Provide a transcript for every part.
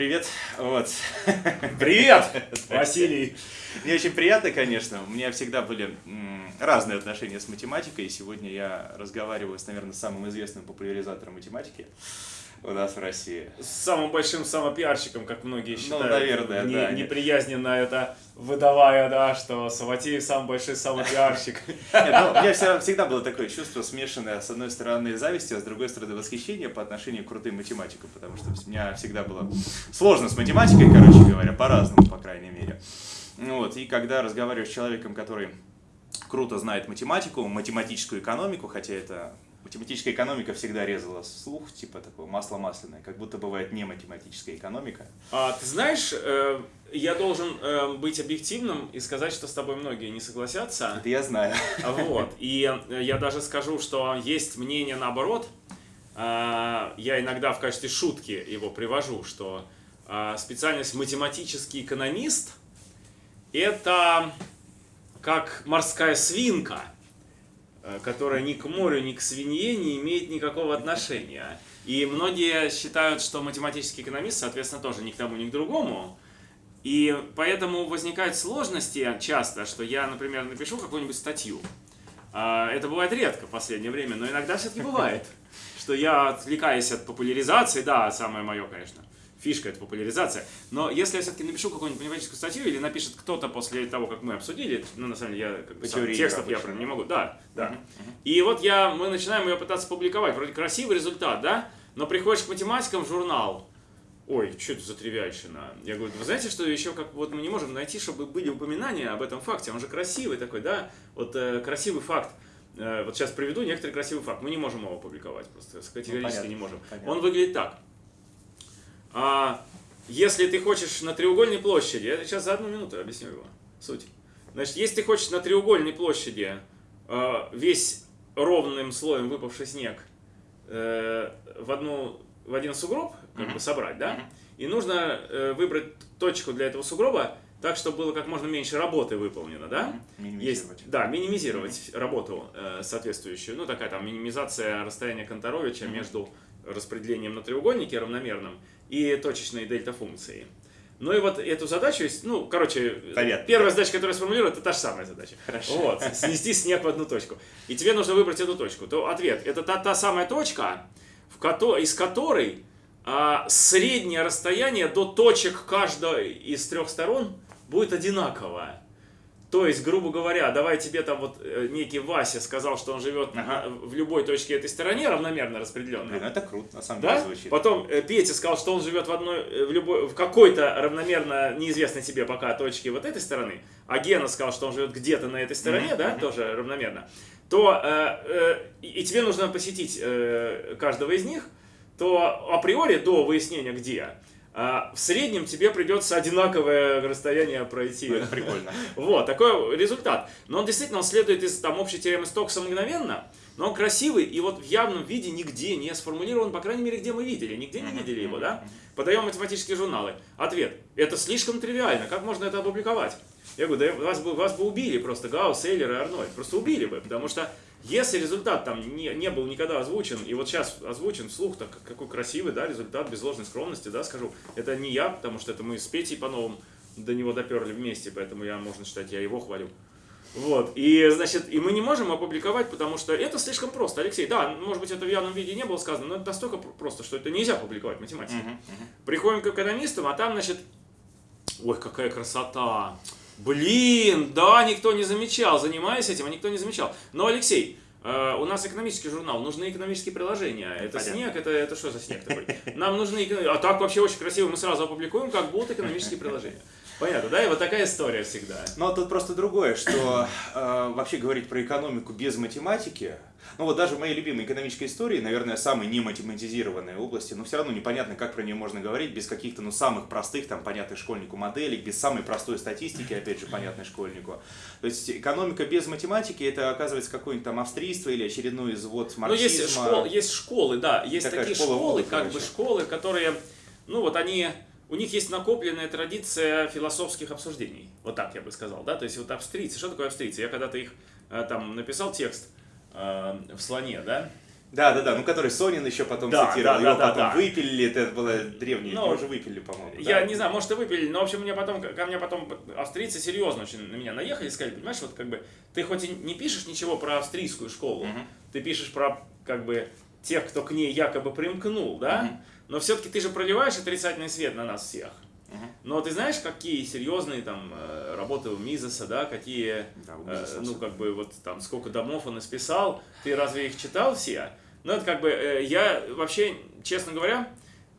привет. Вот. Привет, Василий. Мне очень приятно, конечно. У меня всегда были разные отношения с математикой. И сегодня я разговариваю с, наверное, самым известным популяризатором математики у нас в России. С самым большим самопиарщиком, как многие ну, считают. Ну, наверное, не, да. Неприязненно это выдавая, да, что Саватеев самый большой самопиарщик. Ну, у меня всегда было такое чувство смешанное, с одной стороны, зависти, а с другой стороны, восхищение по отношению к крутым математикам, потому что у меня всегда было сложно с математикой, короче говоря, по-разному, по крайней мере. Вот, и когда разговариваешь с человеком, который круто знает математику, математическую экономику, хотя это математическая экономика всегда резала слух, типа такое масло масляное, как будто бывает не математическая экономика. А, ты знаешь, э, я должен э, быть объективным и сказать, что с тобой многие не согласятся. Это я знаю. Вот, и э, я даже скажу, что есть мнение наоборот. Э, я иногда в качестве шутки его привожу, что э, специальность математический экономист – это как морская свинка – которая ни к морю, ни к свинье не имеет никакого отношения. И многие считают, что математический экономист, соответственно, тоже ни к тому, ни к другому. И поэтому возникают сложности часто, что я, например, напишу какую-нибудь статью. А, это бывает редко в последнее время, но иногда все-таки бывает, что я отвлекаюсь от популяризации, да, самое мое, конечно, фишка, это популяризация. Но если я все-таки напишу какую-нибудь математическую статью, или напишет кто-то после того, как мы обсудили, ну, на самом деле, я как бы сам, текстов я прям не могу, да, да. И вот я, мы начинаем ее пытаться публиковать, вроде красивый результат, да, но приходишь к математикам в журнал, ой, что это за тривиальщина? Я говорю, вы знаете, что еще как вот мы не можем найти, чтобы были упоминания об этом факте, он же красивый такой, да, вот э, красивый факт. Э, вот сейчас приведу некоторый красивый факт, мы не можем его публиковать, просто категорически ну, не можем. Понятно. Он выглядит так. А если ты хочешь на треугольной площади, я сейчас за одну минуту объясню его суть. Значит, если ты хочешь на треугольной площади э, весь ровным слоем выпавший снег э, в, одну, в один сугроб как бы собрать, да, и нужно э, выбрать точку для этого сугроба так, чтобы было как можно меньше работы выполнено, да? Минимизировать. Есть, да, минимизировать uh -huh. работу э, соответствующую. Ну, такая там минимизация расстояния Конторовича uh -huh. между распределением на треугольнике равномерным и точечные дельта-функции. Ну и вот эту задачу, ну, короче, Понятно. первая задача, которую я сформулирую, это та же самая задача. Хорошо. Вот, снести снег в одну точку. И тебе нужно выбрать эту точку. То ответ, это та, та самая точка, в ко из которой а, среднее расстояние до точек каждой из трех сторон будет одинаковое. То есть, грубо говоря, давай тебе там вот э, некий Вася сказал, что он живет ага. в любой точке этой стороне равномерно распределенно. Блин, это круто, на самом да? деле звучит. Потом э, Петя сказал, что он живет в одной, э, в любой, в какой-то равномерно неизвестной тебе пока точке вот этой стороны, а Гена сказал, что он живет где-то на этой стороне, mm -hmm. да, тоже равномерно, то э, э, и тебе нужно посетить э, каждого из них, то априори до выяснения где, в среднем тебе придется одинаковое расстояние пройти. Ну, это прикольно. Вот, такой результат. Но он действительно он следует из там, общей теоремы Стокса мгновенно, но он красивый и вот в явном виде нигде не сформулирован, по крайней мере, где мы видели. Нигде не видели его, да? Подаем математические журналы. Ответ. Это слишком тривиально. Как можно это опубликовать? Я говорю, да вас бы, вас бы убили просто Гаусс, Эйлер и Арнольд. Просто убили бы, потому что если результат там не, не был никогда озвучен, и вот сейчас озвучен вслух, так какой красивый, да, результат, без ложной скромности, да, скажу, это не я, потому что это мы с Петей по-новому до него доперли вместе, поэтому я, можно считать, я его хвалю. Вот, и, значит, и мы не можем опубликовать, потому что это слишком просто. Алексей, да, может быть, это в явном виде не было сказано, но это настолько просто, что это нельзя публиковать в математике. Uh -huh, uh -huh. Приходим к экономистам, а там, значит, ой, какая красота, Блин, да, никто не замечал, занимаясь этим, а никто не замечал. Но, Алексей, Uh, у нас экономический журнал, нужны экономические приложения. Это Понятно. снег, это, это что за снег такой? Нам нужны... А так вообще очень красиво, мы сразу опубликуем, как будут экономические приложения. Понятно, да? И вот такая история всегда. Но тут просто другое, что э, вообще говорить про экономику без математики, ну вот даже в моей любимой экономической истории, наверное, самой не математизированной области, но все равно непонятно, как про нее можно говорить без каких-то, ну, самых простых, там, понятных школьнику моделей, без самой простой статистики, опять же, понятной школьнику. То есть экономика без математики, это оказывается какое-нибудь там австрийство или очередной извод марксизма. Ну, есть, школ, есть школы, да, есть такие школа школы, как бы школы, которые, ну, вот они у них есть накопленная традиция философских обсуждений. Вот так я бы сказал, да? То есть вот австрийцы, что такое австрийцы? Я когда-то их э, там написал текст э, в слоне, да? Да, да, да, ну который Сонин еще потом Да, цитировал, да, его да, потом да. выпилили, это было древнее, Ну, его уже выпилили, по-моему. Я да. не знаю, может и выпили, но в общем мне потом, ко мне потом австрийцы серьезно очень на меня наехали и сказали, понимаешь, вот как бы ты хоть и не пишешь ничего про австрийскую школу, Мгм. ты пишешь про как бы тех, кто к ней якобы примкнул, да? Мгм. Но все-таки ты же проливаешь отрицательный свет на нас всех. Но ты знаешь, какие серьезные там э, работы у Мизеса, да, какие, Да, у э, Мизеса ну особенно. как бы вот там сколько домов он исписал, ты разве их читал все? Ну это как бы, э, я вообще, честно говоря,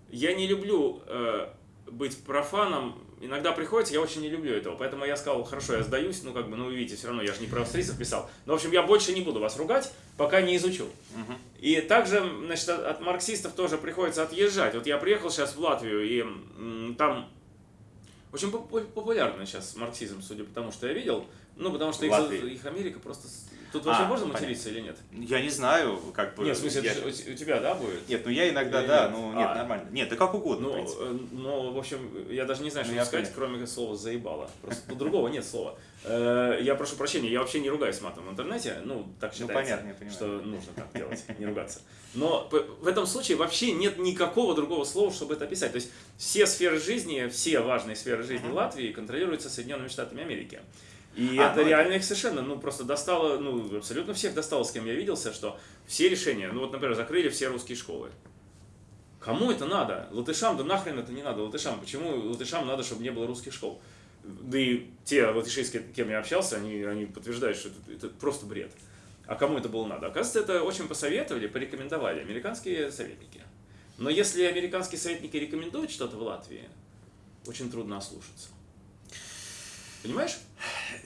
я не люблю э, быть профаном, иногда приходится, я очень не люблю этого, поэтому я сказал, хорошо, я сдаюсь, ну как бы, ну вы видите, все равно я же не про австрийцев писал, но в общем я больше не буду вас ругать, пока не изучу. Мгм. И также, значит, от, от марксистов тоже приходится отъезжать. Вот я приехал сейчас в Латвию, и м, там очень попу- популярный сейчас марксизм, судя по тому, что я видел. Ну, потому что их, их Америка просто... Тут вообще А, можно понятно. материться или нет? Я не знаю, как бы... Нет, в смысле, я- у, тебя, да, будет? Нет, ну я иногда, Или да, нет? ну нет, А. нормально. Нет, да как угодно, в Ну, принципе. э, ну, в общем, я даже не знаю, Ну, что я сказать, понял. кроме слова «заебало». Просто другого нет слова. Э, Я прошу прощения, я вообще не ругаюсь матом в интернете, ну, так Ну, считается, понятно, я понимаю. что нужно так делать, не ругаться. Но в этом случае вообще нет никакого другого слова, чтобы это описать. То есть все сферы жизни, все важные сферы жизни. Латвии контролируются Соединенными Штатами Америки. И А, это ну, реально их совершенно, ну, просто достало, ну, абсолютно всех достало, с кем я виделся, что все решения, ну, вот, например, закрыли все русские школы. Кому это надо? Латышам, да нахрен это не надо латышам. Почему латышам надо, чтобы не было русских школ? Да и те латыши, с кем я общался, они, они подтверждают, что это, это просто бред. А кому это было надо? Оказывается, это очень посоветовали, порекомендовали американские советники. Но если американские советники рекомендуют что-то в Латвии, очень трудно ослушаться. Понимаешь?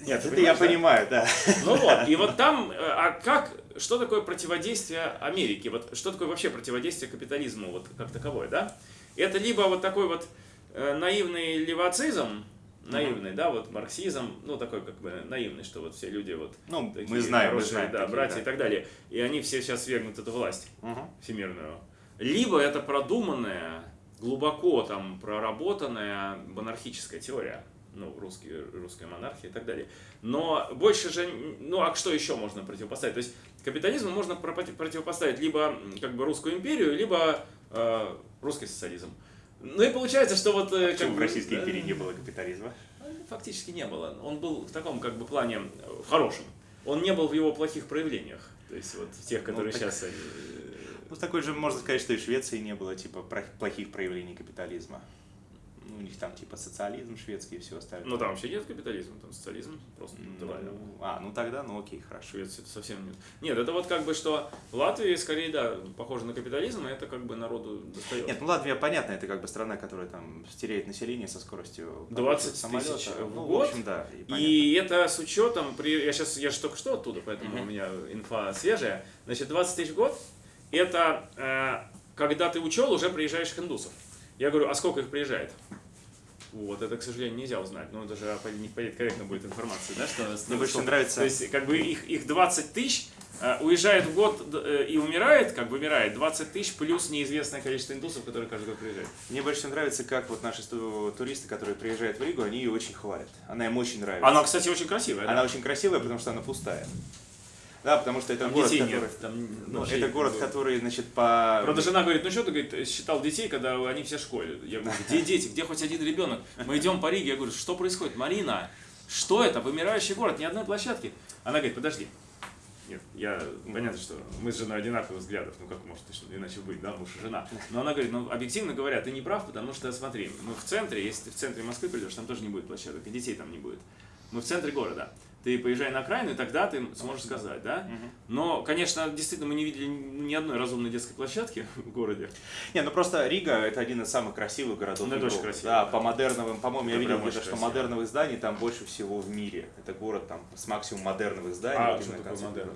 Нет, ты это я да? понимаю, да. Ну вот, и вот там, э, а как, что такое противодействие Америке? Вот что такое вообще противодействие капитализму, вот как таковое, да? Это либо вот такой вот э, наивный левацизм, наивный, да, вот марксизм, ну такой как бы наивный, что вот все люди вот Ну, такие мы знаем, мы хорошие, знаем. да, такие, братья да. и так далее, и они все сейчас свергнут эту власть Мгм. всемирную. Либо это продуманная, глубоко там проработанная монархическая теория, ну, русский, русская монархия и так далее. Но больше же, ну, а что еще можно противопоставить? То есть капитализму можно противопоставить либо как бы русскую империю, либо э, русский социализм. Ну и получается, что вот... э, как Почему в Российской э, империи не было капитализма? Фактически не было. Он был в таком как бы плане э, в хорошем. Он не был в его плохих проявлениях. То есть вот тех, которые так- сейчас... э, Ну, такой же, можно сказать, что и в Швеции не было, типа, плохих проявлений капитализма. Ну, у них там, типа, социализм шведский и все остальное. Ну там вообще нет капитализма, там социализм просто Ну, натурально. а, ну тогда, ну окей, хорошо. Швеции это совсем нет. Нет, это вот как бы что в Латвии скорее, да, похоже на капитализм, и это как бы народу достает. Нет, ну Латвия, понятно, это как бы страна, которая там теряет население со скоростью 20 самолета. тысяч в ну, год. В общем, да. И, понятно. И это с учетом, при... я сейчас, я же только что оттуда, поэтому Мгм. у меня инфа свежая. Значит, 20 тысяч в год, это э, когда ты учел, уже приезжаешь к индусов. Я говорю, а сколько их приезжает? Вот, это, к сожалению, нельзя узнать. Ну, это же не корректно будет информация, да? Что, Мне больше нравится- То есть, как бы их, их 20 тысяч э, уезжает в год э, и умирает, как бы умирает, 20 тысяч плюс неизвестное количество индусов, которые каждый год приезжают. Мне больше нравится, как вот наши туристы, которые приезжают в Ригу, они ее очень хвалят. Она им очень нравится. Она, кстати, очень красивая. Она да? очень красивая, потому что она пустая. Да, потому что это Там город, детей который... нет. Там, Ну, это город, который, значит, по... Правда, жена говорит, ну что ты, говорит, считал детей, когда они все в школе. Я говорю, где дети, где хоть один ребенок? Мы идем по Риге, я говорю, что происходит? Марина, что это? Вымирающий город, ни одной площадки. Она говорит, подожди. Нет, я, понятно, что мы с женой одинаковых взглядов, ну как может точно иначе быть, да, муж и жена. Но она говорит, ну объективно говоря, ты не прав, потому что, смотри, мы в центре, если ты в центре Москвы придешь, там тоже не будет площадок, и детей там не будет. Мы в центре города. Ты поезжай на окраину, и тогда ты сможешь сказать, да? Но, конечно, действительно, мы не видели ни одной разумной детской площадки в городе. Не, ну просто Рига это один из самых красивых городов Ну, это очень красиво, Да, да. по модерновым, по-моему, я видел где-то, что модерновых зданий там больше всего в мире. Это город там с максимум модерновых зданий. А, что такое модерн?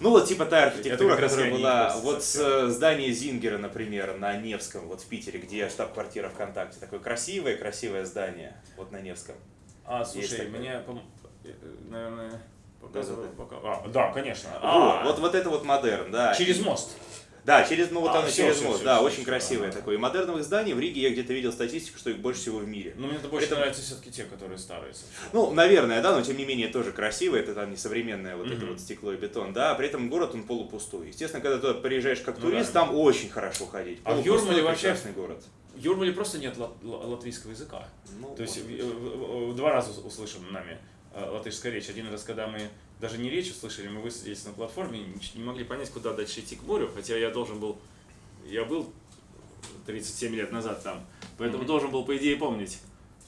Ну вот типа та архитектура, которая была вот с э, здания Зингера, например, на Невском, вот в Питере, где штаб-квартира ВКонтакте. Такое красивое, красивое здание, вот на Невском. А, слушай, мне, наверное, показывают Да-да-да. пока. А, да, конечно. Во, А, вот, вот это вот модерн, да. через мост. Да, через, ну вот А, оно всё, через всё, мост, всё, да, всё, очень всё, красивое ага. такое. И модерновых зданий в Риге я где-то видел статистику, что их больше всего в мире. Ну, мне это больше Это- нравятся все-таки те, которые старые совсем. Ну, наверное, да, но тем не менее тоже красиво, это там не современное вот это Мгм. вот стекло и бетон, да, а при этом город он полупустой. Естественно, когда туда приезжаешь как Ну турист, да. там очень хорошо ходить. А в Юрмале вообще- город. В Юрмале просто нет лат- ла- латвийского языка. Ну, То есть в- быть. в- в- два раза услышим нами латышская речь. Один раз, когда мы даже не речь услышали, мы высадились на платформе, не- могли понять, куда дальше идти к морю, хотя я должен был, я был 37 лет назад там, поэтому Мгм. должен был, по идее, помнить.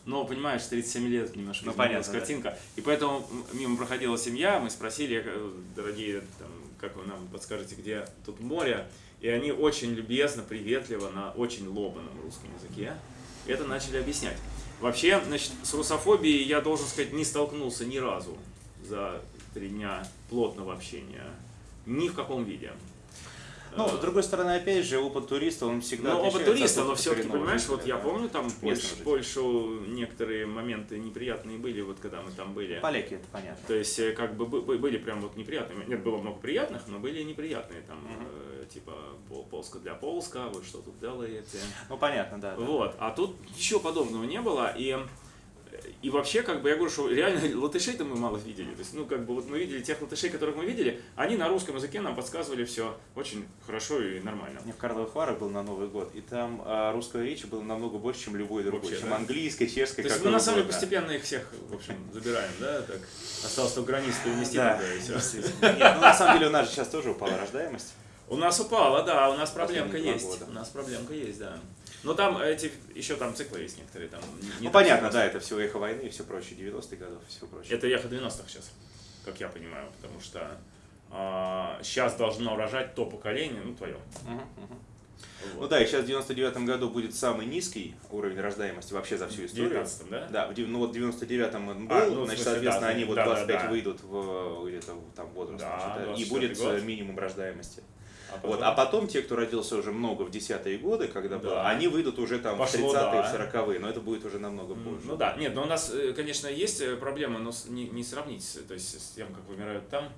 Но, понимаешь, 37 лет немножко Ну, понятно, да. картинка. И поэтому мимо проходила семья, мы спросили, э, дорогие, там, как вы нам подскажете, где тут море. И они очень любезно, приветливо, на очень ломаном русском языке это начали объяснять. Вообще, значит, с русофобией я должен сказать, не столкнулся ни разу за три дня плотного общения. Ни в каком виде. Ну, с другой стороны, опять же, опыт туриста, он всегда ну, от туриста, но все-таки, понимаешь, вот я помню, там Местного Польш- жителя. Польшу некоторые моменты неприятные были, вот когда мы там были. Поляки, это понятно. То есть, э, как бы бы- бы- были прям вот неприятные. Нет, было много приятных, но были неприятные. Там, э, типа, пол- полска для полска, вы что тут делаете. Ну, понятно, да. да. Вот, а тут ничего подобного не было, и, и вообще, как бы, я говорю, что реально латышей-то мы мало видели, то есть, ну, как бы, вот мы видели тех латышей, которых мы видели, они на русском языке нам подсказывали все очень хорошо и нормально. Я в Карловых Варах был на Новый год, и там а, русской речи было намного больше, чем любой другой, Вообще, чем да? английской, чешской, То есть мы на самом деле постепенно их всех, в общем, забираем, да, так, осталось только границу перенести Да, и. Нет, ну, на самом деле у нас же сейчас тоже упала рождаемость. У нас упало, да, у нас проблемка есть. У нас проблемка есть, да. Но там эти, еще там циклы есть некоторые. Там не- Ну, понятно, да, это все эхо войны и все прочее, 90-х годов все прочее. Это эхо 90-х сейчас, как я понимаю, потому что сейчас должно рожать то поколение, ну, твое. Мгм, мгм. Ну да, и сейчас в 99 году будет самый низкий уровень рождаемости вообще за всю В историю. 19 да? Да, в, ну вот в 99-м он был, А, ну, в значит, смысле, соответственно, да, они вот да, да, 25 да. выйдут в где-то в там возраст, Да, значит, да, и 24 будет э, минимум рождаемости. А Вот, а потом те, кто родился уже много в десятые годы, когда Да. было, они выйдут уже там Пошло, в 30-е, да. в 40-е, но это будет уже намного позже. Ну да, нет, но у нас, э, конечно, есть э, проблема, но не, не сравнить, с- то есть с тем, как вымирают там.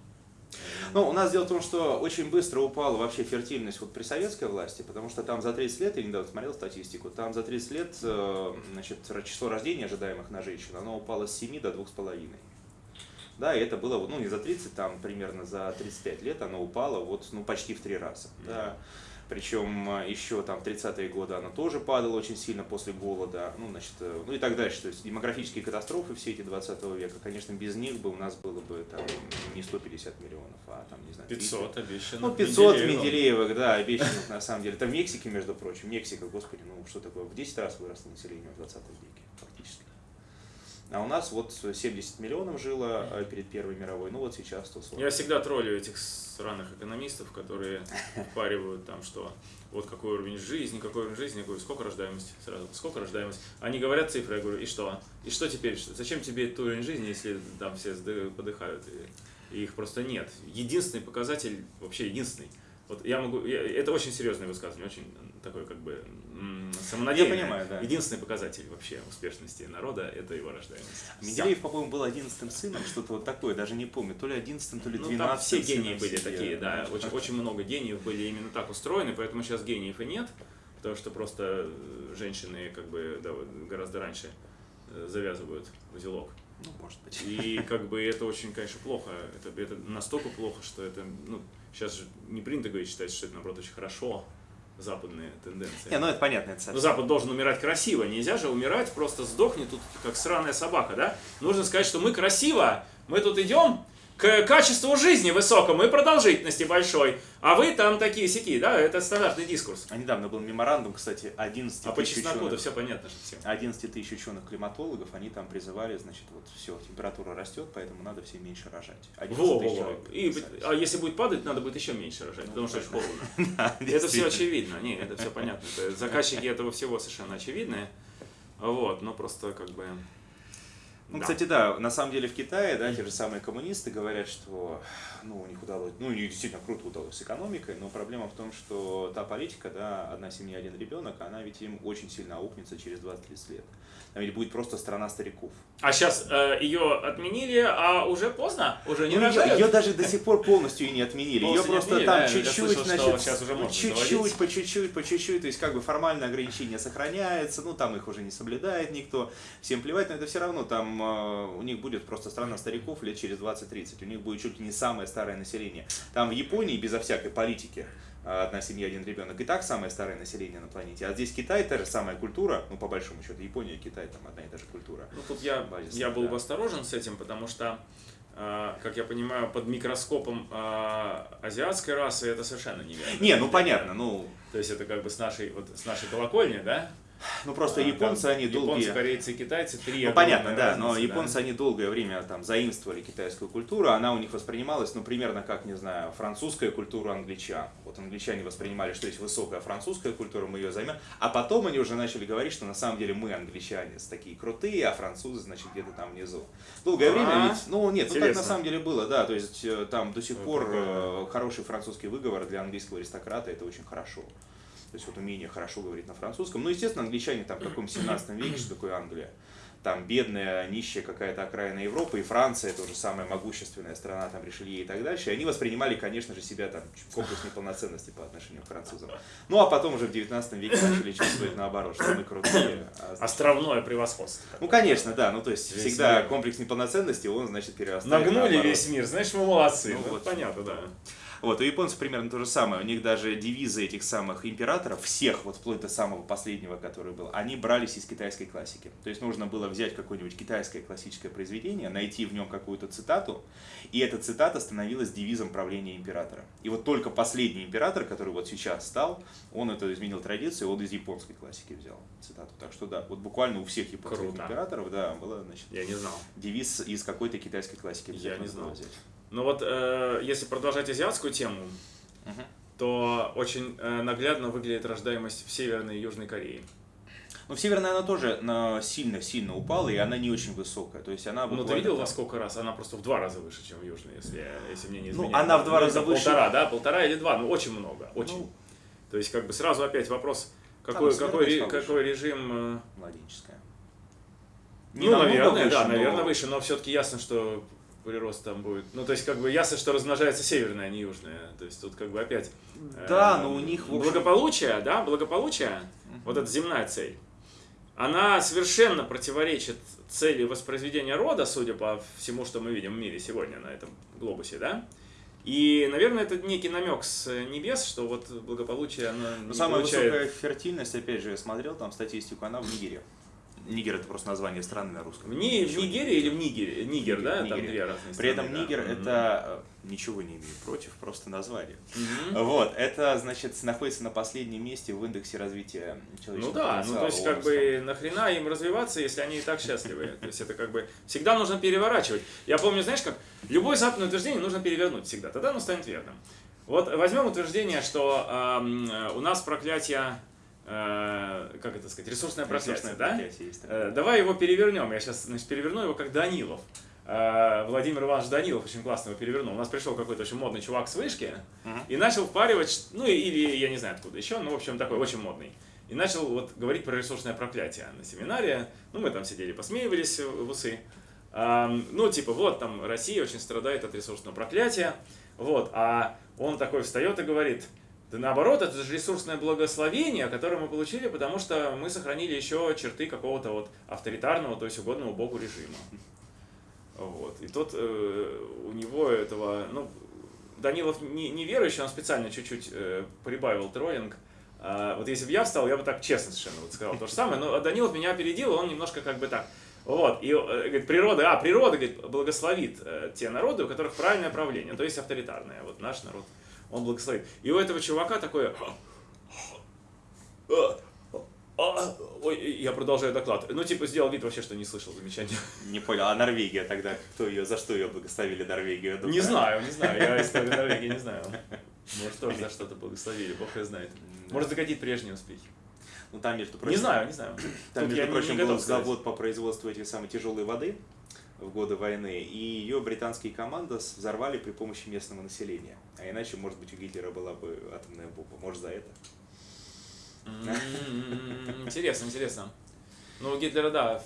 Ну, у нас дело в том, что очень быстро упала вообще фертильность вот при советской власти, потому что там за 30 лет, я недавно смотрел статистику, там за 30 лет э, значит, число рождений ожидаемых на женщин, оно упало с 7 до 2,5. Да, и это было, ну, не за 30, там примерно за 35 лет оно упало вот, ну, почти в три раза. Да. Причем э, еще там в 30-е годы оно тоже падало очень сильно после голода, ну, значит, э, ну и так дальше. То есть демографические катастрофы все эти 20 века, конечно, без них бы у нас было бы там не 150 миллионов, а там, не знаю, 300. 500 обещано. Ну, 500 Менделеевым. Менделеевых, да, обещанных на самом деле. Это в Мексике, между прочим. Мексика, господи, ну что такое, в 10 раз выросло население в 20 веке, фактически. А у нас вот 70 миллионов жило э, перед Первой мировой, ну вот сейчас 140. Я всегда троллю этих сраных экономистов, которые впаривают там, что вот какой уровень жизни, какой уровень жизни, я говорю, сколько рождаемость, сразу, сколько рождаемость. Они говорят цифры, я говорю, и что? И что теперь? Зачем тебе этот уровень жизни, если там все подыхают, и, и их просто нет? Единственный показатель, вообще единственный, вот я могу, я- это очень серьезное высказывание, очень такой как бы м, самонадеянное. Я понимаю, да. Единственный показатель вообще успешности народа – это его рождаемость. Менделеев, по-моему, был 11 сыном, что-то вот такое, даже не помню, то ли 11 то ли 12 Ну, там все гении были семье. такие, да. Очень, очень много гениев были именно так устроены, поэтому сейчас гениев и нет, потому что просто э, женщины как бы да, гораздо раньше э, завязывают узелок. Ну, может быть. И как бы это очень, конечно, плохо. Это, это настолько плохо, что это, ну, сейчас же не принято говорить, считать, что это, наоборот, очень хорошо, западные тенденции. Не, ну это понятно, это Но. Запад должен умирать красиво. Нельзя же умирать, просто сдохни тут, как сраная собака, да? Нужно сказать, что мы красиво, мы тут идем к качеству жизни высокому и продолжительности большой. А вы там такие сики, да? Это стандартный дискурс. А недавно был меморандум, кстати, 11 А по тысяч чесноку-то ученых. все понятно же всем. 11 тысяч ученых-климатологов, они там призывали, значит, вот все, температура растет, поэтому надо все меньше рожать. 11 Во, тысяч во, во. И, а если будет падать, надо будет еще меньше рожать, Ну, потому что очень холодно. Это все очевидно. Не, это все понятно. Заказчики этого всего совершенно очевидные. Вот, но просто как бы... Ну, Да. кстати, да, на самом деле в Китае, да, те же самые коммунисты говорят, что, ну, у них удалось, ну, у них действительно круто удалось с экономикой, но проблема в том, что та политика, да, одна семья, один ребенок, она ведь им очень сильно аукнется через 20-30 лет. Там ведь будет просто страна стариков. А сейчас ее отменили, а уже поздно, уже не Ну, рожают. ее, даже до сих пор полностью и не отменили. Ее Полностью просто отменили, там да, чуть-чуть, можно чуть-чуть, по чуть-чуть, по чуть-чуть, то есть как бы формальное ограничение сохраняется, ну там их уже не соблюдает никто, всем плевать, но это все равно там э, у них будет просто страна стариков лет через 20-30, у них будет чуть ли не самое старое население. Там в Японии безо всякой политики э, одна семья, один ребенок, и так самое старое население на планете. А здесь Китай, та же самая культура, ну по большому счету, Япония и Китай там одна и та же культура. Ну, тут я, Базисно, я был да. бы осторожен с этим, потому что, э, как я понимаю, под микроскопом э, азиатской расы это совершенно неверно. Не, ну понятно, ну, То есть это как бы с нашей, вот, с нашей колокольни, да? Ну просто А, японцы, там они долгие... Японцы, корейцы китайцы, три Ну понятно, да, но разницы, японцы, они долгое время там заимствовали китайскую культуру, она у них воспринималась, ну, примерно как, не знаю, французская культура англичан. Вот англичане воспринимали, что есть высокая французская культура, мы ее займем, а потом они уже начали говорить, что на самом деле мы, англичане, такие крутые, а французы, значит, где-то там внизу. Долгое А, время ведь, ну, нет, ну так на самом деле было, да, то есть э, там до сих пор э, хороший французский выговор для английского аристократа, это очень хорошо. То есть вот умение хорошо говорить на французском. Ну, естественно, англичане там в каком 17 веке, что такое Англия? Там бедная, нищая какая-то окраина Европы, и Франция, тоже самая могущественная страна, там Ришелье и так дальше. И они воспринимали, конечно же, себя там комплекс неполноценности по отношению к французам. Ну, а потом уже в 19 веке начали чувствовать наоборот, что мы крутые. а значит, Островное превосходство. Ну, конечно, да. Ну, то есть Весь всегда мир. комплекс неполноценности, он, значит, перерастает Нагнули наоборот. весь мир, знаешь, мы молодцы. Ну Ну, вот. понятно, да. Вот, у японцев примерно то же самое. У них даже девизы этих самых императоров, всех, вот вплоть до самого последнего, который был, они брались из китайской классики. То есть нужно было взять какое-нибудь китайское классическое произведение, найти в нем какую-то цитату, и эта цитата становилась девизом правления императора. И вот только последний император, который вот сейчас стал, он это изменил традицию, он из японской классики взял цитату. Так что да, вот буквально у всех японских Круто. императоров, да, было, значит, Я не знал. девиз из какой-то китайской классики. Я не знал. взять. Ну вот, э, если продолжать азиатскую тему, Мгм. то очень э, наглядно выглядит рождаемость в Северной и Южной Корее. Ну, в Северной она тоже сильно-сильно упала, и она не очень высокая. То есть она Ну, ты видел во сколько раз? Она просто в два раза выше, чем в Южной, если, если мне не Ну, изменяет. она в два Ну, раза выше. Полтора, да? Полтора или два? Ну, очень много, очень. Ну, То есть, как бы сразу опять вопрос, какой, Там какой, ре- какой режим... э, младенческая. Ну, наверное, выше, да, но- наверное, выше, но все-таки ясно, что прирост там будет. Ну, то есть, как бы ясно, что размножается северная, а не южная. То есть, тут как бы опять... Да, э, но у них, общем- Благополучие, да, благополучие, вот эта земная цель, она совершенно противоречит цели воспроизведения рода, судя по всему, что мы видим в мире сегодня на этом глобусе, да? И, наверное, это некий намек с небес, что вот благополучие, оно Но не самая получает- высокая фертильность, опять же, я смотрел там статистику, она в Нигере. Нигер это просто название страны на русском. В, Ни- в Нигерии или в Нигере? Нигер, да? Там Нигере. две разные При этом страны, да. Нигер Мгм. это э, ничего не имею против, просто название. Мгм. Вот, это, значит, находится на последнем месте в индексе развития Ну человеческого да, ну то есть как бы нахрена им развиваться, если они и так счастливы? То есть это как бы всегда нужно переворачивать. Я помню, знаешь как, любое западное утверждение нужно перевернуть всегда, тогда оно станет верным. Вот возьмем утверждение, что э, у нас проклятие, как это сказать, ресурсное Ресурсное да? есть. Э, Давай его перевернем. Я сейчас значит, переверну его как Данилов. Э, Владимир Иванович Данилов очень классно его перевернул. У нас пришел какой-то очень модный чувак с вышки и начал впаривать, ну или я не знаю откуда еще, ну в общем такой очень модный. И начал вот говорить про ресурсное проклятие на семинаре. Ну мы там сидели, посмеивались в усы. Ну типа вот там Россия очень страдает от ресурсного проклятия. Вот, а он такой встает и говорит, да наоборот, это же ресурсное благословение, которое мы получили, потому что мы сохранили еще черты какого-то вот авторитарного, то есть угодного Богу режима. Вот. И тот э, у него этого, ну, Данилов не, не верующий, он специально чуть-чуть э, прибавил троллинг. А, вот если бы я встал, я бы так честно совершенно вот сказал то же самое, но Данилов меня опередил, он немножко как бы так. Вот, и э, говорит, природа, а, природа, говорит, благословит э, те народы, у которых правильное правление, то есть авторитарное. Вот наш народ, он благословит. И у этого чувака такое... А, Ой, я продолжаю доклад. Ну, типа, сделал вид вообще, что не слышал замечания. Не понял, а Норвегия тогда, кто ее, за что ее благословили Норвегию? Думаю, Не знаю, не знаю, я историю Норвегии не знаю. Может, тоже за что-то благословили, бог ее знает. Может, закатить прежние успехи. Ну там, между Не прочим, знаю, не знаю. Там, Тут между не- прочим, не был завод по производству этих самой тяжелой воды. в годы войны, и ее британские команды взорвали при помощи местного населения. А иначе, может быть, у Гитлера была бы атомная бомба. Может, за это. М-м-м, Интересно, интересно. Ну, у Гитлера, да,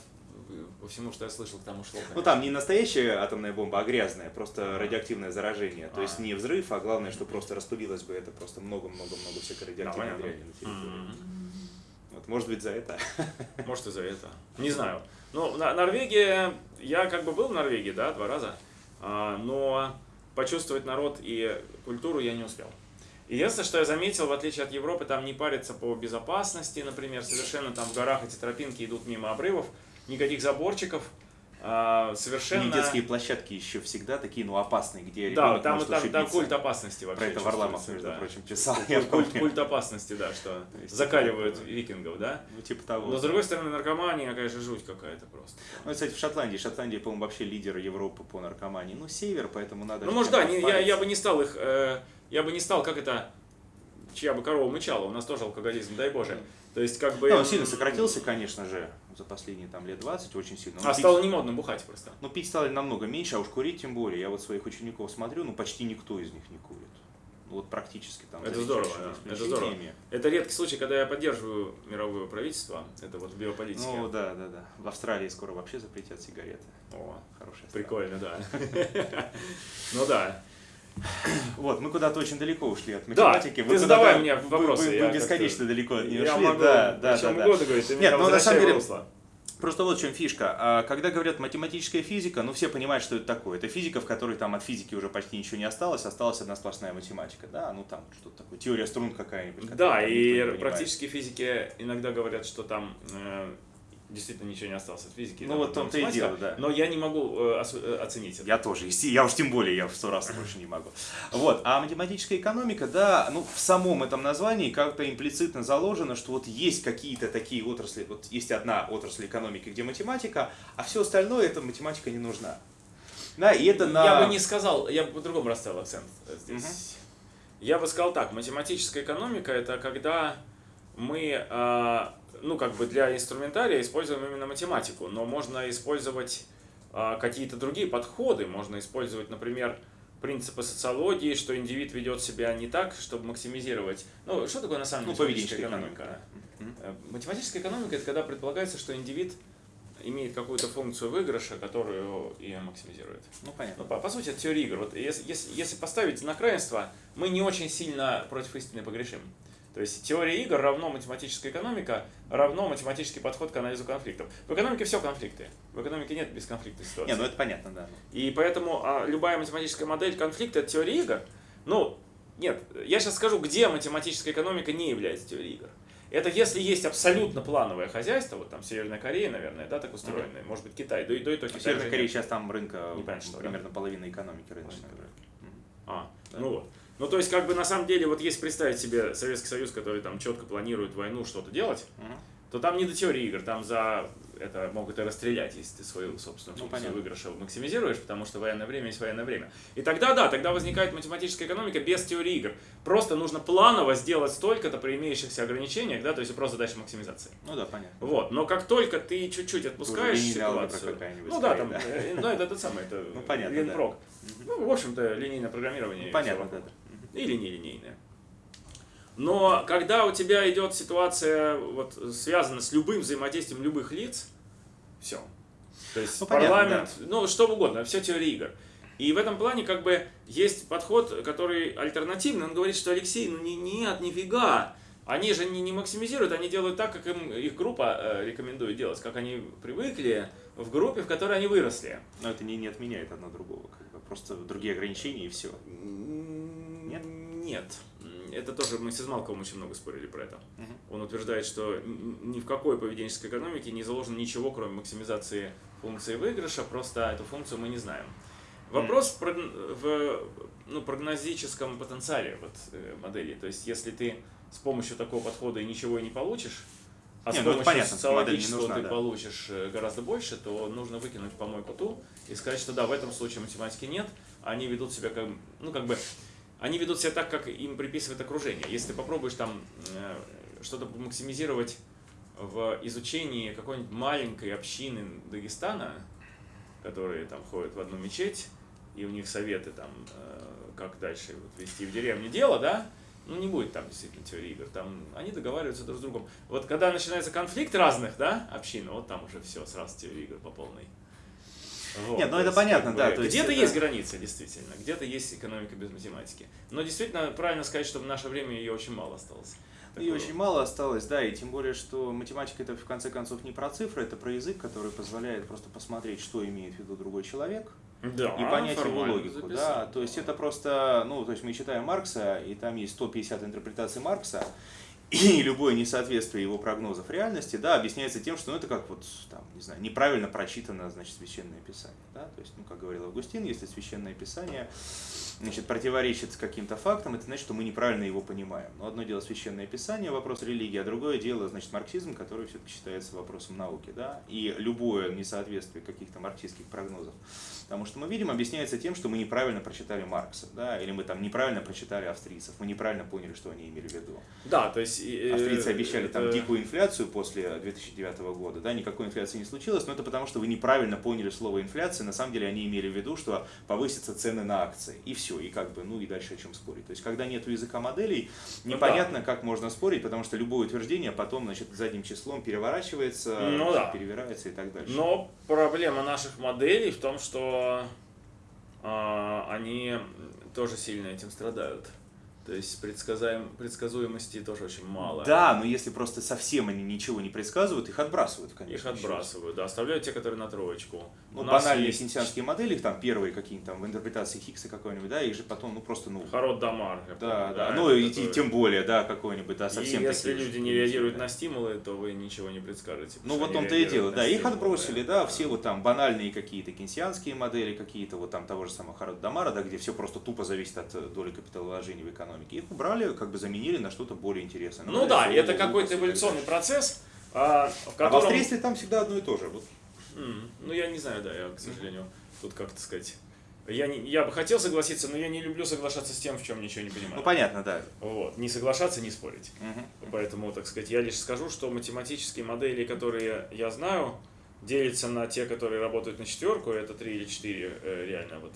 по всему, что я слышал, к тому шло. Ну конечно. там не настоящая атомная бомба, а грязная, просто радиоактивное заражение. То есть А. не взрыв, а главное, что просто распылилось бы это просто много-много-много всякой радиоактивной дряни на территории. М. Вот, может быть, за это. Может, из-за этого. Не знаю. Ну, Норвегия, я как бы был в Норвегии, да, два раза, а, но почувствовать народ и культуру я не успел. Единственное, что я заметил, в отличие от Европы, там не парятся по безопасности, например, совершенно там в горах эти тропинки идут мимо обрывов, никаких заборчиков, а, И совершенно... детские площадки еще всегда такие, ну, опасные, где Да, там, может там, там культ опасности вообще Про это Варламов, между да. прочим, писал. Культ, культ- культ опасности, да, что То есть закаливают такое. викингов, да? Ну, типа того. Но с другой стороны, наркомания, конечно, жуть какая-то просто. Ну, кстати, в Шотландии. Шотландия, по-моему, вообще лидер Европы по наркомании. Ну, север, поэтому надо... Ну, же может, да, не- я, я бы не стал их, э, я бы не стал, как это, чья бы корова мычала, у нас тоже алкоголизм, дай боже. То есть, как бы... Ну, он сильно сократился, конечно же, за последние там лет 20, очень сильно. Ну, А пить- стало не модно бухать просто. Ну, пить стали намного меньше, а уж курить тем более. Я вот своих учеников смотрю, ну, почти никто из них не курит. Ну, вот практически там. Это здорово, да, это здорово. Это редкий случай, когда я поддерживаю мировое правительство, это вот в биополитике. Ну, да, да, да. В Австралии скоро вообще запретят сигареты. О, Хорошая страна. прикольно, да. Ну да. Вот, мы куда-то очень далеко ушли от Да, математики. ты Вы задавай куда-то- мне вопросы, Вы, вы бесконечно далеко от нее Я шли. могу да, да, да, да. угодно говорить, ты Нет, ну, на самом деле, русло. Просто вот в чем фишка. А, Когда говорят математическая физика, ну все понимают, что это такое. Это физика, в которой там от физики уже почти ничего не осталось, осталась одна сплошная математика. Да, ну там что-то такое, теория струн какая-нибудь. Да, не и понимает. практические физики иногда говорят, что там э, действительно ничего не осталось от физики. Ну, вот том-то и дело, да. Но я не могу э, э, оценить это. Я тоже, я уж тем более, я в сто раз больше не могу. Вот, а математическая экономика, да, ну в самом этом названии как-то имплицитно заложено, что вот есть какие-то такие отрасли, вот есть одна отрасль экономики, где математика, а все остальное, эта математика не нужна. Да, и это на... Я бы не сказал, я бы по-другому расставил акцент э, здесь. Я бы сказал так, математическая экономика это когда мы, э, ну как бы для инструментария используем именно математику, но можно использовать э, какие-то другие подходы, можно использовать, например, принципы социологии, что индивид ведет себя не так, чтобы максимизировать. Ну, что такое на самом Ну, деле поведенческая экономика. Мгм. Э, Математическая экономика это когда предполагается, что индивид имеет какую-то функцию выигрыша, которую и максимизирует. Ну, понятно. Ну, по, по сути, это теория игр. Вот если, если, если поставить знак равенства, мы не очень сильно против истины погрешим. То есть теория игр равно математическая экономика, равно математический подход к анализу конфликтов. В экономике все конфликты. В экономике нет бесконфликтной ситуации. Не, ну это понятно, да. И поэтому а, любая математическая модель конфликта это теория игр. Ну, нет, я сейчас скажу, где математическая экономика не является теорией игр. Это если есть абсолютно плановое хозяйство, вот там Северная Корея, наверное, да, так устроенное, может быть Китай, да и, да и то В Китай. Корее нет. сейчас там рынка Непонятно, что, да? примерно половина экономики рыночной. Понятно. А, Да. ну вот. Ну, то есть, как бы на самом деле, вот если представить себе Советский Союз, который там четко планирует войну, что-то делать, Мгм. то там не до теории игр, там за это могут и расстрелять, если ты свою собственную Ну, функцию выигрыша максимизируешь, потому что военное время есть военное время. И тогда, да, тогда возникает математическая экономика без теории игр. Просто нужно планово сделать столько-то при имеющихся ограничениях, да, то есть просто задача максимизации. Ну да, понятно. Вот, но как только ты чуть-чуть отпускаешь алгебра ситуацию, ну да, там, да. э, ну это тот самый, это Ну, понятно. Ну, в общем-то, линейное программирование. Ну, понятно, да. Или нелинейное. Но когда у тебя идет ситуация, вот, связана с любым взаимодействием любых лиц, все. То есть Ну, понятно, парламент, ну что угодно, все теория игр. И в этом плане как бы есть подход, который альтернативный. Он говорит, что Алексей, ну не, нет, нифига. Они же не, не максимизируют, они делают так, как им их группа э, рекомендует делать, как они привыкли в группе, в которой они выросли. Но это не, не отменяет одно другого. Как бы. Просто другие ограничения и все. Нет? Это тоже мы с Измалковым очень много спорили про это. Мгм. Он утверждает, что ни в какой поведенческой экономике не заложено ничего, кроме максимизации функции выигрыша, просто эту функцию мы не знаем. Вопрос в, прогн- в ну, прогнозическом потенциале вот, э, модели. То есть, если ты с помощью такого подхода и ничего и не получишь, а Не, с ну помощью понятно, модель не социологического нужна, ты да. получишь э, гораздо больше, то нужно выкинуть помойку ту и сказать, что да, в этом случае математики нет, они ведут себя как, ну, как бы, они ведут себя так, как им приписывает окружение. Если ты попробуешь там э, что-то максимизировать в изучении какой-нибудь маленькой общины Дагестана, которые там ходят в одну мечеть, и у них советы там, э, как дальше вот, вести в деревне дело, да, ну, не будет там действительно теории игр, там они договариваются друг с другом. Вот когда начинается конфликт разных, да, общин, вот там уже все, сразу теория игр по полной. Вот, Нет, ну это понятно, как да. Где-то это... есть граница, действительно, где-то есть экономика без математики. Но действительно, правильно сказать, что в наше время ее очень мало осталось. И очень мало осталось, да, и тем более, что математика это в конце концов не про цифры, это про язык, который позволяет просто посмотреть, что имеет в виду другой человек, да, и понять его логику. Записать. Да? То есть это просто, ну, то есть мы читаем Маркса, и там есть 150 интерпретаций Маркса, и любое несоответствие его прогнозов реальности, да, объясняется тем, что ну, это как вот, там, не знаю, неправильно прочитано, значит, священное писание, да, то есть, ну, как говорил Августин, если священное писание, значит, противоречит каким-то фактам, это значит, что мы неправильно его понимаем. Но одно дело священное писание, вопрос религии, а другое дело, значит, марксизм, который все-таки считается вопросом науки, да, и любое несоответствие каких-то марксистских прогнозов Потому что мы видим, объясняется тем, что мы неправильно прочитали Маркса, да, или мы там неправильно прочитали австрийцев, мы неправильно поняли, что они имели в виду. Да, то есть... Э, Австрийцы обещали там дикую инфляцию после 2009 года, да, никакой инфляции не случилось, но это потому, что вы неправильно поняли слово инфляция, на самом деле они имели в виду, что повысятся цены на акции, и все, и как бы, ну и дальше о чем спорить. То есть, когда нет языка моделей, непонятно, ну, да. как можно спорить, потому что любое утверждение потом, значит, задним числом переворачивается, ну, да. перевирается и так дальше. Но проблема наших моделей в том, что а, они тоже сильно этим страдают. То есть предсказаем, предсказуемости тоже очень мало. Да, но если просто совсем они ничего не предсказывают, их отбрасывают, конечно. Их отбрасывают, да, оставляют те, которые на троечку. Ну, банальные есть... кейнсианские модели, их там первые какие-нибудь там в интерпретации Хиггса какой-нибудь, да, их же потом, ну, просто, ну... Харод Дамар. Да, помню, да, да, ну, и который... тем более, да, какой-нибудь, да, совсем И если люди не реагируют на стимулы, то вы ничего не предскажете. Ну, вот он-то и дело, да, их отбросили, да, все вот там банальные какие-то кейнсианские модели, какие-то вот там того же самого Харод Дамара, да, где все просто тупо зависит от доли капиталовложений в экономике. Их убрали, как бы заменили на что-то более интересное. Ну, ну да, и это какой-то эволюционный процесс, а, в котором... А в австрийстве там всегда одно и то же. Вот. Mm, ну, я не знаю, да, я, к сожалению, тут как-то сказать... Я, не, я бы хотел согласиться, но я не люблю соглашаться с тем, в чем ничего не понимаю. Ну, понятно, да. Вот. Не соглашаться, не спорить. Угу. Поэтому, так сказать, я лишь скажу, что математические модели, которые я знаю, делятся на те, которые работают на четверку, это три или четыре э, реально вот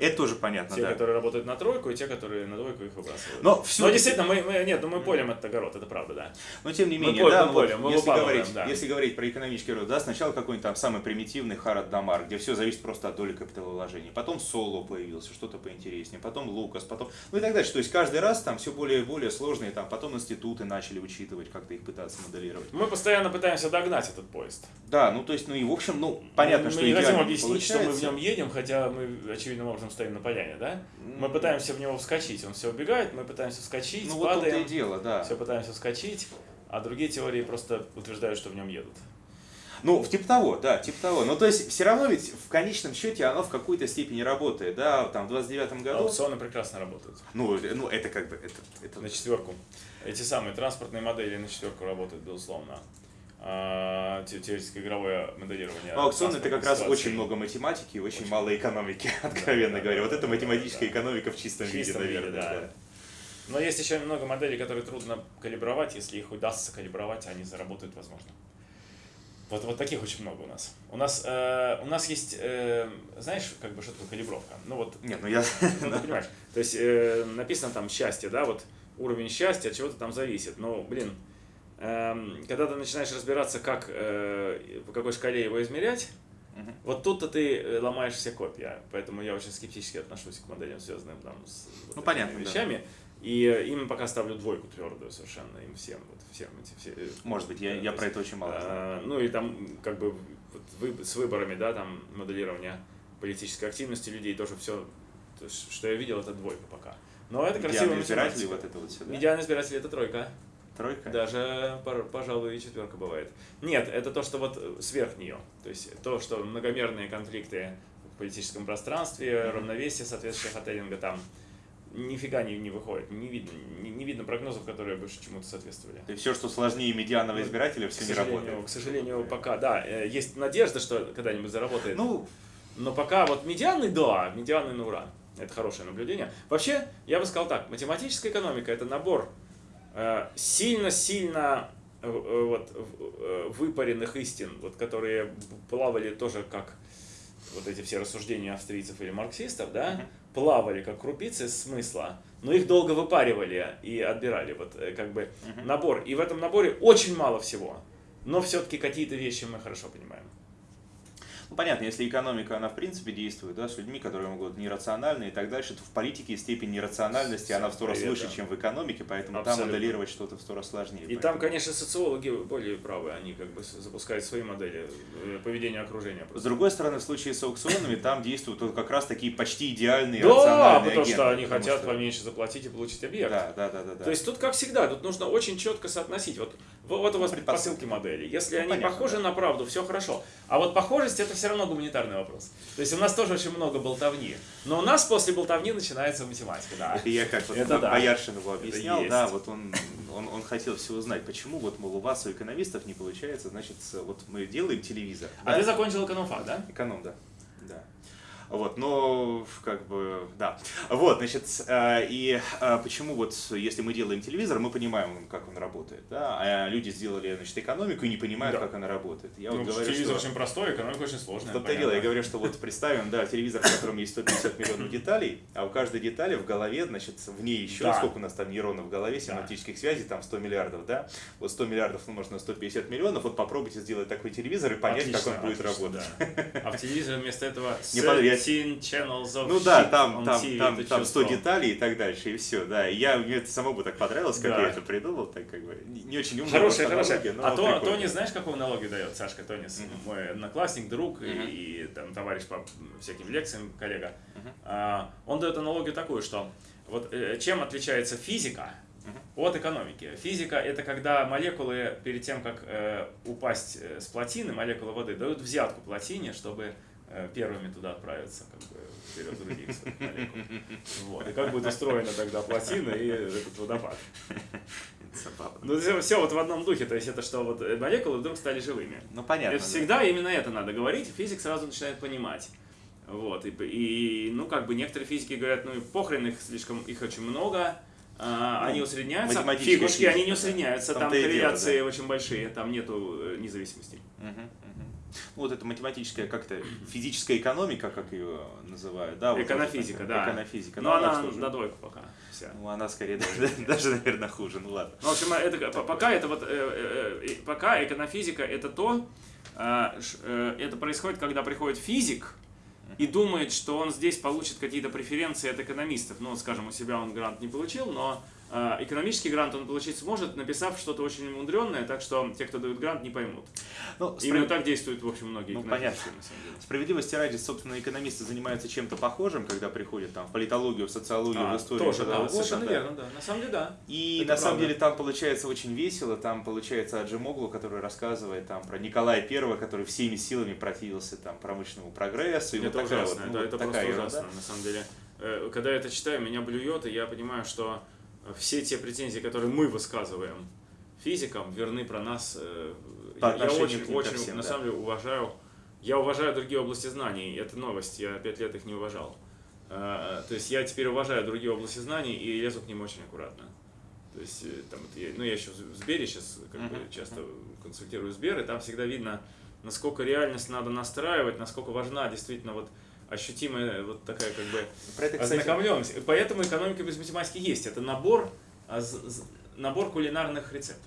это тоже понятно, Те, да. которые работают на тройку, и те, которые на двойку их выбрасывают. Но, все Но действительно, мы, мы, нет, ну мы полем этот огород, это правда, да. Но тем не менее, мы да, мы полем, мы если, говорить, да. если говорить про экономический рост, да, сначала какой-нибудь там самый примитивный Харад Дамар, где все зависит просто от доли капиталовложений. Потом Соло появился, что-то поинтереснее, потом Лукас, потом, ну и так дальше. То есть каждый раз там все более и более сложные, там потом институты начали учитывать, как-то их пытаться моделировать. Мы постоянно пытаемся догнать этот поезд. Да, ну то есть, ну и в общем, ну понятно, мы что Мы не хотим объяснить, что мы в нем едем, хотя мы очевидным образом стоим на поляне, да? Мы пытаемся в него вскочить, он все убегает, мы пытаемся вскочить, ну, падаем, вот и дело, да. все пытаемся вскочить, а другие теории просто утверждают, что в нем едут. Ну, типа того, да, типа того. Ну, то есть, все равно ведь в конечном счете оно в какой-то степени работает, да, там, в 29 году. Аукционы прекрасно работают. Ну, ну это как бы, это, это... На четверку. Эти самые транспортные модели на четверку работают, безусловно. А, теоретическое игровое моделирование. Ну, аукцион это как раз очень много математики и очень, очень мало экономики, откровенно да, говоря. Да, вот это математическая да. экономика в чистом, в чистом виде, наверное. Виде, да. Да. Но есть еще много моделей, которые трудно калибровать. Если их удастся калибровать, они заработают, возможно. Вот, вот таких очень много у нас. У нас, э, у нас есть, э, знаешь, как бы что такое калибровка? Ну вот. Нет, ну я. Ну ты понимаешь. То есть э, написано там счастье, да, вот уровень счастья от чего-то там зависит. Но, блин, когда ты начинаешь разбираться, как, э, по какой шкале его измерять, угу. вот тут-то ты э, ломаешь все копья. Поэтому я очень скептически отношусь к моделям, связанным там, с вот ну, понятно, вещами. Да. И э, им пока ставлю двойку твердую совершенно, им всем, вот всем эти все. Может быть, я, я про это очень мало знаю. Ну и там как бы вот, с выборами, да, там моделирование политической активности людей тоже все, то, что я видел, это двойка пока. Но это красиво. Медианы избиратели вот это вот все, да? Избиратели это тройка. Тройка? Даже, пожалуй, и четверка бывает. Нет, это то, что вот сверх нее. То есть то, что многомерные конфликты в политическом пространстве, mm-hmm. равновесие соответствующего хателлинга там нифига не, не выходит, не видно, не, не видно прогнозов, которые больше чему-то соответствовали. И все, что сложнее медианного избирателя, все не работает. К сожалению, пока, да, э, есть надежда, что когда-нибудь заработает. Ну, но пока вот медианный, да, медианный на ура. Это хорошее наблюдение. Вообще, я бы сказал так, математическая экономика – это набор Э, сильно-сильно э, э, вот, выпаренных истин, вот, которые плавали тоже как вот эти все рассуждения австрийцев или марксистов, да, плавали как крупицы смысла, но их долго выпаривали и отбирали, вот э, как бы набор. И в этом наборе очень мало всего, но все-таки какие-то вещи мы хорошо понимаем. Ну, понятно, если экономика, она в принципе действует, да, с людьми, которые могут нерациональны и так дальше, то в политике степень нерациональности, она в сто раз Привет, выше, да. чем в экономике, поэтому Абсолютно. там моделировать что-то в сто раз сложнее. И там, Поэтому- конечно, социологи более правы, они как бы запускают свои модели э, поведения окружения. С другой стороны, в случае с аукционами, там действуют вот как раз такие почти идеальные Да, рациональные потому что агенты, они потому хотят что- поменьше заплатить и получить объект. Да, да, да, да, да. То есть тут, как всегда, тут нужно очень четко соотносить. Вот, вот у вас предпосылки. предпосылки модели. Если Ну, они понятно, похожи да. на правду, все хорошо. А вот похожесть это все равно гуманитарный вопрос. То есть у нас тоже очень много болтовни. Но у нас после болтовни начинается математика, да. Это я как вот Это да. Бояршинову объяснял, да, вот он, он, он хотел все узнать, почему вот, мол, у вас, у экономистов не получается, значит, вот мы делаем телевизор. А да? ты закончил экономфак, да? Эконом. Да. Вот, но как бы, да. Вот, значит, э, и э, почему вот, если мы делаем телевизор, мы понимаем, как он работает, да, а люди сделали, значит, экономику и не понимают, Да. как она работает. Я Ну, вот говорю, телевизор что... очень простой, экономика очень сложная. И дело, я говорю, что вот представим, да, телевизор, в котором есть 150 миллионов деталей, а у каждой детали в голове, значит, в ней еще, Да. сколько у нас там нейронов в голове, синаптических связей, там 100 миллиардов, да? Вот 100 миллиардов умножить на 150 миллионов, вот попробуйте сделать такой телевизор и понять, как он будет работать. А в телевизоре вместо этого Не я- 17 channels of Ну да, там, там, TV, там, там 100 чувствовал. деталей и так дальше, и все, да. И я, мне это самому так понравилось, как Да. я это придумал, так как бы, не, очень умная Хорошая, хорошая. аналогия, но А то, прикольно. Тони, знаешь, какую аналогию дает Сашка Тонис? Мгм. Мой одноклассник, друг и- Мгм. и, там товарищ по всяким лекциям, коллега. Мгм. А, он дает аналогию такую, что вот э, чем отличается физика от экономики? Физика это когда молекулы перед тем, как э, упасть э, с плотины, молекулы воды дают взятку плотине, чтобы первыми туда отправиться, как бы вперед других. Вот. И как будет устроена тогда плотина и этот водопад. Ну, все, вот в одном духе, то есть это что, вот э, молекулы вдруг стали живыми. Ну, понятно. это да. всегда именно это надо говорить, физик сразу начинает понимать. Вот, и, и, ну, как бы некоторые физики говорят, ну, похрен их слишком, их очень много, а, Ну, они усредняются. Фигушки, физика, они не да. усредняются, там Там-то и дело, корреляции очень большие, там нету э, независимости. Мгм. Ну, вот это математическая, как-то физическая экономика, как ее называют, да? вот Эконофизика, да. Эконофизика. Но Ну, она же? на двойку пока вся. Ну, она скорее даже, даже, наверное, хуже, ну ладно. Ну, в общем, это, по- пока это вот, э, э, э, пока эконофизика это то, это происходит, когда приходит физик и думает, что он здесь получит какие-то преференции от экономистов. Ну, скажем, у себя он грант не получил, но экономический грант он получить сможет, написав что-то очень мудренное, так что те, кто дают грант, не поймут. Ну, Именно справ- так действуют, в общем, многие Ну, понятно. на самом деле. Справедливости ради, собственно, экономисты занимаются чем-то похожим, когда приходят там в политологию, в социологию, А, в историю. тоже, да, совершенно да. верно, да. На самом деле, да. И Это на самом правда. деле там получается очень весело, там получается Аджимоглу, который рассказывает там про Николая Первого, который всеми силами противился там промышленному прогрессу. И это вот ужасно, вот, ну, это, вот это такая просто ужасно, на самом деле. Э, Когда я это читаю, меня блюет, и я понимаю, что все те претензии, которые мы высказываем физикам, верны про нас. э, По Я, очень, к очень, всем, на да. самом деле, уважаю. Я уважаю другие области знаний. Это новость, я пять лет их не уважал. Э, То есть я теперь уважаю другие области знаний и лезу к ним очень аккуратно. То есть, э, там, я, ну, я еще в Сбере сейчас как бы, часто консультирую Сбер, и там всегда видно, насколько реальность надо настраивать, насколько важна действительно вот ощутимая вот такая как бы Про это, кстати, ознакомленность. Поэтому экономика без математики есть. Это набор, а, набор кулинарных рецептов.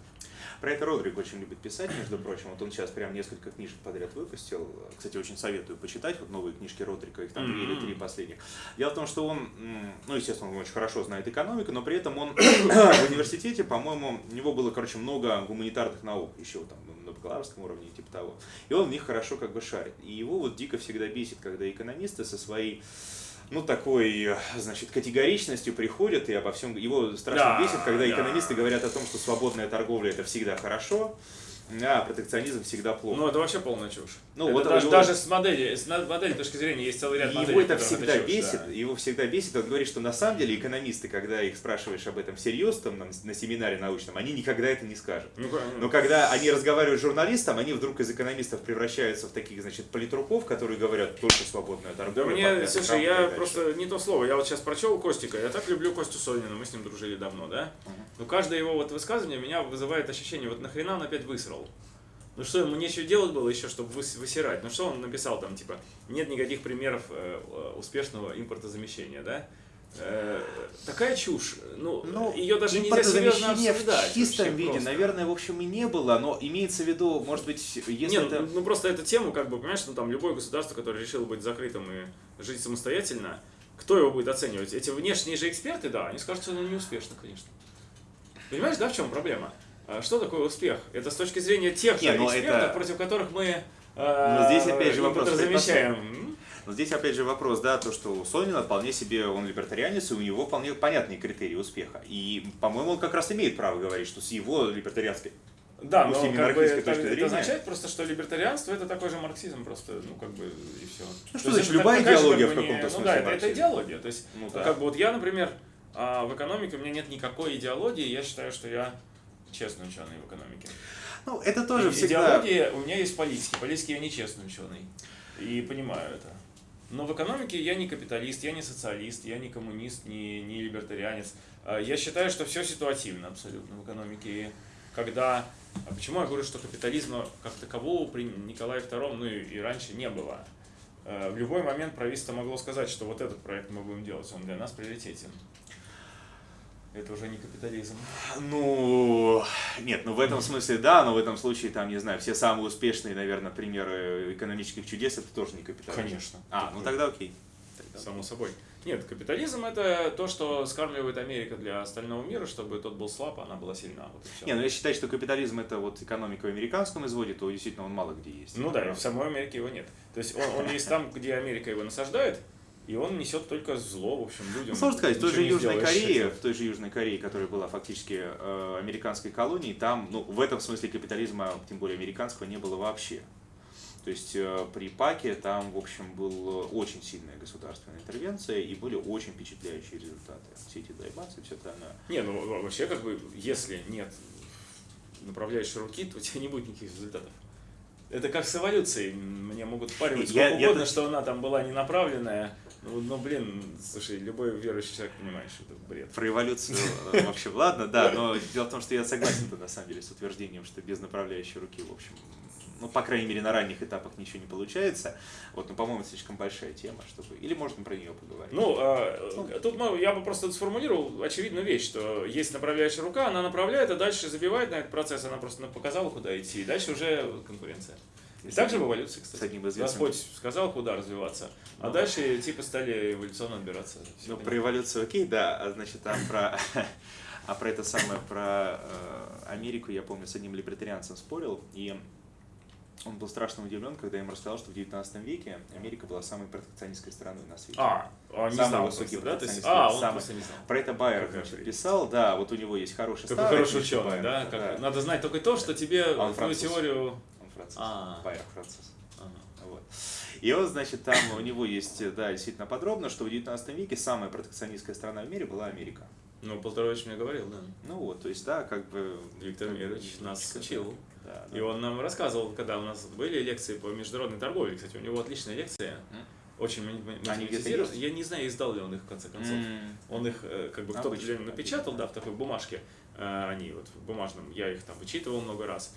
Про это Родрик очень любит писать, между прочим. Вот он сейчас прям несколько книжек подряд выпустил. Кстати, очень советую почитать вот новые книжки Родрика, их там три или три последних. Дело в том, что он, ну, естественно, он очень хорошо знает экономику, но при этом он в университете, по-моему, у него было, короче, много гуманитарных наук еще там бакалаврском уровне типа того. И он в них хорошо как бы шарит. И его вот дико всегда бесит, когда экономисты со своей ну, такой, значит, категоричностью приходят и обо всем... Его страшно Да, бесит, когда да. экономисты говорят о том, что свободная торговля это всегда хорошо, а протекционизм всегда плохо. Ну, это вообще полная чушь. Ну, Это вот даже, его- даже с модели, с модели точки зрения есть целый ряд И моделей. его это всегда чушь, бесит, да. его всегда бесит. Он говорит, что на самом деле экономисты, когда их спрашиваешь об этом всерьез, там, на, на семинаре научном, они никогда это не скажут. Ну, конечно. Но когда они разговаривают с журналистом, они вдруг из экономистов превращаются в таких, значит, политруков, которые говорят только свободная Да торговля. мне, слушай, я просто не то слово. Я вот сейчас прочел Костика. Я так люблю Костю Солнина, мы с ним дружили давно, да? Мгм. Но каждое его вот высказывание меня вызывает ощущение, вот нахрена он опять высрал? Ну что, ему нечего делать было еще, чтобы высирать? Ну что он написал там, типа, нет никаких примеров э, успешного импортозамещения, да? Э, такая чушь. Ну, ну ее даже нельзя серьезно обсуждать. В чистом виде, просто. наверное, в общем, и не было, но имеется в виду, может быть, если Нет, это... ну просто эту тему, как бы, понимаешь, ну там любое государство, которое решило быть закрытым и жить самостоятельно, кто его будет оценивать? Эти внешние же эксперты, да, они скажут, что оно неуспешно, конечно. Понимаешь, да, в чем проблема? А что такое успех? Это с точки зрения тех же ну экспертов, это... против которых мы э, но здесь опять же вопрос замечаем. Но здесь опять же вопрос, да, то, что у Сонина вполне себе, он либертарианец, и у него вполне понятные критерии успеха. И, по-моему, он как раз имеет право говорить, что с его либертарианской да, но как бы, это, это означает просто, что либертарианство это такой же марксизм просто, ну как бы и все. Ну что значит любая идеология в каком-то смысле? Ну да, это, это идеология. То есть, ну, да. как бы вот я, например, а, в экономике у меня нет никакой идеологии, я считаю, что я честный ученый в экономике. Ну, это тоже и, всегда... Идеология у меня есть политики. Политики я не честный ученый. И понимаю это. Но в экономике я не капиталист, я не социалист, я не коммунист, не, не либертарианец. А, я считаю, что все ситуативно абсолютно в экономике. когда... А почему я говорю, что капитализма как такового при Николае II, ну и, и раньше не было? А, в любой момент правительство могло сказать, что вот этот проект мы будем делать, он для нас приоритетен. Это уже не капитализм. Ну, нет, ну в этом смысле да, но в этом случае, там, не знаю, все самые успешные, наверное, примеры экономических чудес, это тоже не капитализм. Конечно. А, ну тогда окей. Тогда... Само собой. Нет, капитализм это то, что скармливает Америка для остального мира, чтобы тот был слаб, а она была сильна. Вот Не, ну я считаю, что капитализм это вот экономика в американском изводе, то действительно он мало где есть. Ну да, и в самой Америке его нет. То есть он, он есть там, где Америка его насаждает, и он несет только зло, в общем, людям. Ну, сложно сказать, в той же Южной Корее, в той же Южной Корее, которая была фактически э, американской колонией, там, ну, в этом смысле капитализма, тем более американского, не было вообще. То есть э, при ПАКе там, в общем, была очень сильная государственная интервенция и были очень впечатляющие результаты. Все эти даймации, все это она... Не, ну вообще, как бы, если нет направляющей руки, то у тебя не будет никаких результатов. Это как с эволюцией. Мне могут впаривать сколько я, угодно, я... что она там была не направленная, ну, ну, блин, слушай, любой верующий человек понимает, что это бред. Про эволюцию э, вообще, ладно, да, но дело в том, что я согласен на самом деле с утверждением, что без направляющей руки, в общем, ну, по крайней мере, на ранних этапах ничего не получается. Вот, ну, по-моему, слишком большая тема, чтобы... Или можно про нее поговорить? Ну, э, ну тут ну, я бы просто сформулировал очевидную вещь, что есть направляющая рука, она направляет, а дальше забивает на этот процесс, она просто показала, куда идти, и дальше уже конкуренция. И так же в эволюции, кстати. С одним известным... Господь сказал, куда развиваться, а ну, дальше типа стали эволюционно отбираться. Ну, про эволюцию окей, да, а значит, там про... А про это самое, про э, Америку, я помню, с одним либертарианцем спорил, и он был страшно удивлен, когда я ему рассказал, что в 19 веке Америка была самой протекционистской страной на свете. А, он не самый знал высокий просто, да? есть, а, он самый, не знал. Про это Байер значит, писал, да, вот у него есть хороший Такой хороший ученый, Байер, да? Как, да? Надо знать только то, что тебе а он твою теорию француз. А. Байер француз. Вот. И он, значит, там у него есть, да, действительно подробно, что в 19 веке самая протекционистская страна в мире была Америка. Ну, Полторович мне говорил, да. Ну вот, то есть, да, как бы... Виктор Мирович нас учил. Да, да. И он нам рассказывал, когда у нас были лекции по международной торговле, кстати, у него отличная лекция. Очень монетизирован. Я не знаю, издал ли он их в конце концов. Mm. Он их э, как бы кто-то напечатал, да, в такой бумажке. Э, они вот в бумажном, я их там вычитывал много раз.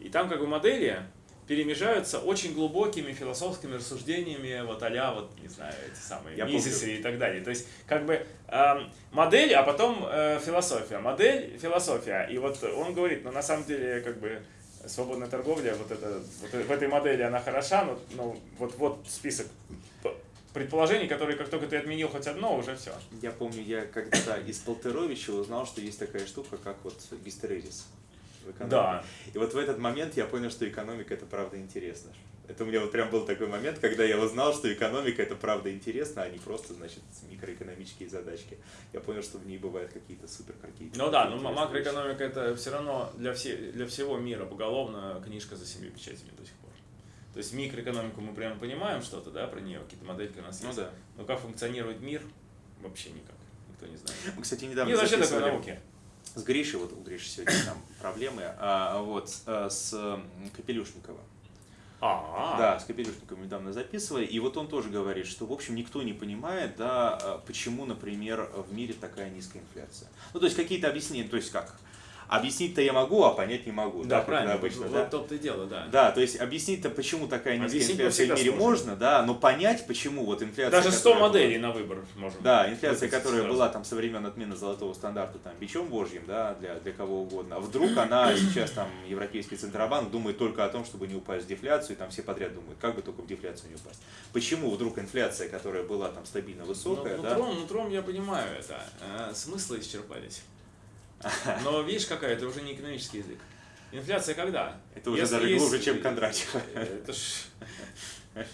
И там как бы модели перемежаются очень глубокими философскими рассуждениями, вот а вот, не знаю, эти самые Я Мизисы и так далее. То есть, как бы э, модель, а потом э, философия. Модель, философия. И вот он говорит, ну на самом деле, как бы, свободная торговля, вот, это, вот в этой модели она хороша, но, но вот, вот список предположений, которые как только ты отменил хоть одно, уже все. Я помню, я когда-то из Полтеровича узнал, что есть такая штука, как вот гистерезис в экономике. Да. И вот в этот момент я понял, что экономика это правда интересно. Это у меня вот прям был такой момент, когда я узнал, что экономика это правда интересно, а не просто, значит, микроэкономические задачки. Я понял, что в ней бывают какие-то супер какие-то. Ну да, но макроэкономика вещи. это все равно для, все, для всего мира поголовно книжка за семью печатями до сих пор. То есть микроэкономику мы прямо понимаем что-то, да, про нее, какие-то модельки у нас ну, есть. Да. Но как функционирует мир, вообще никак. Никто не знает. Мы, кстати, недавно Нет вообще такой науки с Гришей, вот у Гриши сегодня там проблемы, а, вот, а, с Капелюшникова. А, Да, с Капелюшниковым недавно записывали, и вот он тоже говорит, что, в общем, никто не понимает, да, а, почему, например, в мире такая низкая инфляция. Ну, то есть какие-то объяснения, то есть как, Объяснить-то я могу, а понять не могу. Да, как правильно. обычно, вот да? то-то и дело, да. Да, то есть объяснить-то, почему такая низкая Объяснить инфляция в мире сможем. можно, да, но понять, почему вот инфляция... Даже 100 которая была- моделей на выбор можем. Да, инфляция, которая сразу. была там со времен отмены золотого стандарта там бичом божьим, да, для, для кого угодно. А вдруг она сейчас там Европейский Центробанк думает только о том, чтобы не упасть в дефляцию, и там все подряд думают, как бы только в дефляцию не упасть. Почему вдруг инфляция, которая была там стабильно высокая, Ну, да, нутром, нутром я понимаю это. Э, Смыслы исчерпались. Но видишь, какая, это уже не экономический язык. Инфляция когда? это уже Если даже есть- глубже, чем Кондратьев. Это ж...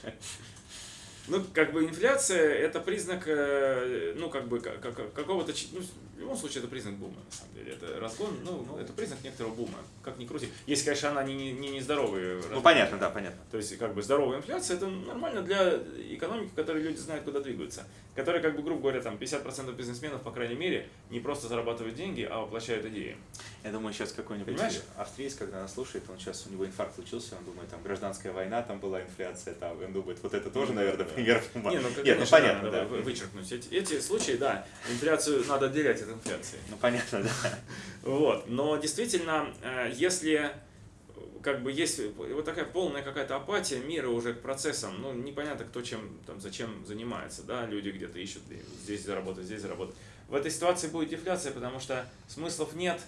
Ну, как бы инфляция это признак, э, ну, как бы, как- как- какого-то, ну, в любом случае это признак бума, на самом деле. Это разгон, ну, это признак некоторого бума, как ни крути. Если, конечно, она не, не, не нездоровая. Ну понятно, да, понятно. То есть, как бы, здоровая инфляция, это нормально для экономики, в которой люди знают, куда двигаются. Которые, как бы, грубо говоря, там, 50% бизнесменов, по крайней мере, не просто зарабатывают деньги, а воплощают идеи. Я думаю, сейчас какой-нибудь Понимаешь? австриец, когда нас слушает, он сейчас, у него инфаркт случился, он думает, там, гражданская война, там была инфляция, там, он думает, вот это тоже, наверное, пример ума. Не, ну, Нет, ну понятно, да, вычеркнуть. Эти, эти случаи, да, инфляцию надо отделять от инфляции. Ну понятно, да. Вот. Но действительно, э, если э, как бы есть вот такая полная какая-то апатия мира уже к процессам, ну, непонятно, кто чем, там, зачем занимается, да, люди где-то ищут здесь заработать, здесь заработать. В этой ситуации будет дефляция, потому что смыслов нет,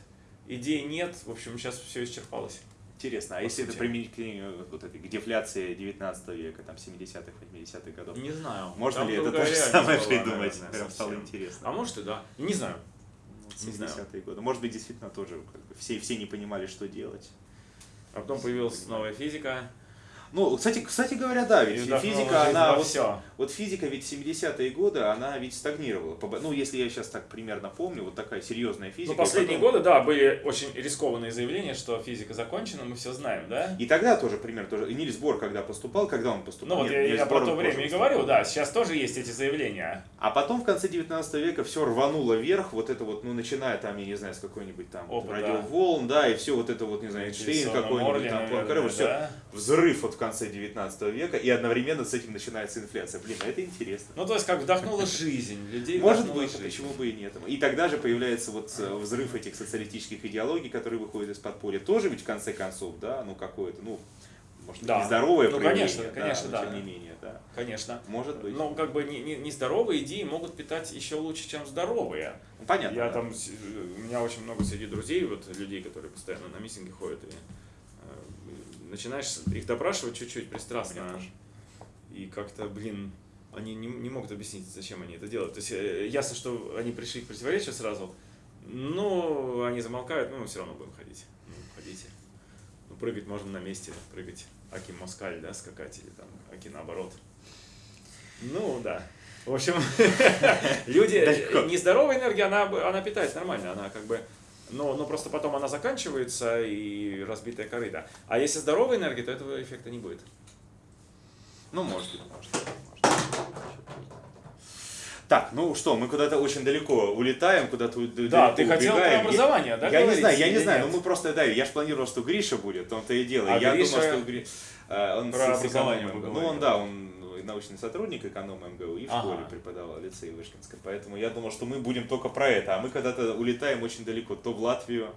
идей нет, в общем, сейчас все исчерпалось. Интересно, а если это сути. применить к, э, вот этой, к дефляции 19 века, там, 70-х, 80-х годов? Не знаю. Можно Там ли это то же самое была, придумать? наверное, Прям стало интересно. А может и да. Не знаю. Вот не знаю. 70-е годы. Может быть, действительно тоже как бы, все, все не понимали, что делать. А потом появилась новая физика. Ну, кстати, кстати говоря, да, ведь и физика, она во вот, всё. вот физика ведь 70-е годы, она ведь стагнировала. Ну, если я сейчас так примерно помню, вот такая серьезная физика. Ну, последние потом- годы, да, были очень рискованные заявления, что физика закончена, мы все знаем, да? И тогда тоже пример тоже. И Нильс Бор, когда поступал, когда он поступал? Ну вот Нет, я, Нильс я Бор, про то время и говорю, да, сейчас тоже есть эти заявления. А потом в конце 19 века все рвануло вверх, вот это вот, ну, начиная там, я не знаю, с какой-нибудь там Опыт, радиоволн, да, и все вот это вот, не знаю, Эйнштейн какой-нибудь, там, Пуанкаре, все, да? взрыв вот в конце 19 века, и одновременно с этим начинается инфляция. Блин, а это интересно. Ну, то есть, как вдохнула жизнь, людей Может быть, жизнь. почему бы и нет. И тогда же появляется вот э, взрыв этих социалистических идеологий, которые выходят из подполья. Тоже ведь в конце концов, да, ну какое-то, ну, может быть, Да. нездоровое Ну, проявление, конечно, да, конечно, но да. тем не менее, да. Конечно. Может быть. Но как бы не- не- нездоровые идеи могут питать еще лучше, чем здоровые. Ну, понятно. Я да. там, с- у меня очень много среди друзей, вот людей, которые постоянно на митинги ходят, и э, начинаешь их допрашивать чуть-чуть пристрастно. И как-то, блин, они не, не могут объяснить, зачем они это делают. То есть э, ясно, что они пришли к противоречию сразу, но они замолкают, ну мы все равно будем ходить. Ну, ходите. Ну, прыгать можно на месте, прыгать аки москаль, да, скакать, или там аки наоборот. Ну, да. В общем, люди, Далеко. нездоровая энергия, она, она питается нормально, она как бы, но, но просто потом она заканчивается и разбитая корыта. А если здоровая энергия, то этого эффекта не будет. Ну, может быть, может быть. Так, ну что, мы куда-то очень далеко улетаем, куда-то Да, ты хотел про убегаем. Я- образование, да, Я не знаю, я не знаю, нет? но мы просто, да, я же планировал, что Гриша будет, в том-то и дело. А я Гриша думал, что Гри- э, он про с- Ну, он, да, он научный сотрудник эконом МГУ и в Ага. школе преподавал, в лицее Вышкинской. Поэтому я думал, что мы будем только про это, а мы когда-то улетаем очень далеко, то в Латвию,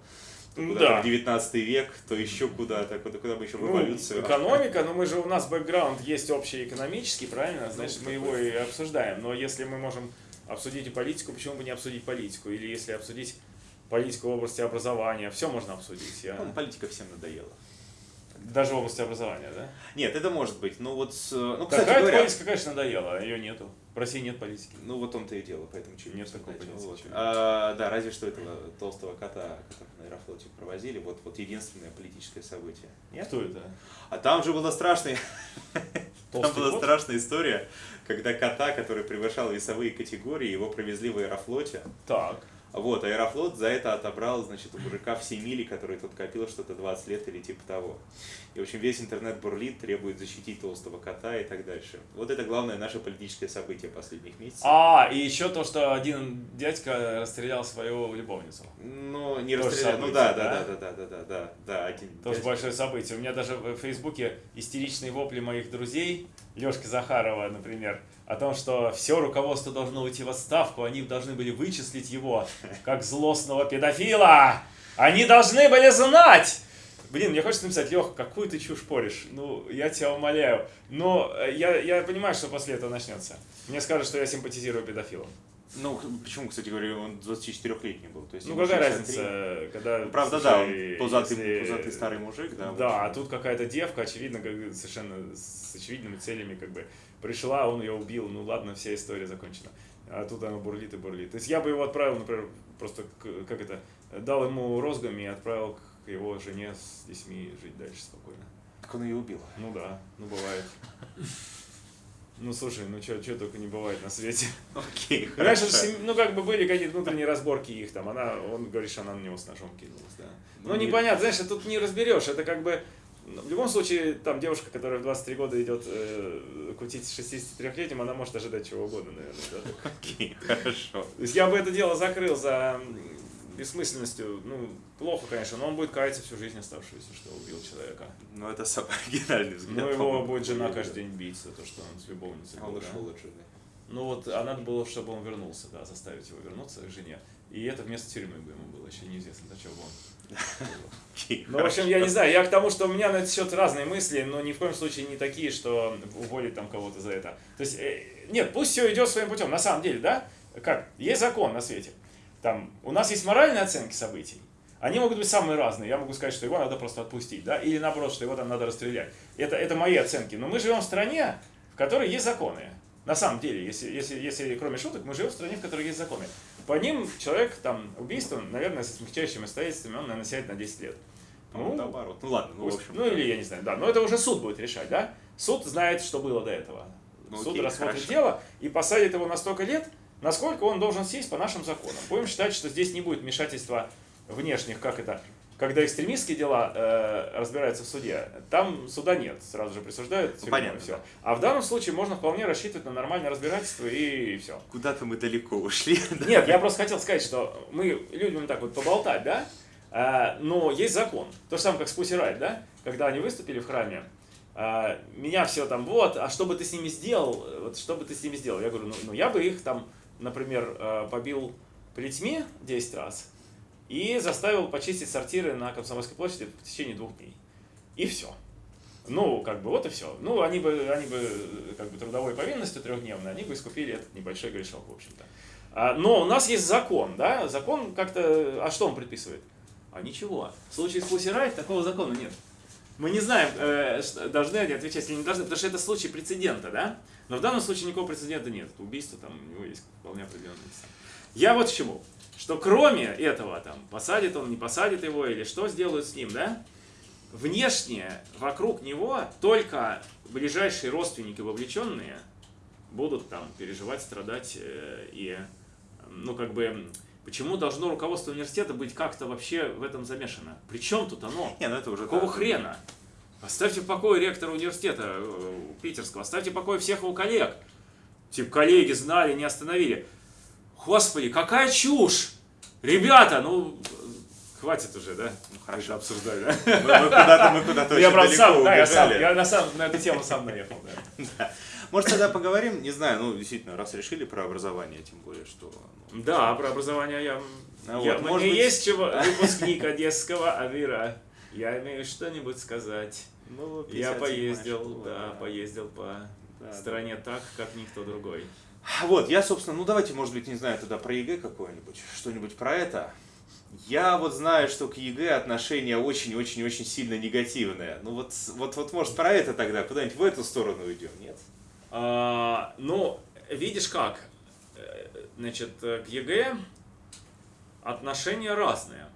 то Ну куда-то да. в 19 век, то еще куда-то, куда, куда мы еще в Ну, эволюцию. экономика, но мы же у нас бэкграунд есть общий экономический, правильно? Значит, Ну, мы его и обсуждаем. Но если мы можем обсудить и политику, почему бы не обсудить политику? Или если обсудить политику в области образования, все можно обсудить. Я... Ну, политика всем надоела. Даже в области образования, да? Нет, это может быть. Ну вот, с- ну, Такая кстати говоря, политика, конечно, надоела, ее нету. В России нет политики. ну вот он-то и дело, поэтому чуть Нет такого понятия, Вот. чего. А, да, разве что этого толстого кота, которого на Аэрофлоте провозили, вот, вот единственное политическое событие. Нет? Кто это? А там же была страшная, там была кот? страшная история, когда кота, который превышал весовые категории, его провезли в Аэрофлоте. Так. Вот, Аэрофлот за это отобрал, значит, у мужика все мили, которые тот копил что-то 20 лет или типа того. И, в общем, весь интернет бурлит, требует защитить толстого кота и так дальше. Вот это главное наше политическое событие последних месяцев. А, и еще то, что один дядька расстрелял свою любовницу. Ну, не Тоже расстрелял. Ну событие, да, да? да, да, да, да, да, да, да, один. Тоже дядька. большое событие. У меня даже в Фейсбуке истеричные вопли моих друзей, Лешки Захарова, например, о том, что все руководство должно уйти в отставку, они должны были вычислить его как злостного педофила. Они должны были знать, Блин, мне хочется написать, Лех, какую ты чушь поришь? Ну, я тебя умоляю. Но э, я, я понимаю, что после этого начнется. Мне скажут, что я симпатизирую педофилам. Ну, почему, кстати говоря, он 24-летний был? То есть ну, какая 63. разница, когда... Ну, Правда, слушай, да, он пузатый, если- пузатый старый мужик, да. Да, а тут какая-то девка, очевидно, как, совершенно с очевидными целями, как бы, пришла, он ее убил, ну ладно, вся история закончена. А тут она бурлит и бурлит. То есть я бы его отправил, например, просто, к- как это, дал ему розгами и отправил к его жене с детьми жить дальше спокойно. Так он ее убил. Ну да, ну бывает. Ну слушай, ну что только не бывает на свете. Окей, Раньше, же сем- ну как бы были какие-то внутренние разборки их там, она, он говорит, что она на него с ножом кинулась, да. Ну Ну, не- непонятно, знаешь, тут не разберешь, это как бы, ну, в любом случае, там девушка, которая в 23 года идет э, кутить с 63-летним, она может ожидать чего угодно, наверное. да. Окей, хорошо. То есть я бы это дело закрыл за бессмысленностью, ну, плохо, конечно, но он будет каяться всю жизнь оставшуюся, что убил человека. Ну, это самый оригинальный взгляд. Ну, его будет жена каждый день бить за то, что он с любовницей А он был, да. ушел от жены. Ну вот, а надо было, чтобы он вернулся, да, заставить его вернуться к жене. И это вместо тюрьмы бы ему было, еще неизвестно, чего бы он. Ну, в общем, я не знаю, я к тому, что у меня на этот счет разные мысли, но ни в коем случае не такие, что уволить там кого-то за это. То есть, э, нет, пусть все идет своим путем, на самом деле, да? Как? Есть закон на свете. Там, у нас есть моральные оценки событий. Они могут быть самые разные. Я могу сказать, что его надо просто отпустить, да? Или наоборот, что его там надо расстрелять. Это, это мои оценки. Но мы живем в стране, в которой есть законы. На самом деле, если, если, если кроме шуток, мы живем в стране, в которой есть законы. По ним человек, там, убийство, наверное, со смягчающими обстоятельствами, он, наверное, сядет на 10 лет. По-моему, наоборот. Ну ладно, ну, в общем. ну или я не знаю, да. Но это уже суд будет решать, да? Суд знает, что было до этого. Ну, суд окей, рассмотрит хорошо. дело и посадит его на столько лет, насколько он должен сесть по нашим законам. Будем считать, что здесь не будет вмешательства внешних, как это, когда экстремистские дела э, разбираются в суде, там суда нет, сразу же присуждают тюрьму, понятно, и все. да. А в данном случае можно вполне рассчитывать на нормальное разбирательство и все. Куда-то мы далеко ушли. Нет, я просто хотел сказать, что мы любим так вот поболтать, да? А, но есть закон. То же самое, как с Riot, да? Когда они выступили в храме, а, меня все там, вот, а что бы ты с ними сделал? Вот что бы ты с ними сделал? Я говорю, ну, ну, я бы их там, например, а, побил плетьми 10 раз и заставил почистить сортиры на Комсомольской площади в течение двух дней. И все. Ну, как бы, вот и все. Ну, они бы, они бы, как бы, трудовой повинностью трехдневной, они бы искупили этот небольшой грешок, в общем-то. А, Но у нас есть закон, да? Закон как-то... А что он предписывает? А ничего. В случае с Riot такого закона нет. Мы не знаем, э, должны они отвечать или не должны, потому что это случай прецедента, да? Но в данном случае никакого прецедента нет. Это убийство, там у него есть вполне определенные места. Я вот к чему. Что кроме этого, там, посадит он, не посадит его, или что сделают с ним, да? Внешне, вокруг него, только ближайшие родственники вовлеченные будут там переживать, страдать э, и, ну, как бы, почему должно руководство университета быть как-то вообще в этом замешано? При чем тут оно? Не, ну это уже... Какого да. хрена? Оставьте в покое ректора университета э, питерского, оставьте в покое всех его коллег. Типа, коллеги знали, не остановили. Господи, какая чушь! Ребята, ну, хватит уже, да? Ну, хорошо. Да? Мы, мы куда-то, мы куда-то Я, очень правда, сам, да, я сам, я на, сам, на эту тему сам наехал, да. Может, тогда поговорим? Не знаю, ну, действительно, раз решили про образование, тем более, что... ну, Да, про образование я... А я вот, мне может быть- есть чего, выпускник одесского ОВИРа. Я имею что-нибудь сказать. ну, Я 57-я поездил, да, поездил по Да, стране так, как никто другой. Вот, я, собственно, ну давайте, может быть, не знаю, тогда про ЕГЭ какое-нибудь, что-нибудь про это. Я вот знаю, что к ЕГЭ отношение очень-очень-очень сильно негативное. Ну вот, вот, вот, может, про это тогда куда-нибудь в эту сторону уйдем, нет? А, ну, видишь как, Э, значит, э, к ЕГЭ отношения разные.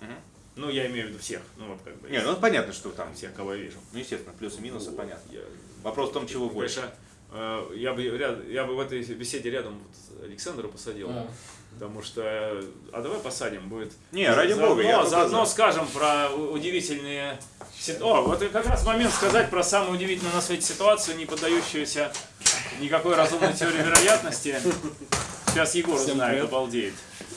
Мгм. Ну, я имею в виду всех, ну вот как бы. Не, ну понятно, что там, всех, кого я вижу. ну естественно, плюсы и минусы, понятно. Я- Вопрос в том, чего Ну, больше. Конечно, я бы, ряд- я бы в этой беседе рядом вот Александра посадил. Потому что, э, а давай посадим, будет... Не, ради заодно, бога, я Заодно за. скажем про удивительные... О, вот как раз момент сказать про самую удивительную на свете ситуацию, не поддающуюся никакой разумной теории вероятности. Сейчас Егор Всем узнает, привет. обалдеет.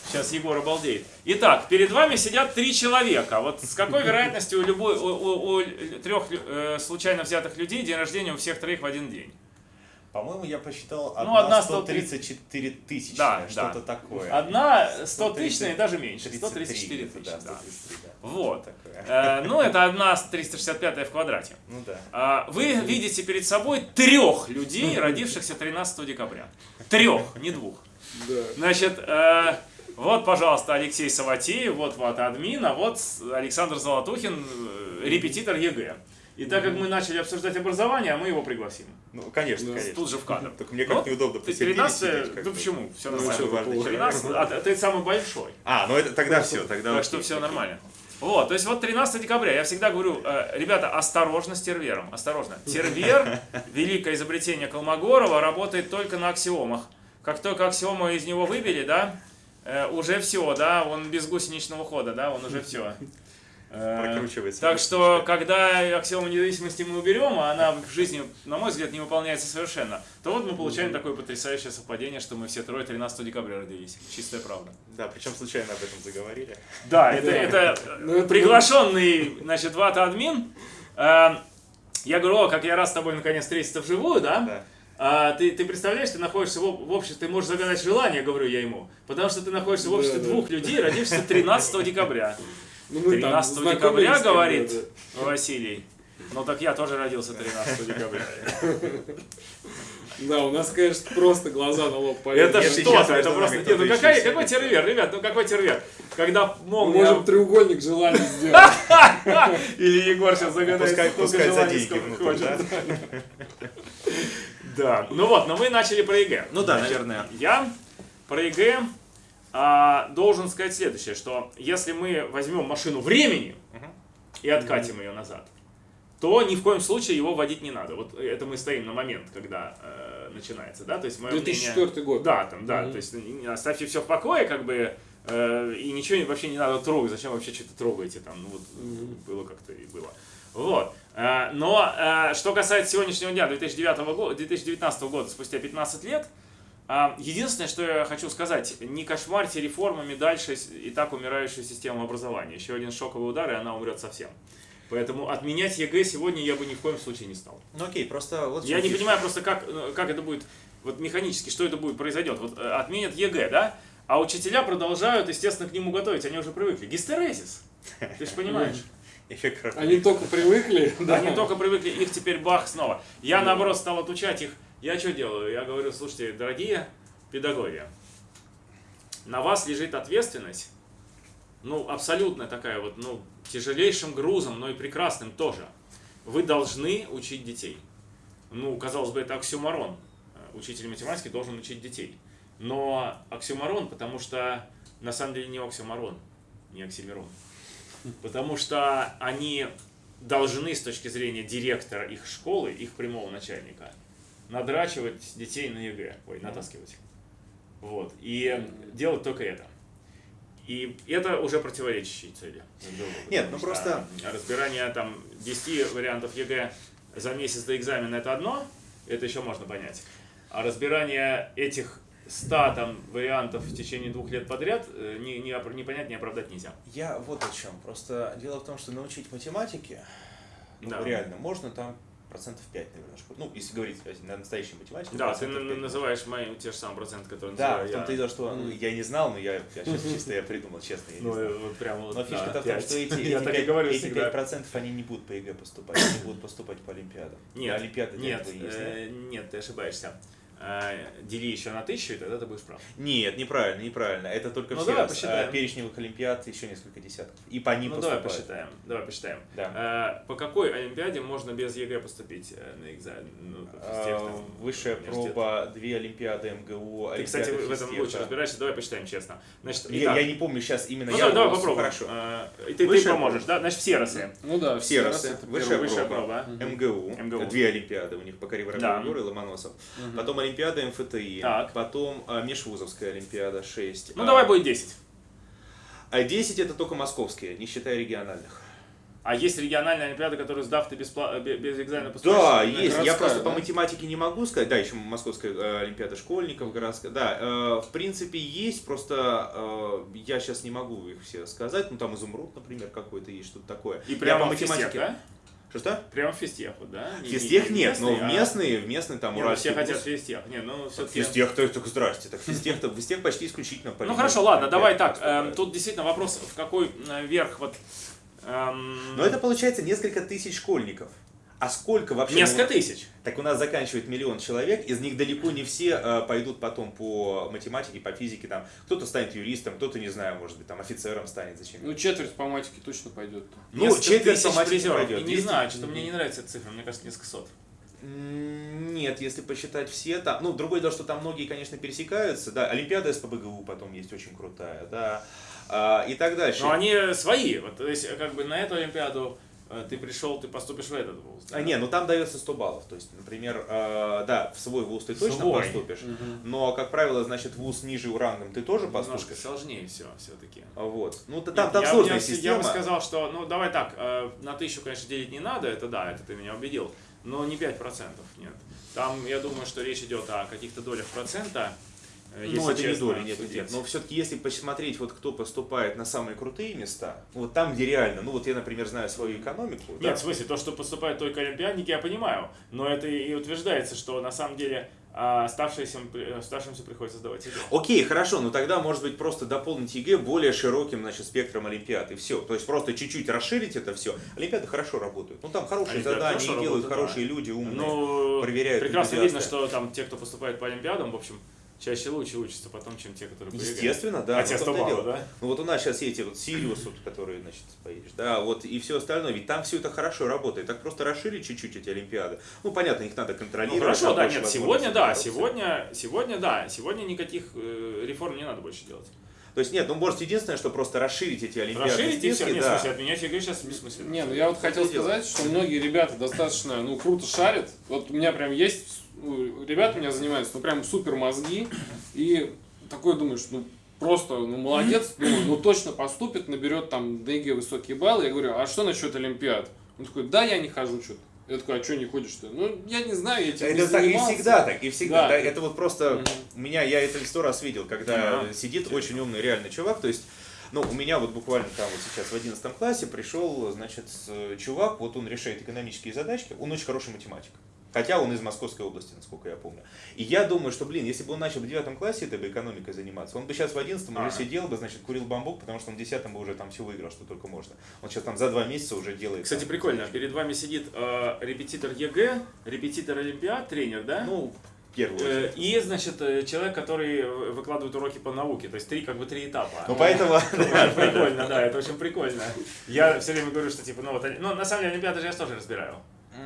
Сейчас Егор обалдеет. Итак, перед вами сидят три человека. Вот с какой вероятностью у, любой, у, у- у трех э, случайно взятых людей день рождения у всех троих в один день? По-моему, я посчитал Ну, одна одна 130. 134 тысячи, Да, что-то да. такое. Одна 100 130, тысячная и даже меньше. 33 134 где-то, тысячи, да, да. 133, да. Вот. Такое. Э, ну, это одна 365 в квадрате. Ну да. А, Вы видите перед собой трех людей, родившихся 13 декабря. Трех, не двух. Да. Значит, э, вот, пожалуйста, Алексей Савватеев, вот вот админ, а вот Александр Золотухин, э, репетитор ЕГЭ. И так как мы начали обсуждать образование, мы его пригласим. Ну, конечно, Да. конечно. Тут же в кадр. Только мне Вот, как неудобно Ты посередине 13 сидеть, как да бы. почему? Все Ну, нормально. что, важный человек. 13, а ты- ты самый большой. А, ну это тогда все, тогда Так что все окей. нормально. Вот, то есть вот 13 декабря, я всегда говорю, э, ребята, осторожно с тервером, осторожно. Тервер, великое изобретение Колмогорова, работает только на аксиомах. Как только аксиому из него выбили, да, э, уже все, да, он без гусеничного хода, да, он уже все. Прокручивается. Так что, когда аксиому независимости мы уберем, а она в жизни, на мой взгляд, не выполняется совершенно, то вот мы получаем такое потрясающее совпадение, что мы все трое 13 декабря родились. Чистая правда. Да, причем случайно об этом заговорили. Да, это, Да. это Ну, приглашенный, значит, вата админ. Э, Я говорю, о, как я рад с тобой наконец встретиться вживую, да? Да. А ты, ты представляешь, ты находишься в, в обществе, ты можешь загадать желание, говорю я ему, потому что ты находишься в обществе Да, да. двух людей, родившихся 13 декабря. Ну, мы там 13 знакомились декабря, говорит да. Василий. Ну так я тоже родился 13 декабря. Да, у нас, конечно, просто глаза на лоб полезли. Это что-то, это просто... Нет, ну какая, какой тервер, ребят, ну какой тервер? Когда Мы молния... можем треугольник желаний сделать. Или Егор сейчас загадает Пускай, сколько желаний, сколько внутрь, хочет. да? Да, ну вот, но мы начали про ЕГЭ. Ну да, наверное. Я про ЕГЭ а, должен сказать следующее, что если мы возьмем машину времени и откатим ее назад, то ни в коем случае его вводить не надо. Вот это мы стоим на момент, когда э, начинается, да, то есть мое 2004 мнение- год. Да, там, да, Мгм. то есть оставьте все в покое, как бы, э, и ничего вообще не надо трогать, зачем вообще что-то трогаете, там, ну вот, Мгм. было как-то и было. Вот. Э, Но э, что касается сегодняшнего дня, 2009 года, 2019 года, спустя 15 лет, Единственное, что я хочу сказать, не кошмарьте реформами дальше и так умирающую систему образования. Еще один шоковый удар, и она умрет совсем. Поэтому отменять ЕГЭ сегодня я бы ни в коем случае не стал. Ну окей, просто вот... Я не фишка. понимаю просто, как, э, как это будет вот механически, что это будет произойдет. Вот э, отменят ЕГЭ, да? А учителя продолжают, естественно, к нему готовить. Они уже привыкли. Гистерезис. Ты же понимаешь. Они только привыкли. Они только привыкли, их теперь бах снова. Я, наоборот, стал отучать их. Я что делаю? Я говорю, слушайте, дорогие педагоги, на вас лежит ответственность, ну, абсолютно такая вот, ну, тяжелейшим грузом, но и прекрасным тоже. Вы должны учить детей. Ну, казалось бы, это оксюморон. Учитель математики должен учить детей. Но оксюморон, потому что на самом деле не оксюморон, не оксимирон. Потому что они должны с точки зрения директора их школы, их прямого начальника, надрачивать детей на ЕГЭ, ой, натаскивать. Вот. И делать только это. И это уже противоречащие цели. Нет, ну просто- Разбирание там 10 вариантов ЕГЭ за месяц до экзамена это одно, это еще можно понять. А разбирание этих 100 там, вариантов в течение двух лет подряд э, не, не, не понять, не оправдать нельзя. Я вот о чем. Просто дело в том, что научить математике, ну, Да. реально, можно там процентов 5, наверное, Ну, если говорить на настоящей математике. Да, ты процентов н- 5. называешь мои те же самые проценты, которые Да, в я. том-то и дело, что ну, я не знал, но я, я сейчас чисто я придумал, честно, я не Ну, знал. э, вот прям вот, Но да, фишка-то в том, что эти, Я эти, так и 5, говорю эти всегда. 5% они не будут по ЕГЭ поступать, они будут поступать по Олимпиадам. Нет, Олимпиады нет? э, нет, ты ошибаешься. Э, Дели еще на тысячу, и тогда ты будешь прав. Нет, неправильно, неправильно. Это только Ну, все давай посчитаем. А, перечневых олимпиад еще несколько десятков. И по ним ну, давай посчитаем. Давай посчитаем. Да. Э, По какой Олимпиаде можно без ЕГЭ поступить э, на экзамен? Ну, в тех, А, там, Высшая проба, две Олимпиады МГУ, Ты, кстати, в этом физтеха. лучше разбираешься. Давай посчитаем честно. Значит, Я, я не помню сейчас именно. ну, я давай, давай попробуем. Хорошо. Э, И ты, ты поможешь, да? Значит, все росы. Ну да, Все расы. Высшая проба. проба. МГУ, МГУ. две Олимпиады у них по. Юры и Ломоносов. Потом Олимпиада МФТИ. Так. Потом а, Межвузовская Олимпиада 6. Ну, давай будет 10. А 10 это только московские, не считая региональных. А есть региональные олимпиады, которые сдав ты беспла- бе- без экзамена поступаешь? Да, есть. Я просто по да? математике не могу сказать. Да, еще Московская э, Олимпиада школьников, городская. Да, э, в принципе, есть, просто э, я сейчас не могу их все сказать. Ну, там изумруд, например, какой-то есть, что-то такое. И Я прямо по в физтех, да? Что-что? Прямо в физтех, вот, да? Не- Физтех не нет, но в а- местные, в местные там Не, ну, уральский все хотят вуз. физтех. Не, ну все-таки... Физтех, так, так здрасте. Так физтех, физтех почти исключительно по Ну хорошо, ладно, давай так. эм, Тут действительно вопрос, в какой э, верх вот... эм, Но это получается несколько тысяч школьников. А сколько вообще? Несколько тысяч. Так у нас заканчивает миллион человек, из них далеко не все э, пойдут потом по математике, по физике. Там кто-то станет юристом, кто-то, не знаю, может быть, там офицером станет, зачем. Ну, четверть по математике точно пойдет. Ну, Несколько четверть по математике призеров. пойдет. И не Есть- знаю, что-то мне не нравится эта цифра, мне кажется, несколько сот. Нет, если посчитать все, там, ну, другое дело, что там многие, конечно, пересекаются, да, Олимпиада СПБГУ потом есть очень крутая, да, а, и так дальше. Но они свои. Вот, то есть, как бы на эту Олимпиаду ты пришел, ты поступишь в этот вуз. да? А, не, ну там дается 100 баллов, то есть, например, э, да, в свой вуз ты точно Свой. поступишь, но, как правило, значит, вуз ниже рангом ты тоже Немножко поступишь. сложнее все все-таки. Вот. Ну, там, Нет, там я, сложная я, система. Я бы сказал, что, ну, давай так, э, на тысячу, конечно, делить не надо, это да, это ты меня убедил, но не 5%, нет. Там, я думаю, что речь идет о каких-то долях процента. Э, Ну, если это не честно нет, судить. нет. Но все-таки, если посмотреть, вот кто поступает на самые крутые места, вот там, где реально, ну вот я, например, знаю свою экономику. да, Нет, в смысле, то, что поступают только олимпиадники, я понимаю. Но это и утверждается, что на самом деле а, оставшимся, при- оставшимся приходится сдавать ЕГЭ. Окей, хорошо, но тогда, может быть, просто дополнить ЕГЭ более широким, значит, спектром Олимпиад, и все. То есть просто чуть-чуть расширить это все. Олимпиады хорошо работают. Ну, там хорошие Олимпиады задания хорошо делают, работают, хорошие люди, умные. Ну, проверяют прекрасно видно, что там те, кто поступает по олимпиадам, в общем, чаще лучше учатся потом, чем те, которые по ЕГЭ. Естественно, да. А ну, том-то 100 и дело. баллов, да? Ну вот у нас сейчас эти вот Сириус, вот, которые, значит, поедешь, да, вот и все остальное, ведь там все это хорошо работает. Так просто расширить чуть-чуть эти Олимпиады. Ну, понятно, их надо Ну, контролировать. хорошо, там да, нет, сегодня, да, сегодня, сегодня, да, сегодня никаких э, реформ не надо больше делать. То есть нет, ну может единственное, что просто расширить эти Олимпиады. Расширить и все, списки, нет, да. смысле, отменять ЕГЭ сейчас бессмысленно. Не, ну я вот хотел сказать, что многие ребята достаточно, ну, круто шарят. Вот у меня прям есть, ну, ребята у меня занимаются, ну, прям супер мозги. И такой думаешь, ну, просто, ну, молодец, думаю, ну, точно поступит, наберет там ДГ высокие баллы. Я говорю, а что насчет Олимпиад? Он такой, да, я не хожу что-то. Я такой, а что не ходишь-то? Ну, я не знаю, я этим не Это так и занимался. всегда так, и всегда. Да. да, это вот просто Мгм. у меня, я это сто раз видел, когда Ага. сидит очень умный реальный чувак, то есть ну, у меня вот буквально там вот сейчас в 11 классе пришел, значит, с- чувак, вот он решает экономические задачки, он очень хороший математик. Хотя он из Московской области, насколько я помню. И я думаю, что, блин, если бы он начал в девятом классе этой бы экономикой заниматься, он бы сейчас в одиннадцатом уже Ага. сидел бы, значит, курил бамбук, потому что он в десятом бы уже там все выиграл, что только можно. Он сейчас там за два месяца уже делает. Кстати, там, прикольно, задачки. перед вами сидит э, репетитор ЕГЭ, репетитор Олимпиад, тренер, да? Ну, первую Э. И, значит, э, человек, который выкладывает уроки по науке, то есть три, как бы три этапа. Ну, поэтому... Это прикольно, да, это очень прикольно. Я все время говорю, что типа, ну вот, ну на самом деле Олимпиады же я тоже разбираю.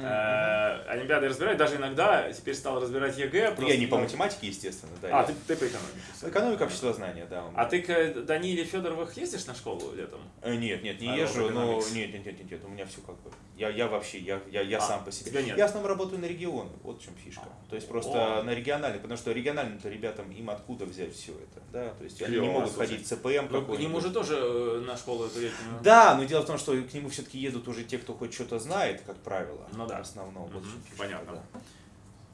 Э, Олимпиады я разбираю, даже иногда теперь стал разбирать ЕГЭ. Ну, просто, я не по ну, математике, естественно, да. А, я- ты, ты по экономике. Экономика обществознания, да. у меня. А ты к Даниле Федоровых ездишь на школу летом? Э, Нет, нет, не А, езжу, но нет, нет, нет, нет, нет, у меня все как бы. Я, я вообще, я, я, я А, сам по себе. нет. Я в основном работаю на регионы, вот в чем фишка. То есть просто О. на региональный, потому что региональным-то ребятам им откуда взять все это, да, то есть они не Клево, могут слушай. ходить в ЦПМ Ну, к нему же тоже э, на школу эту летнюю. Да, но дело в том, что к нему все-таки едут уже те, кто хоть что-то знает, как правило. Ну да. В основном. Вот в чем фишка, понятно. да.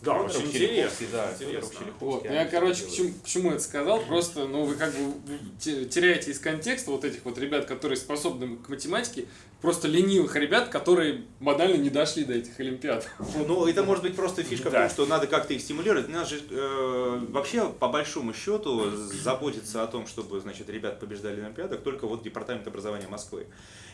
Да, Федоров, очень интересно. да, интересно. Вот, они я, короче, к чему, к чему это сказал, просто, ну, вы как бы те- теряете из контекста вот этих вот ребят, которые способны к математике, просто ленивых ребят, которые банально не дошли до этих олимпиад. Ну, это может быть просто фишка в Да. том, что надо как-то их стимулировать. Надо же э, вообще, по большому счету, заботиться о том, чтобы, значит, ребят побеждали на Олимпиадах, только вот Департамент образования Москвы.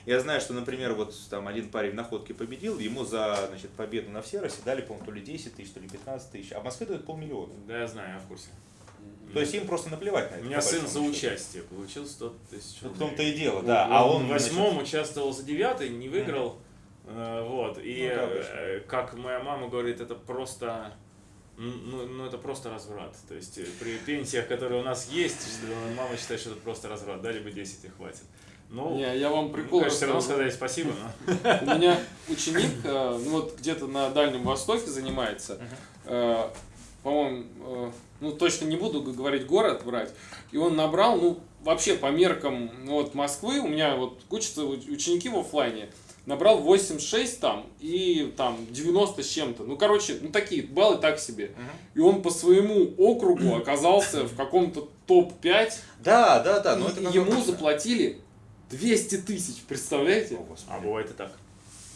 Я знаю, что, например, вот там один парень в находке победил, ему за, значит, победу на Всеросе дали, по-моему, то ли 10 тысяч, то ли 15 тысяч, а в Москве дают полмиллиона. Да, я знаю, я в курсе. То есть им просто наплевать на У это. меня по сын за счету. участие получил 100 тысяч Ну, В рублей. том-то и дело, да. А он, в восьмом участвовал за девятый, не выиграл. Э, Вот. И Ну, э, как моя мама говорит, это просто. Ну, ну, это просто разврат. То есть э, при пенсиях, которые у нас есть, мама считает, что это просто разврат. Дали бы 10 и хватит. Ну, Не, я вам прикол конечно, все равно сказали спасибо. У меня ученик, э, ну вот где-то на Дальнем Востоке занимается, э, по-моему, э, ну точно не буду говорить город брать, и он набрал, ну вообще по меркам ну, вот Москвы, у меня вот учатся уч- ученики в оффлайне, набрал 8,6 там и там 90 с чем-то. Ну, короче, ну такие баллы так себе. И он по своему округу оказался в каком-то топ-5. Да, да, да. но это ему заплатили 200 тысяч, представляете? О, Господи. А бывает и так.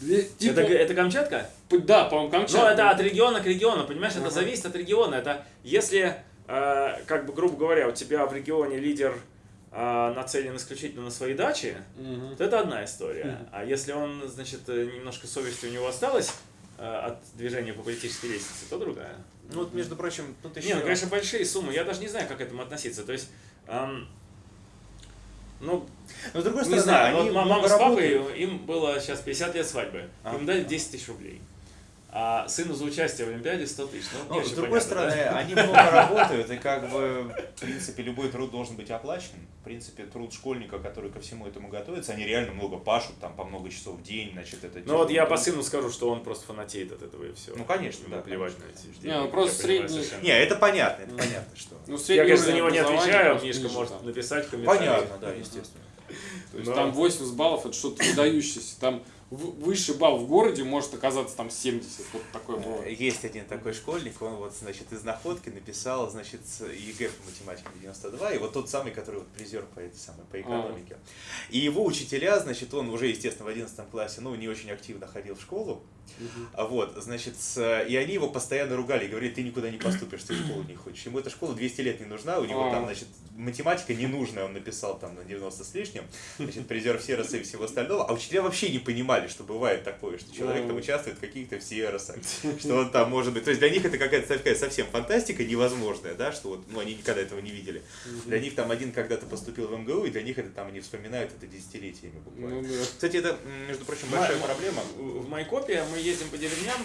Две- типа, Это, это Камчатка? да, по-моему, Ну, Камчатка. это от региона к региону, понимаешь, это Ага. зависит от региона. Это если, э, как бы, грубо говоря, у тебя в регионе лидер э, нацелен исключительно на свои дачи, Мгм. то это одна история. А если он, значит, э, немножко совести у него осталось э, от движения по политической лестнице, то другая. Ну, вот, между прочим, тут еще... Не, ну, конечно, большие суммы. Я даже не знаю, как к этому относиться. То есть, эм, ну, Но с другой не стороны, знаю, они вот мама с папой, работают. им было сейчас 50 лет свадьбы. А. Им дали 10 тысяч рублей. А сыну за участие в Олимпиаде 100 тысяч. Ну, Ну, с другой понятно, стороны, да? они много работают, и как бы, в принципе, любой труд должен быть оплачен. В принципе, труд школьника, который ко всему этому готовится, они реально много пашут, там, по много часов в день, значит, это... Ну вот я по сыну скажу, что он просто фанатеет от этого и все. Ну, конечно, да, Плевать на эти Не, ну, просто средний-. Не, это понятно, это понятно, что... Ну, Я, конечно, за него не отвечаю, Мишка может написать в комментариях. Понятно, да, естественно. То есть там 80 баллов это что-то выдающееся. Там высший балл в городе может оказаться там 70. Вот такое бывает. Есть один такой школьник, он вот, значит, из Находки написал, значит, ЕГЭ по математике 92, и вот тот самый, который вот призер по этой самой, по экономике. И его учителя, значит, он уже, естественно, в 11 классе, ну, не очень активно ходил в школу, а вот, значит, и они его постоянно ругали, говорили, ты никуда не поступишь, ты в школу не хочешь. Ему эта школа 200 лет не нужна, у него А. там, значит, математика ненужная, он написал там на 90 с лишним, значит, призер в Сероса и всего остального, а учителя вообще не понимали, что бывает такое, что человек там А. участвует в каких-то в Серосах, что он там может быть, то есть для них это какая-то такая совсем фантастика невозможная, да, что вот, ну, они никогда этого не видели. Для них там один когда-то поступил в МГУ, и для них это там они вспоминают это десятилетиями буквально. Ну, да. Кстати, это, между прочим, большая ма- проблема. В Майкопе мы ездим по деревням,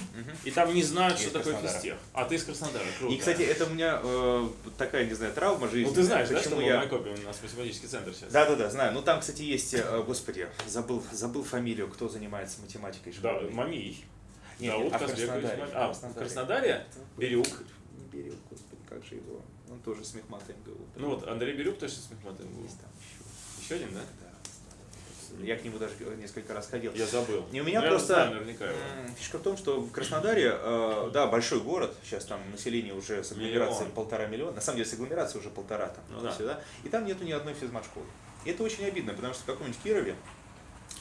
и там не знают, что такое физтех. А ты из Краснодара, круто. И, кстати, это у меня э, такая, не знаю, травма жизни. ну ты знаешь, да, что Почему мы в я... Майкопе, у нас математический центр сейчас. Да, да, да, знаю. Ну там, кстати, есть, э, господи, забыл, забыл фамилию, кто занимается математикой Да, школьной. Мамий. Нет, Дауд нет, а в Краснодаре, А, в Краснодаре. Краснодаре? Бирюк. Берег, господи, как же его. Он тоже с мехмата МГУ. Ну вот, Андрей Бирюк точно с Мехматом был. Есть там еще. Еще один, да? Да. Я к нему даже несколько раз ходил. Я забыл. Не, у меня Ну, я просто- знаю наверняка его. М, Фишка в том, что в Краснодаре, э, да, большой город, сейчас там население уже с агломерацией Миллион. полтора миллиона, на самом деле с агломерацией уже полтора там, Ну да. сюда, и там нету ни одной физмат-школы. И это очень обидно, потому что в каком-нибудь Кирове,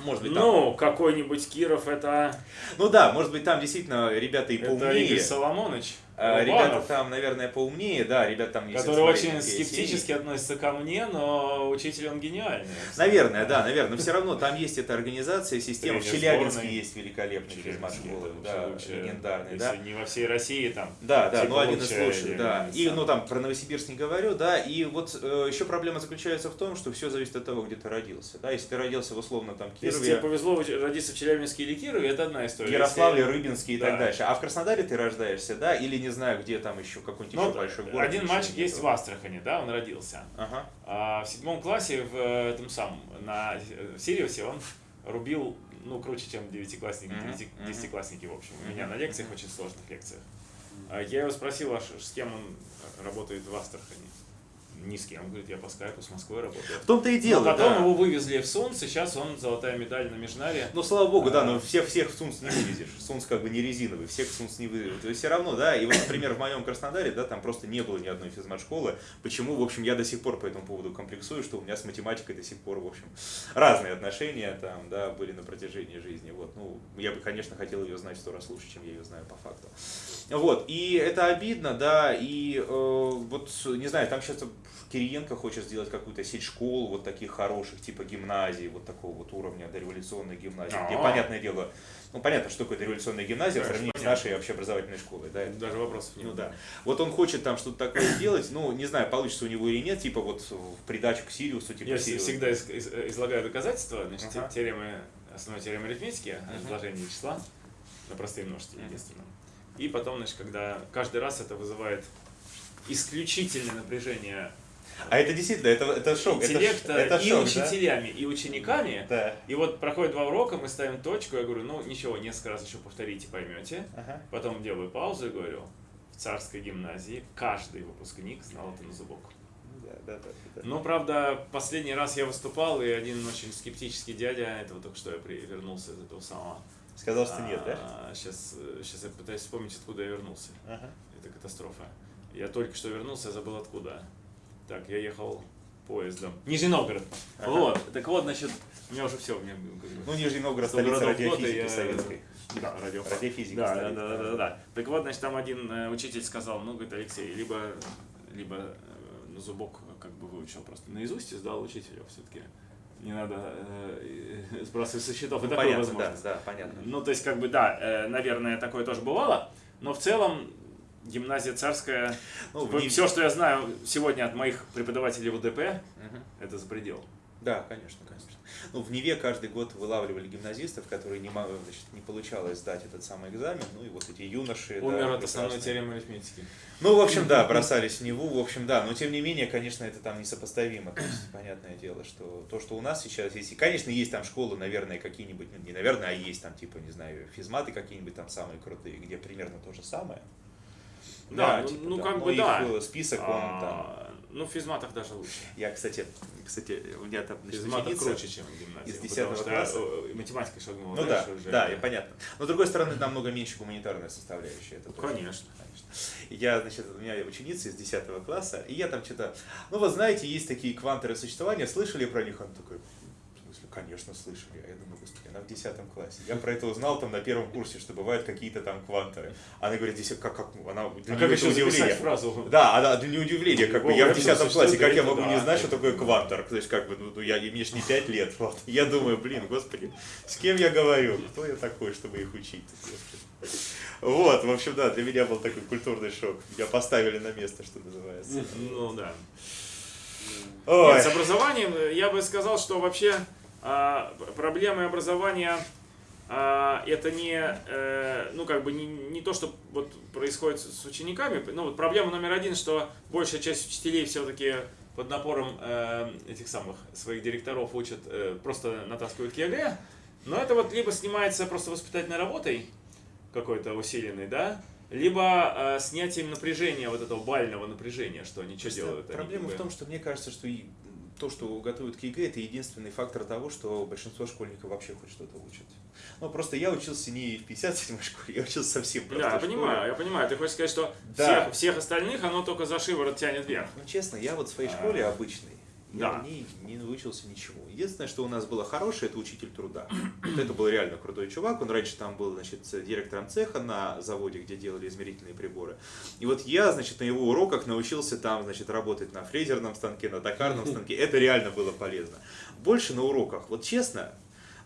может быть, там, Ну, какой-нибудь Киров, это, ну да, может быть, там действительно ребята и это поумнее, Игорь Соломонович. А, ребята Рубанов, там, наверное, поумнее, да, ребята там есть который свои очень скептически серии. относится ко мне, но учитель он гениальный. Наверное, да, наверное, но все равно там есть эта организация, система. В Челябинске сборной. есть великолепные Челябинский, физмат-школы, да, если да. не во всей России там. Да, да, ну один из лучших, да. И, ну там про Новосибирск не говорю, да. И вот э, еще проблема заключается в том, что все зависит от того, где ты родился. Да, если ты родился в условно там Если тебе Кирове, повезло родиться в Челябинске или Кирове, это одна история. Ярославле, Рыбинске и Да. так дальше. А в Краснодаре ты рождаешься, да, или не знаю, где там еще какой-нибудь Ну, еще большой город. один мальчик нету. есть в Астрахани, да, он родился. Ага. А в седьмом классе в э, этом самом, на э, в Сириусе он рубил, ну, круче, чем девятиклассники, мгм. десятиклассники, в общем. У Мгм, меня на лекциях, очень сложных лекциях. А Я его спросил, а с кем он работает в Астрахани. Ни с кем. Он говорит, я по скайпу с Москвой работаю. В том-то и дело, Но потом да. его вывезли в Сунц, и сейчас он золотая медаль на Межнаре. Ну, слава богу, да, А. но всех, всех в Сунц не вывезешь. Сунц как бы не резиновый, всех в Сунц не вывезешь. То есть все равно, да, и вот, например, в моем Краснодаре, да, там просто не было ни одной физмат-школы. Почему, в общем, я до сих пор по этому поводу комплексую, что у меня с математикой до сих пор, в общем, разные отношения там, да, были на протяжении жизни. Вот, ну, я бы, конечно, хотел ее знать сто раз лучше, чем я ее знаю по факту. Вот, и это обидно, да, и э, вот, не знаю, там сейчас Кириенко хочет сделать какую-то сеть школ, вот таких хороших, типа гимназий, вот такого вот уровня дореволюционной гимназии, где, А. понятное дело, ну, понятно, что такое дореволюционная гимназия в Конечно, сравнении с нашей общеобразовательной школой, да, это Даже вопросов нет. ну да. Вот он хочет там что-то такое сделать, ну, не знаю, получится у него или нет, типа вот в придачу к Сириусу, типа Я Сириус. всегда из- из- излагаю доказательства, значит, Ага. теоремы, основной теоремы арифметики, Ага. изложение числа на простые множители, Мгм. единственном. И потом, значит, когда каждый раз это вызывает исключительное напряжение А это действительно, это, это шок. это интеллекта это, и шок, да? учителями, и учениками. Да. И вот проходит два урока, мы ставим точку, я говорю, ну ничего, несколько раз еще повторите, поймете. Ага. Потом делаю паузу и говорю, в царской гимназии каждый выпускник знал это на зубок. Да, да, да, да. Ну, правда, последний раз я выступал, и один очень скептический дядя, этого только что я вернулся из этого самого. Сказал, что нет, да? Сейчас, сейчас я пытаюсь вспомнить, откуда я вернулся. Ага. Это катастрофа. Я только что вернулся, я забыл откуда. Так, я ехал поездом. Нижний Новгород. Ага. Вот. Так вот, значит, у меня уже все, у меня бы- Ну, Нижний Новгород, Сто столица радиофизики я- советской. Да, радио. Радиофизика Да, да, да, да, да, да. Так вот, значит, там один э, учитель сказал, ну, говорит, Алексей, либо, либо э, на зубок как бы выучил просто наизусть и сдал учителю все-таки. Не надо э, сбрасывать со счетов. И Ну, такое понятно, возможно. да, да, понятно. Ну, то есть, как бы, да, э, наверное, такое тоже бывало, но в целом гимназия царская, Ну, в ней- все, что я знаю сегодня от моих преподавателей в УДП, Мгм. это за предел. Да, конечно, конечно. Ну, в Неве каждый год вылавливали гимназистов, которые не, значит, не получалось сдать этот самый экзамен. Ну и вот эти юноши. да, Умер от основной теоремы арифметики. Ну, в общем, да, бросались в Неву, в общем, да, но тем не менее, конечно, это там несопоставимо, то есть, понятное дело, что то, что у нас сейчас есть, и, конечно, есть там школы, наверное, какие-нибудь, ну, не наверное, а есть там, типа, не знаю, физматы какие-нибудь там самые крутые, где примерно то же самое. Да, ну- типа, ну, да, как но бы да. э, список, он там... А, Ну, в физматах даже лучше. Я, кстати, кстати, у меня там, ученица- круче, чем гимназия. из потому 10 что, класса. математика шагнула Ну да, уже. да, и понятно. Но с другой стороны, намного меньше гуманитарная составляющая. Это тоже, Конечно. конечно. Я, значит, у меня ученица из 10 класса, и я там что-то, ну вы знаете, есть такие кванторы сочетания, слышали про них? Он такой, конечно, слышали. А я думаю, господи, она в 10 классе. Я про это узнал там на первом курсе, что бывают какие-то там кванторы. Она говорит, 10, как, как, она, для А как еще удивление. фразу? Да, она для нее удивление, как бы я в это 10 что, классе, как я могу не знать, что такое квантор? То есть, как бы, ну, ну, я, мне ж не 5 лет, вот. Я думаю, блин, господи, с кем я говорю? Кто я такой, чтобы их учить? Господи. Вот, в общем, да, для меня был такой культурный шок. Меня поставили на место, что называется. Ну да. Ой. Нет, с образованием э, я бы сказал, что вообще проблемы образования а, это не, э, ну как бы не, не то, что вот происходит с учениками. Ну вот проблема номер один, что большая часть учителей все-таки под напором э, этих самых своих директоров учат, э, просто натаскивают к ЕГЭ. Но это вот либо снимается просто воспитательной работой какой-то усиленной, да, либо э, снятием напряжения, вот этого балльного напряжения, что они что делают. они Проблема как в том, что мне кажется, что и то, что готовят к ЕГЭ, это единственный фактор того, что большинство школьников вообще хоть что-то учат. Ну, просто я учился не в 57-й школе, я учился совсем Да, простой я школе. понимаю, я понимаю. Ты хочешь сказать, что Да. всех, всех остальных оно только за шиворот тянет вверх. Ну, честно, я вот в своей А, школе обычной, я да. в ней не научился ничего. Единственное, что у нас было хорошее, это учитель труда. Вот это был реально крутой чувак. Он раньше там был, значит, директором цеха на заводе, где делали измерительные приборы. И вот я, значит, на его уроках научился там, значит, работать на фрезерном станке, на токарном станке. Это реально было полезно. Больше на уроках, вот честно,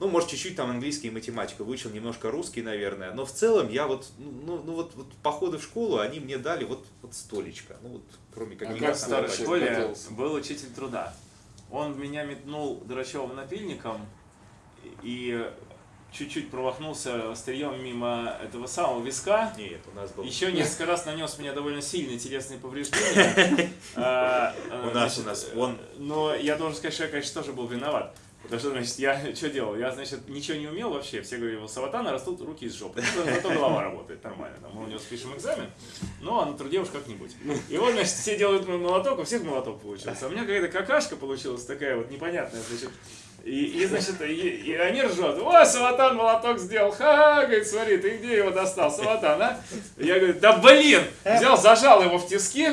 ну, может, чуть-чуть там английский и математика, выучил немножко русский, наверное, но в целом я вот, ну, ну вот, вот походы в школу, они мне дали вот, вот столечко, ну, вот, кроме А как старший В задачек. школе был учитель труда. Он меня метнул Драчевым напильником и чуть-чуть промахнулся острием мимо этого самого виска. Нет, у нас был... Еще несколько раз нанес мне довольно сильные телесные повреждения. А, а, У нас, значит, у нас, он- Но я должен сказать, что я, конечно, тоже был виноват. Потому что, значит, я что делал? Я, значит, ничего не умел вообще. Все говорили, у Саватана растут руки из жопы. Ну, Зато голова работает нормально. Там, мы у него спишем экзамен, но а на труде уж как-нибудь. И вот, значит, все делают молоток, у всех молоток получился. А у меня какая-то какашка получилась такая вот непонятная, значит. И, и, значит, и, и они ржут. О, Саватан молоток сделал. Ха-ха, говорит, смотри, ты где его достал, Саватан, а? Я говорю, да блин! Взял, зажал его в тиски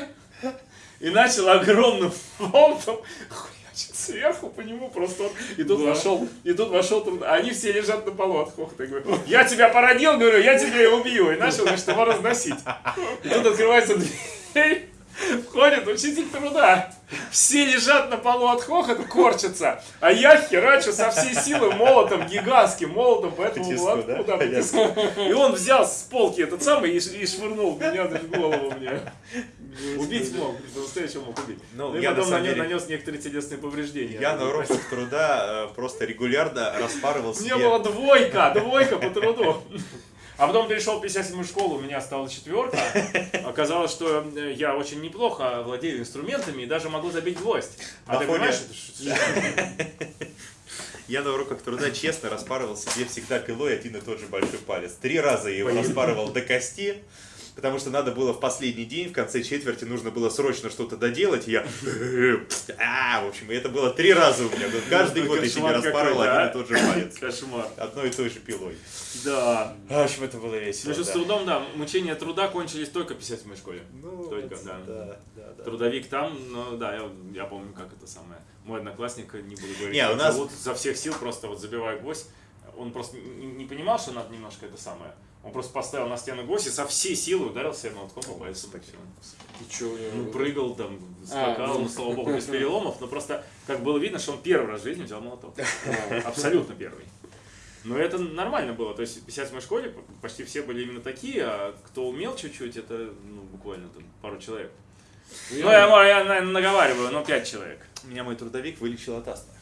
и начал огромным хуячить сверху по нему просто вот. И тут вошел, и тут вошел. А Они все лежат на полу от хохота. Я говорю, я тебя породил, говорю, я тебя убью. И начал, значит, его разносить. И тут открывается дверь. Входит учитель труда. Все лежат на полу от хохота, корчатся. А я херачу со всей силы молотом, гигантским молотом по этому По тиску, молотку. да? да. И он взял с полки этот самый и, и швырнул меня в голову мне. Убить мог, по-настоящему мог убить. Ну, Ну, я на потом нанес, деле- нанес некоторые телесные повреждения. Я на уроках труда э, просто регулярно распарывал У себе... меня была двойка, двойка по труду. А потом перешел в 57 школу, у меня стала четверка. Оказалось, что э, я очень неплохо владею инструментами и даже могу забить гвоздь. А На ты фоне- понимаешь, Я на уроках труда честно распарывал себе всегда пилой один и тот же большой палец. Три раза я его распарывал до кости. Потому что надо было в последний день, в конце четверти, нужно было срочно что-то доделать, и я, а, в общем, и это было три раза у меня, каждый год я себе какой-то, один а? и тот же палец. Кошмар. Одной и той же пилой. Да. В общем, это было весело. Ну с трудом, да, мучения труда кончились только в 57 школе. Ну, Только, да. Трудовик там, ну да, я, помню, как это самое. Мой одноклассник, не буду говорить, Не, у нас- за всех сил просто вот забивая гвоздь. Он просто не понимал, что надо немножко это самое. Он просто поставил на стену гвоздь и со всей силы ударил себя молотком по всё. И чё него? Ну, прыгал там, скакал, ну. ну, слава богу, без переломов, но просто, как было видно, что он первый раз в жизни взял молоток. А, Абсолютно первый. Но это нормально было. То есть в 57 школе почти все были именно такие, а кто умел чуть-чуть, это ну, буквально там пару человек. ну, Ну, я, я, наверное, наговариваю, но пять человек. Меня мой трудовик вылечил от астмы.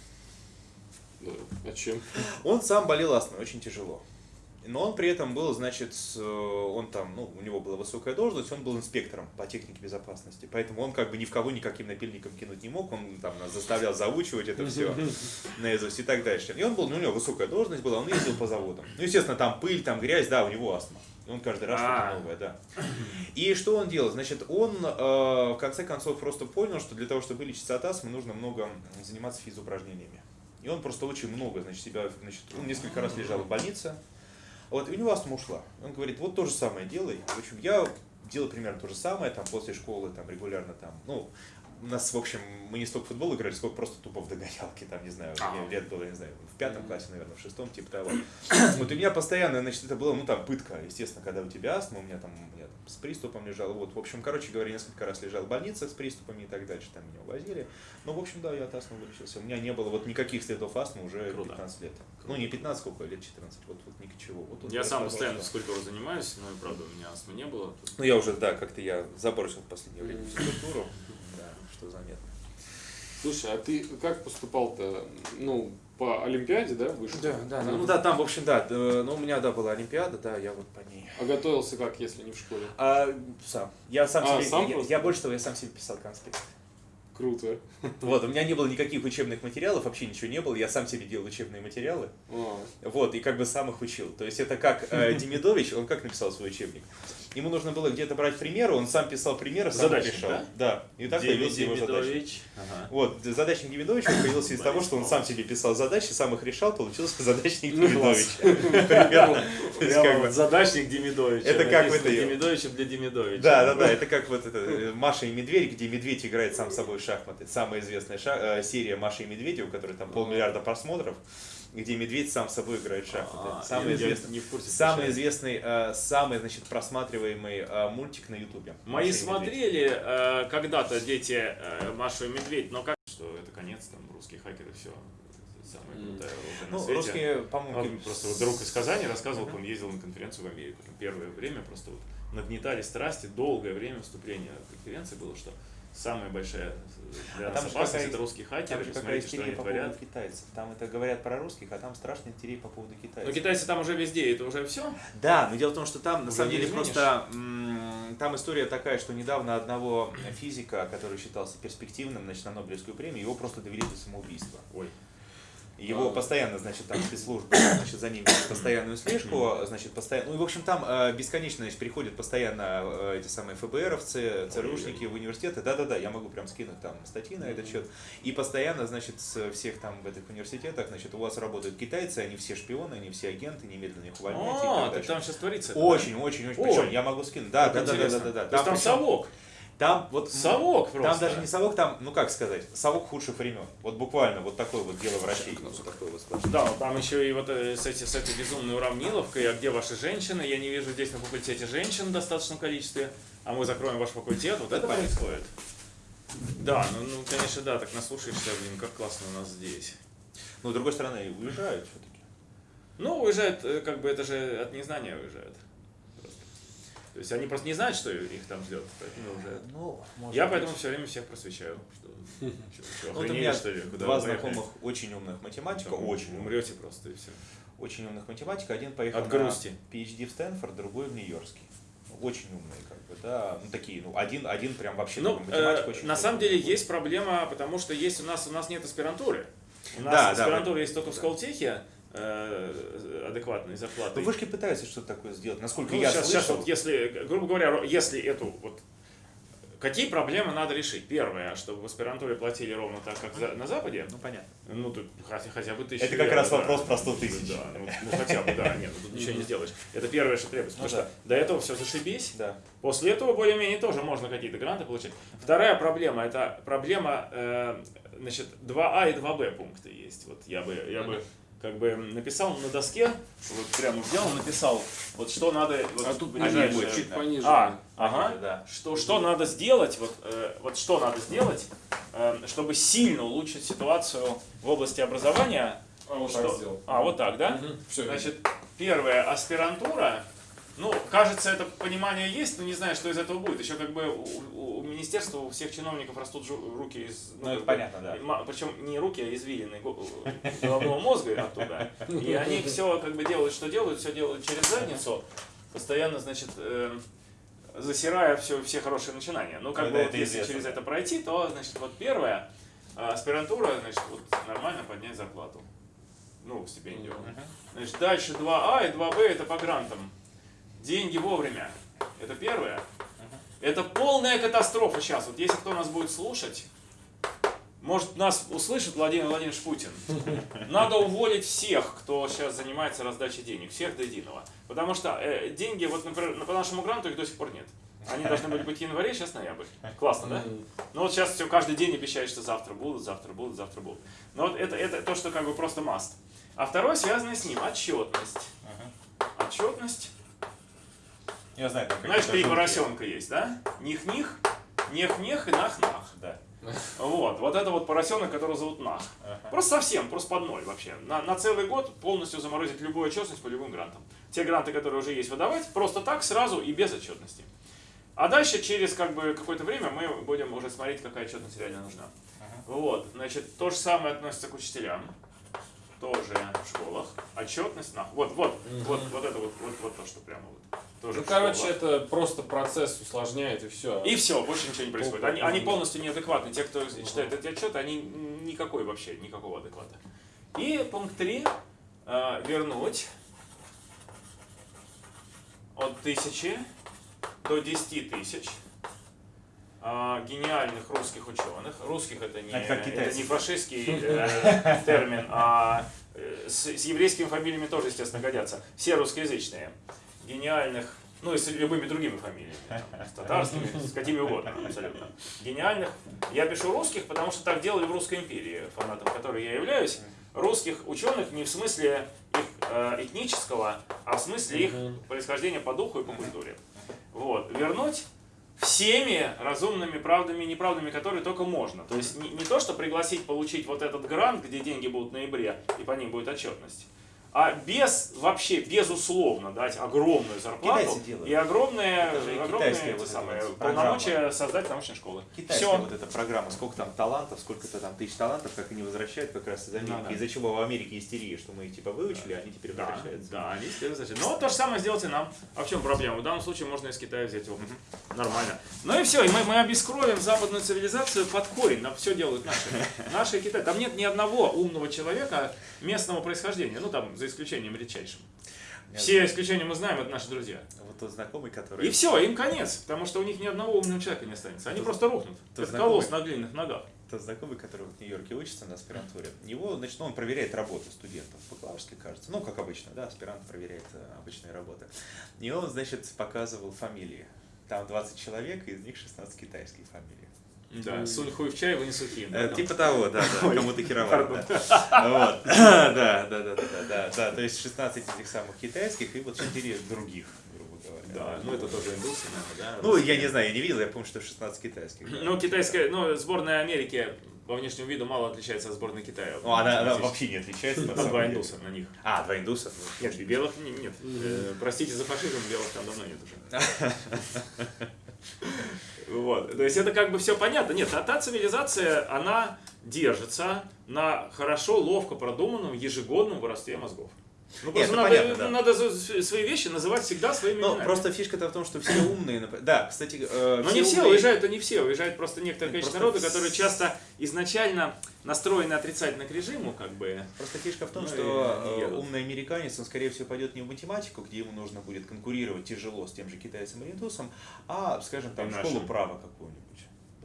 Да, А чем? Он сам болел астмой, очень тяжело. Но он при этом был, значит, э, он там, ну, у него была высокая должность, он был инспектором по технике безопасности. Поэтому он как бы ни в кого никаким напильником кинуть не мог, он там нас заставлял заучивать это все наизусть и так дальше. И он был, ну, у него высокая должность была, он ездил по заводам. Ну, естественно, там пыль, там грязь, да, у него астма. Он каждый раз А. что-то новое, да. И что он делал? Значит, он э, в конце концов просто понял, что для того, чтобы вылечиться от астмы, нужно много заниматься физупражнениями. И он просто очень много, значит, себя, значит, он несколько раз лежал в больнице. Вот, и у него астма ушла. Он говорит, вот то же самое делай. В общем, я делаю примерно то же самое, там, после школы, там, регулярно, там, ну, у нас, в общем, мы не столько в футбол играли, сколько просто тупо в догонялки, там, не знаю, А. мне лет было, не знаю, в пятом классе, наверное, в шестом, типа того. Вот у меня постоянно, значит, это было, ну, там, пытка, естественно, когда у тебя астма, у меня там с приступом лежал, вот, в общем, короче говоря, несколько раз лежал в больнице с приступами и так дальше, там меня увозили. Ну, в общем, да, я от астмы вылечился. У меня не было вот никаких следов астмы уже Круто. 15 лет. Круто. Ну, не 15, сколько, лет 14, вот, вот ничего. Вот тут Я сам постоянно обошло. физкультурой занимаюсь, но, правда, у меня астмы не было. Ну, я уже, да, как-то я забросил в последнее время физкультуру. Да, что заметно. Слушай, а ты как поступал-то? Ну, по Олимпиаде, да, вышел? да, ну да, там, в общем, да, э, ну у меня, да, была Олимпиада, да, я вот по ней. А готовился как, если не в школе? А, сам. Я сам А, себе, сам я, просто? я больше того, я сам себе писал конспект. Круто. Вот, у меня не было никаких учебных материалов, вообще ничего не было, я сам себе делал учебные материалы. А, Вот, и как бы сам их учил. То есть это как э, Демидович, он как написал свой учебник? Ему нужно было где-то брать примеры, он сам писал примеры, сам Задачник, решал. да? Да, и так появился его задачник. Демидович. Ага. Вот, задачник Демидовича появился из того, что он сам себе писал задачи, сам их решал, получился задачник Ну, Демидовича. Вот бы- задачник Демидовича. Это как этой- Демидовича для Демидовича. Да, да, да, это как вот это э, Маша и Медведь, где медведь играет сам собой в шахматы. Самая известная э, серия Маши и Медведя, у которой там полмиллиарда просмотров, где медведь сам с собой играет в А, шахматы. Самый известный. не в курсе Самый известный, э, самый, значит, просматриваемый э, мультик на Ютубе. Мои смотрели э, когда-то дети э, Машу и Медведь, но как что это конец, там русский хакер и все. Самая крутая на Ну, свете. русские, Он по-моему, просто вот друг из Казани рассказывал, как он ездил на конференцию в Америку. Там первое время просто вот нагнетали страсти, долгое время вступления конференции было, что самая большая для А там опасность это русские хакеры. Там Посмотрите, что они по творят. поводу китайцев. Там это говорят про русских, а там страшная истерия по поводу Но китайцев. китайцы там уже везде, это уже все. Да, но дело в том, что там на Уже самом не деле изменишь. просто там история такая, что недавно одного физика, который считался перспективным, значит, на Нобелевскую премию, его просто довели до самоубийства. Ой. Его А. постоянно, значит, там спецслужбы, значит, за ним постоянную слежку, значит, постоянно, ну и в общем там э, бесконечно, значит, приходят постоянно э, эти самые ФБРовцы, ЦРУшники в университеты, да-да-да, я могу прям скинуть там статьи на этот счет, и постоянно, значит, с всех там в этих университетах, значит, у вас работают китайцы, они все шпионы, они все агенты, немедленно их увольняйте О, так там сейчас творится. Очень, очень, очень. Причем я могу скинуть. Да, да? да, да, да, да, да. Там вот Совок просто. Там даже не совок, там, ну как сказать, совок худших времен. Вот буквально вот такое вот дело врачей. Вот такое вот. Да, там еще и вот э, с, эти, с этой безумной уравниловкой, а где ваши женщины? Я не вижу здесь на факультете женщин в достаточном количестве, а мы закроем ваш факультет, вот это происходит. Да, ну, ну, конечно, да, так наслушаешься, блин, как классно у нас здесь. Но с другой стороны, уезжают все-таки. Ну, уезжают, э, как бы это же от незнания уезжают. То есть они просто не знают, что их там ждет, поэтому. Ну, может Я быть. поэтому все время всех просвещаю. Что, что, что, Ну, охренели, что ли? Куда два знакомых очень умных математика, очень Умрете просто и все. очень умных математика. Один поехал От на грусти. PhD в Стэнфорд, другой в Нью-Йоркский. Очень умные, как бы, да, ну такие, ну один, один прям вообще Ну, математик э, очень на самом деле есть проблема, потому что есть у нас у нас нет аспирантуры. У нас Да, да, аспирантура есть только в Сколтехе, адекватной зарплатой. Ну, вышки пытаются что-то такое сделать, насколько Ну, я сейчас, слышал. сейчас вот если, грубо говоря, если эту вот Какие проблемы надо решить? Первое, чтобы в аспирантуре платили ровно так, как за- на Западе. Ну, понятно. Ну, тут хотя, хотя бы тысячу Это как евро, раз да. вопрос про 100 тысяч. Да, ну, ну, хотя бы, да, нет, ну, тут ничего не сделаешь. Это первое, что требуется. Потому Ну, что до этого все зашибись. Да. После этого более-менее тоже можно какие-то гранты получить. Вторая проблема, это проблема, э, значит, 2А и 2Б пункты есть. Вот я бы, я бы как бы написал на доске, вот прямо взял, написал, вот что надо, вот, А тут пониже, чуть пониже. А, ага. Да. Что, что надо сделать, вот, э, вот что надо сделать, э, чтобы сильно улучшить ситуацию в области образования. А, вот Что- так сделал. А, вот так, да? Все. Значит, первая аспирантура. Ну, кажется, это понимание есть, но не знаю, что из этого будет. Еще как бы у, у министерства, у всех чиновников растут руки из... Ну, это бы, понятно, да. Причем не руки, а извилины го- головного мозга оттуда. И они все как бы делают, что делают, все делают через задницу, постоянно, значит, э, засирая все, все хорошие начинания. Ну, как Ну, бы вот если через это пройти, то, значит, вот первое, а, аспирантура, значит, вот нормально поднять зарплату. Ну, стипендию. Значит, дальше 2А и 2Б это по грантам. Деньги вовремя. Это первое. Это полная катастрофа сейчас. Вот если кто нас будет слушать, может нас услышит Владимир Владимирович Путин. Надо уволить всех, кто сейчас занимается раздачей денег. Всех до единого. Потому что э, деньги, вот, например, на- по нашему гранту их до сих пор нет. Они должны были быть в январе, сейчас ноябрь. Классно, да? Ну вот сейчас все каждый день обещают, что завтра будут, завтра будут, завтра будут. Но вот это, это то, что как бы просто маст. А второе, связанное с ним, отчетность. Отчетность. Я знаю, там Знаешь, три поросенка есть, да? Них-них, нех-нех и нах-нах. Да. Вот, вот это вот поросенок, которого зовут Нах. Просто совсем, просто под ноль вообще. На, на целый год полностью заморозить любую отчетность по любым грантам. Те гранты, которые уже есть, выдавать просто так, сразу и без отчетности. А дальше через как бы какое-то время мы будем уже смотреть, какая отчетность реально нужна. Вот, значит, то же самое относится к учителям. Тоже в школах. Отчетность, нах. Вот, вот, вот, вот это вот, вот, вот то, что прямо вот. Тоже Ну, короче, школах. это просто процесс усложняет и все. И все, больше ничего не происходит. Они, они полностью неадекватны. Те, кто читает эти отчеты, они никакой вообще, никакого адеквата. И пункт 3. вернуть от тысячи до 10 тысяч а, гениальных русских ученых. Русских это не, Это это не фашистский э, термин, а э, с, с еврейскими фамилиями тоже, естественно, годятся. Все русскоязычные. Гениальных, ну и с любыми другими фамилиями. там, с татарскими, с какими угодно, абсолютно. Гениальных. Я пишу русских, потому что так делали в Русской империи, фанатом которой я являюсь. Русских ученых не в смысле их э, этнического, а в смысле их происхождения по духу и по культуре. Вот. Вернуть всеми разумными правдами и неправдами, которые только можно. То есть не, не то, что пригласить получить вот этот грант, где деньги будут в ноябре, и по ним будет отчетность, а без, вообще, безусловно дать огромную зарплату и огромные, огромные вот самые, полномочия создать научные школы. Китайская Все. вот эта программа, сколько там талантов, сколько-то там тысяч талантов, как они возвращают как раз из Америки. Ну да. Из-за чего в Америке истерия, что мы их типа выучили, а они теперь Да, возвращаются. да, они теперь возвращаются. Вот то же самое сделайте нам. А в чем проблема? В данном случае можно из Китая взять опыт. Нормально. Ну и все, и мы, мы обескровим западную цивилизацию под корень. Нам все делают наши. Наши Китай. Там нет ни одного умного человека местного происхождения. Ну, там, за исключением редчайшим. Все исключения мы знаем, это наши друзья. Вот тот знакомый, который... И все, им конец, потому что у них ни одного умного человека не останется. Они Тот- просто рухнут. тот Это колосс знакомый. на длинных ногах. Тот знакомый, который в Нью-Йорке учится на аспирантуре, его, значит, ну, он проверяет работу студентов, бакалаврской, кажется. Ну, как обычно, да, аспирант проверяет э, обычные работы. И он, значит, показывал фамилии. Там 20 человек, и из них 16 китайских фамилий. Да, сунь хуй в чай, вынесу хин. Э, Типа того, да, кому-то херовато. да. Да, да, да, да, да, да, то есть 16 этих самых китайских и вот 4 других, грубо говоря. Да, ну это тоже индусы, наверное, да? Ну, я не знаю, я не видел, я помню, что 16 китайских. Ну, китайская, ну, сборная Америки по внешнему виду мало отличается от сборной Китая. Ну, она, она вообще не отличается. на два индуса на них. А, два индуса? Ну, Нет, белых не- нет. Э, Простите за фашизм, белых там давно нет уже. Вот. То есть это как бы все понятно. Нет, а та цивилизация, она держится на хорошо, ловко продуманном ежегодном воровстве мозгов. Ну, Нет, это надо, понятно, да. надо свои вещи называть всегда своими Ну, именами. просто фишка-то в том, что все умные... Да, кстати, э, Но не все умные- уезжают, то не все. Уезжает просто некоторое Нет, количество просто народа, которые часто изначально настроены отрицательно к режиму, как бы. Просто фишка в том, Ну, что э, умный американец, он, скорее всего, пойдет не в математику, где ему нужно будет конкурировать тяжело с тем же китайцем и индусом, а, скажем, там, школу права какую-нибудь.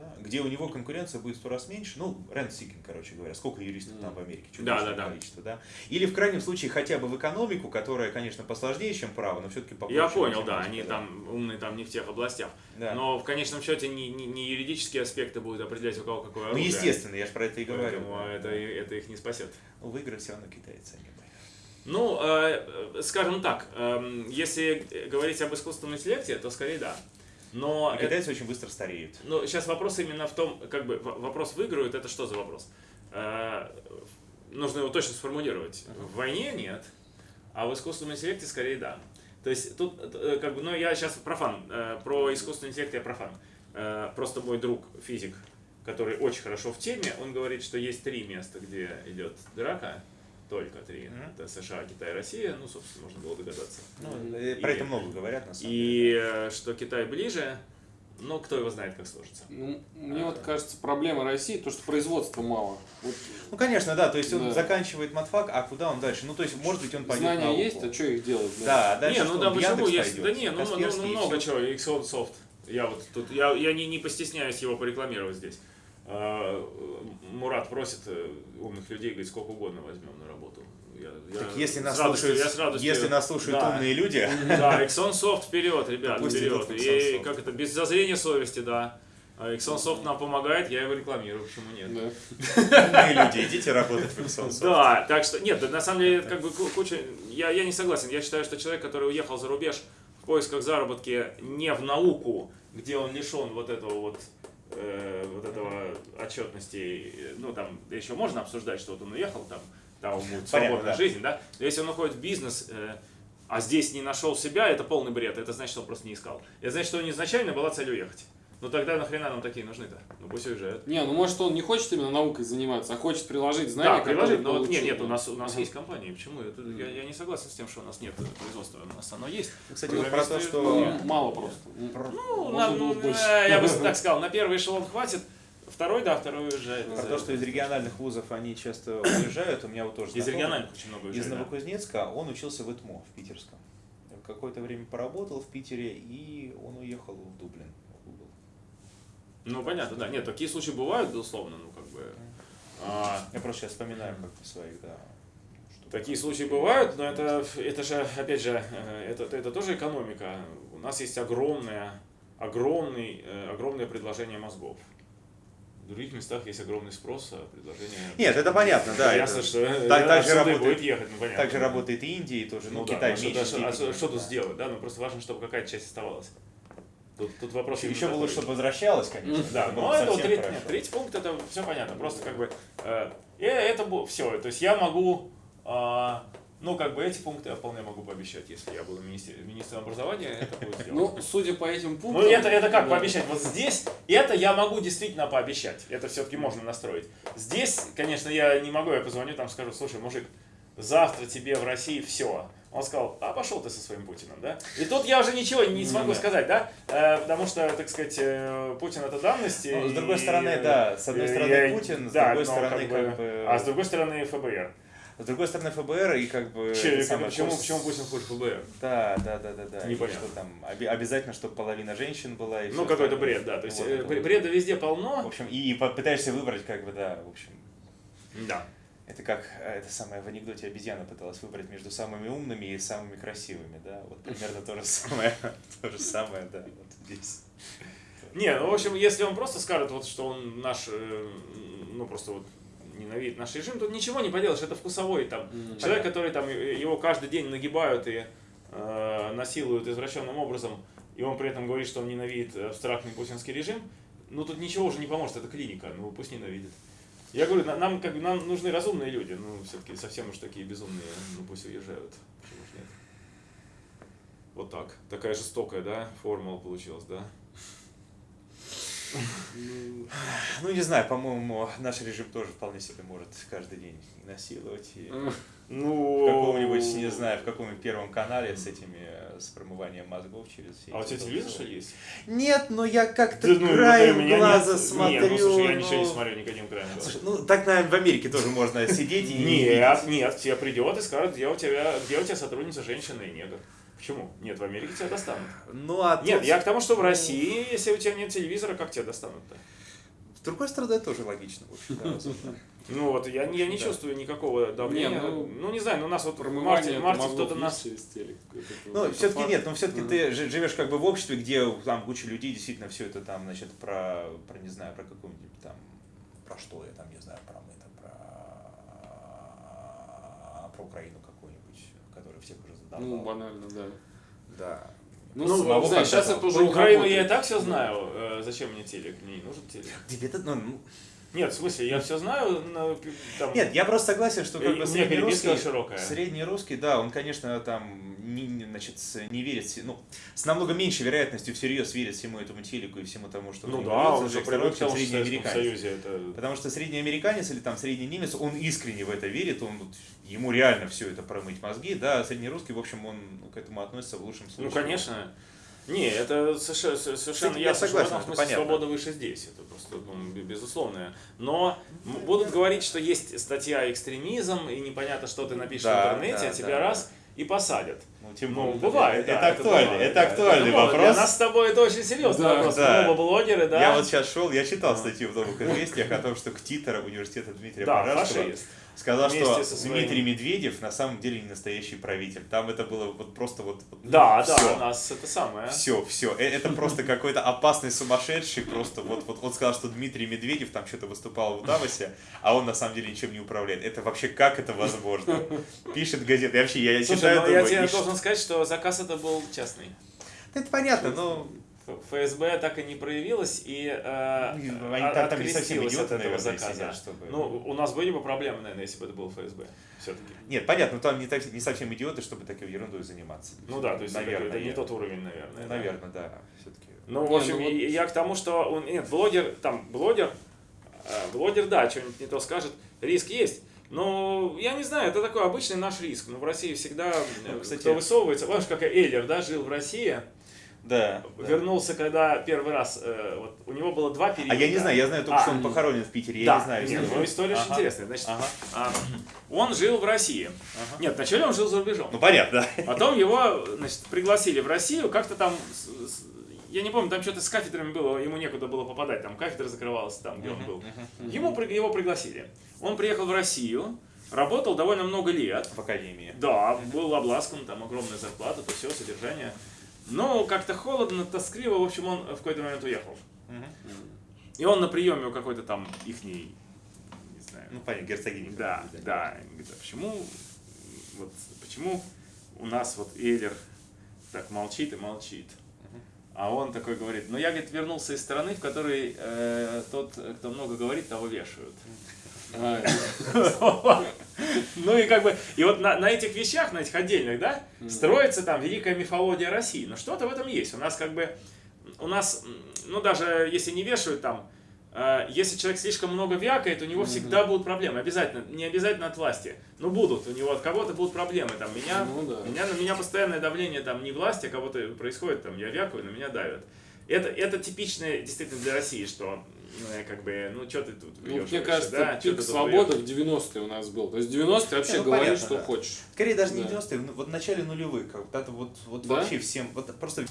Да, где у него конкуренция будет в сто раз меньше, ну, rent seeking, короче говоря, сколько юристов там в Америке, Да, да, да. количество, да. Или в крайнем случае хотя бы в экономику, которая, конечно, посложнее, чем право, но все-таки Я понял, да, они там умные там не в тех областях. Да. Но в конечном счете не, не, не юридические аспекты будут определять, у кого какое Ну, оружие. естественно, я же про это и говорю. Поэтому это, это их не спасет. Ну, выиграть все равно китайцы, мы. Ну, э, э, скажем так, эм, если говорить об искусственном интеллекте, то скорее да. Но это- китайцы очень быстро стареют. Ну, сейчас вопрос именно в том, как бы вопрос выиграют, это что за вопрос? Э, нужно его точно сформулировать. В войне нет, а в искусственном интеллекте скорее да. То есть тут э, как бы, ну я сейчас профан, э, про искусственный интеллект я профан. Э, просто мой друг физик, который очень хорошо в теме, он говорит, что есть три места, где идет драка, только три. Мгм. Это США, Китай, Россия, ну, собственно, можно было догадаться. Ну, э, про И- это много говорят, на самом И э, что Китай ближе, но кто его знает, как сложится. Ну, мне вот кажется, проблема России, то, что производства мало. Вот Ну, конечно, да, то есть он Да. заканчивает матфак, а куда он дальше? Ну, то есть, может быть, он пойдет знания науку. есть, а что их делать? Да, а дальше не, ну что, да он почему есть? пойдет, Да не, ну, ну, ну, и много чего, Xcode Soft. Я вот тут, я, я не, не постесняюсь его порекламировать здесь. А, Мурат просит э, умных людей, говорит, сколько угодно возьмем на работу. Я, я Так если с нас радостью- слушают, я с радостью- если нас слушают да. умные люди, Да, Exxon Soft вперед, ребят, Пусть вперед. И Soft. как это, без зазрения совести, да. А Exxon Soft нам помогает, я его рекламирую, почему нет? Да. умные люди, идите работать в Exxon Да, так что, нет, на самом деле, как бы ку- куча, я, я не согласен, я считаю, что человек, который уехал за рубеж в поисках заработки не в науку, где он лишен вот этого вот, э, вот этого отчетности, ну там еще можно обсуждать, что вот он уехал, там, там ему свободная да. жизнь, да, но если он уходит в бизнес, э, а здесь не нашел себя, это полный бред, это значит, что он просто не искал. Это значит, что у него изначально была цель уехать. Ну тогда нахрена нам такие нужны-то? Ну пусть уезжают. Не, ну может он не хочет именно наукой заниматься, а хочет приложить знания, Да, приложить, но вот нет, получил. нет, у нас, у нас Ага. есть компании. Почему? Это, я, я не согласен с тем, что у нас нет производства. У нас оно есть. Кстати, вот про то, что... Ну, мало просто. Ну, на- было больше. э, я бы так сказал, на первый эшелон хватит, второй, да, второй уезжает. Про то, что из региональных вузов они часто уезжают, у меня вот тоже Из знакомый региональных очень много Из уезжает. да. Новокузнецка, он учился в ИТМО, в питерском. Какое-то время поработал в Питере, и он уехал в Дублин. Ну, понятно, да. Нет, такие случаи бывают, безусловно, ну, как бы... а, Я просто сейчас вспоминаю как-то своих, да. Такие случаи бывают, но это, это же, опять же, э, это, это тоже экономика. У нас есть огромное, огромный, э, огромное предложение мозгов. В других местах есть огромный спрос, а предложение... Нет, это понятно, да. Ясно, это- что э, так- так же работает- будет ехать, ну понятно. Так же работает и Индия, и тоже, ну, Ну, да, Китай а в что, а что- а что, что тут да. сделать, да? Ну просто важно, чтобы какая-то часть оставалась. Тут, тут вопрос Еще бы такой. лучше, чтобы возвращалось, конечно. Да, это ну это вот третий, нет, третий пункт, это все понятно. Просто как бы э, э, это все. То есть я могу, а, ну как бы эти пункты я вполне могу пообещать, если я буду министр, министром образования, это будет сделано. Ну, судя по этим Ну пунктам... это, это как да. пообещать? Вот здесь это я могу действительно пообещать. Это все-таки можно настроить. Здесь, конечно, я не могу, я позвоню там скажу, слушай, мужик, завтра тебе в России все. Он сказал, а пошел ты со своим Путиным, да? И тут я уже ничего не смогу да. сказать, да? Э, потому что, так сказать, э, Путин это данность. Ну, с и- другой стороны, да, с одной стороны я- Путин, с да, другой стороны, как бы- как бы- А с другой стороны ФБР. С другой стороны, ФБР и как бы... Че, самое, почему, курс- почему Путин хочет ФБР? Да, да, да, да, да. Непонятно. Что там, оби- обязательно, чтобы половина женщин была. И Ну, какой-то бред, да. То есть Вот э, это бре- вот. бреда везде В полно. общем, и пытаешься выбрать, как бы, да, в общем. Да. Это как э, это самое в анекдоте обезьяна пыталась выбрать между самыми умными и самыми красивыми, да? Вот примерно то же самое, то же самое, да, вот здесь. Не, ну, в общем, если он просто скажет, вот, что он наш, э, ну, просто вот ненавидит наш режим, тут ничего не поделаешь, это вкусовой там. М, Человек, который там, э, его каждый день нагибают и э, насилуют извращенным образом, и он при этом говорит, что он ненавидит абстрактный путинский режим, ну, тут ничего уже не поможет, это клиника, ну, пусть ненавидит. Я говорю, на- нам, как бы, нам нужны разумные люди, ну, все-таки совсем уж такие безумные, ну, пусть уезжают, почему ж нет. Вот так. Такая жестокая, да, формула получилась, да? Ну, не знаю, по-моему, наш режим тоже вполне себе может каждый день насиловать. И Ну... каком-нибудь, не знаю, в каком-нибудь первом канале с этими, э, с промыванием мозгов через все А у тебя телевизор, что ли, есть? Нет, но я как-то Да, ну, вот у краем меня глаза нет. смотрю. Нет, ну, слушай, я ничего не ну, смотрю, никаким краем глаза. Слушай, ну так, наверное, в Америке тоже можно сидеть и не Нет, нет, тебе придет и скажет, где у тебя, где у тебя сотрудница женщина и негр. Почему? Нет, в Америке тебя достанут. Ну, а Нет, я к тому, что в России, если у тебя нет телевизора, как тебя достанут-то? С другой стороны, это тоже логично, в общем, да. Ну вот, я, я не Да. чувствую никакого давления. Не, ну, ну, не знаю, ну у нас вот в марте, кто-то нас... через телек. Это Ну, все-таки нет, ну все-таки ты жи- живешь как бы в обществе, где там куча людей действительно все это там, значит, про, про не знаю, про какую-нибудь там, про что я там, не знаю, про мы там, про, про Украину какую-нибудь, которая всех уже задолбала. Ну, банально, да. Да. Ну, Ну, самого знаешь, сейчас это- это уже Про Украину я и работает. так все знаю. Э, зачем мне телек? Мне не нужен телек. Тебе-то, ну, ну, Нет, в смысле, я все знаю. на пи- там- Нет, я просто согласен, что как бы переписка среднерусский, широкая. средний русский, да, он, конечно, там не, значит, не верит, ну, с намного меньшей вероятностью всерьез верит всему этому телеку и всему тому, что Ну да, он же привык к тому, средний американец. Союзе это... Потому что средний американец или там средний немец, он искренне в это верит, он ему реально все это промыть мозги, да, а средний русский, в общем, он ну, к этому относится в лучшем случае. Ну, конечно. Не, это совершенно, совершенно я ясно, согласен, что в это этом смысле понятно. свобода выше здесь. Это просто ну, бе- безусловное. Но будут говорить, что есть статья экстремизм, и непонятно, что ты напишешь Да, в интернете, да, а тебя да, раз и посадят. Ну, тем Ну, более, бывает, это, да, это бывает, это да. актуальный Ну, Для вопрос. нас с тобой это очень серьезный Да, вопрос. да. Мы оба блогеры, да? Я вот сейчас шел, я читал статью в новых известиях о том, что КТИТР университета Дмитрия да, Пожарского фашист. Сказал, что своим- Дмитрий Медведев на самом деле не настоящий правитель. Там это было вот просто вот... вот Да, всё. да, у нас это самое. Все, все. Это просто какой-то опасный сумасшедший. Просто вот, вот он сказал, что Дмитрий Медведев там что-то выступал в Давосе, а он на самом деле ничем не управляет. Это вообще как это возможно? Пишет газета. И вообще, я, я Слушай, читаю, ну, думаю, я тебе должен сказать, что заказ это был частный. Это понятно, но ФСБ так и не проявилось и э, Ну, они там- там не совсем открестилось идиоты, от этого наверное, заказа. сидят, чтобы- Ну, у нас были бы проблемы, наверное, если бы это был ФСБ. Все-таки. Нет, понятно, но там не, так- не совсем идиоты, чтобы такой ерундой заниматься. Ну да, то есть это- наверное, это не нет. тот уровень, наверное. да. Наверное, да, все-таки. Ну, в Не, общем, ну вот- я к тому, что он, нет, блогер, там, блогер, э, блогер, да, что-нибудь не то скажет, риск есть. Но я не знаю, это такой обычный наш риск. Ну, в России всегда, э, Ну, кстати- кто высовывается, помнишь, как Эйлер, да, жил в России, Да. да. вернулся, когда первый раз, э, вот, у него было два периода. А я не знаю, я знаю только, А, что он похоронен в Питере, я да, не знаю. нет, ну, история очень Ага. интересная. Значит, Ага. а, он жил в России. Ага. Нет, вначале он жил за рубежом. Ну понятно, да. Потом его, значит, пригласили в Россию, как-то там, я не помню, там что-то с кафедрами было, ему некуда было попадать, там кафедра закрывалась там, где он был. Ему, его пригласили. Он приехал в Россию, работал довольно много лет. В академии. Да, был обласкан, там огромная зарплата, то все, содержание. Но как-то холодно, тоскливо, в общем, он в какой-то момент уехал. И он на приеме у какой-то там ихней, не знаю, Ну понятно, герцогиня. да, да. И Говорит, а почему, вот, почему у нас вот Эйлер так молчит и молчит? А он такой говорит, ну я, говорит, вернулся из страны, в которой э, тот, кто много говорит, того вешают. А, Ну и как бы, и вот на, на этих вещах, на этих отдельных, да, строится там великая мифология России. Но что-то в этом есть. У нас как бы, у нас, ну даже если не вешают там, э, если человек слишком много вякает, у него всегда будут проблемы. Обязательно, не обязательно от власти. Но будут, у него от кого-то будут проблемы. Там, меня, Ну да. меня, на меня постоянное давление там не власти, а кого-то происходит, там, я вякаю, на меня давят. Это, это типичное действительно для России, что ну, я как бы, ну что ты тут Ну, мне кажется, да, пик свободы в 90-е у нас был. То есть в 90-е вообще ну, говори, понятно, что да. хочешь. Скорее даже не Да. 90-е, ну, вот в начале нулевых, как это вот, вот Да? вообще всем, вот просто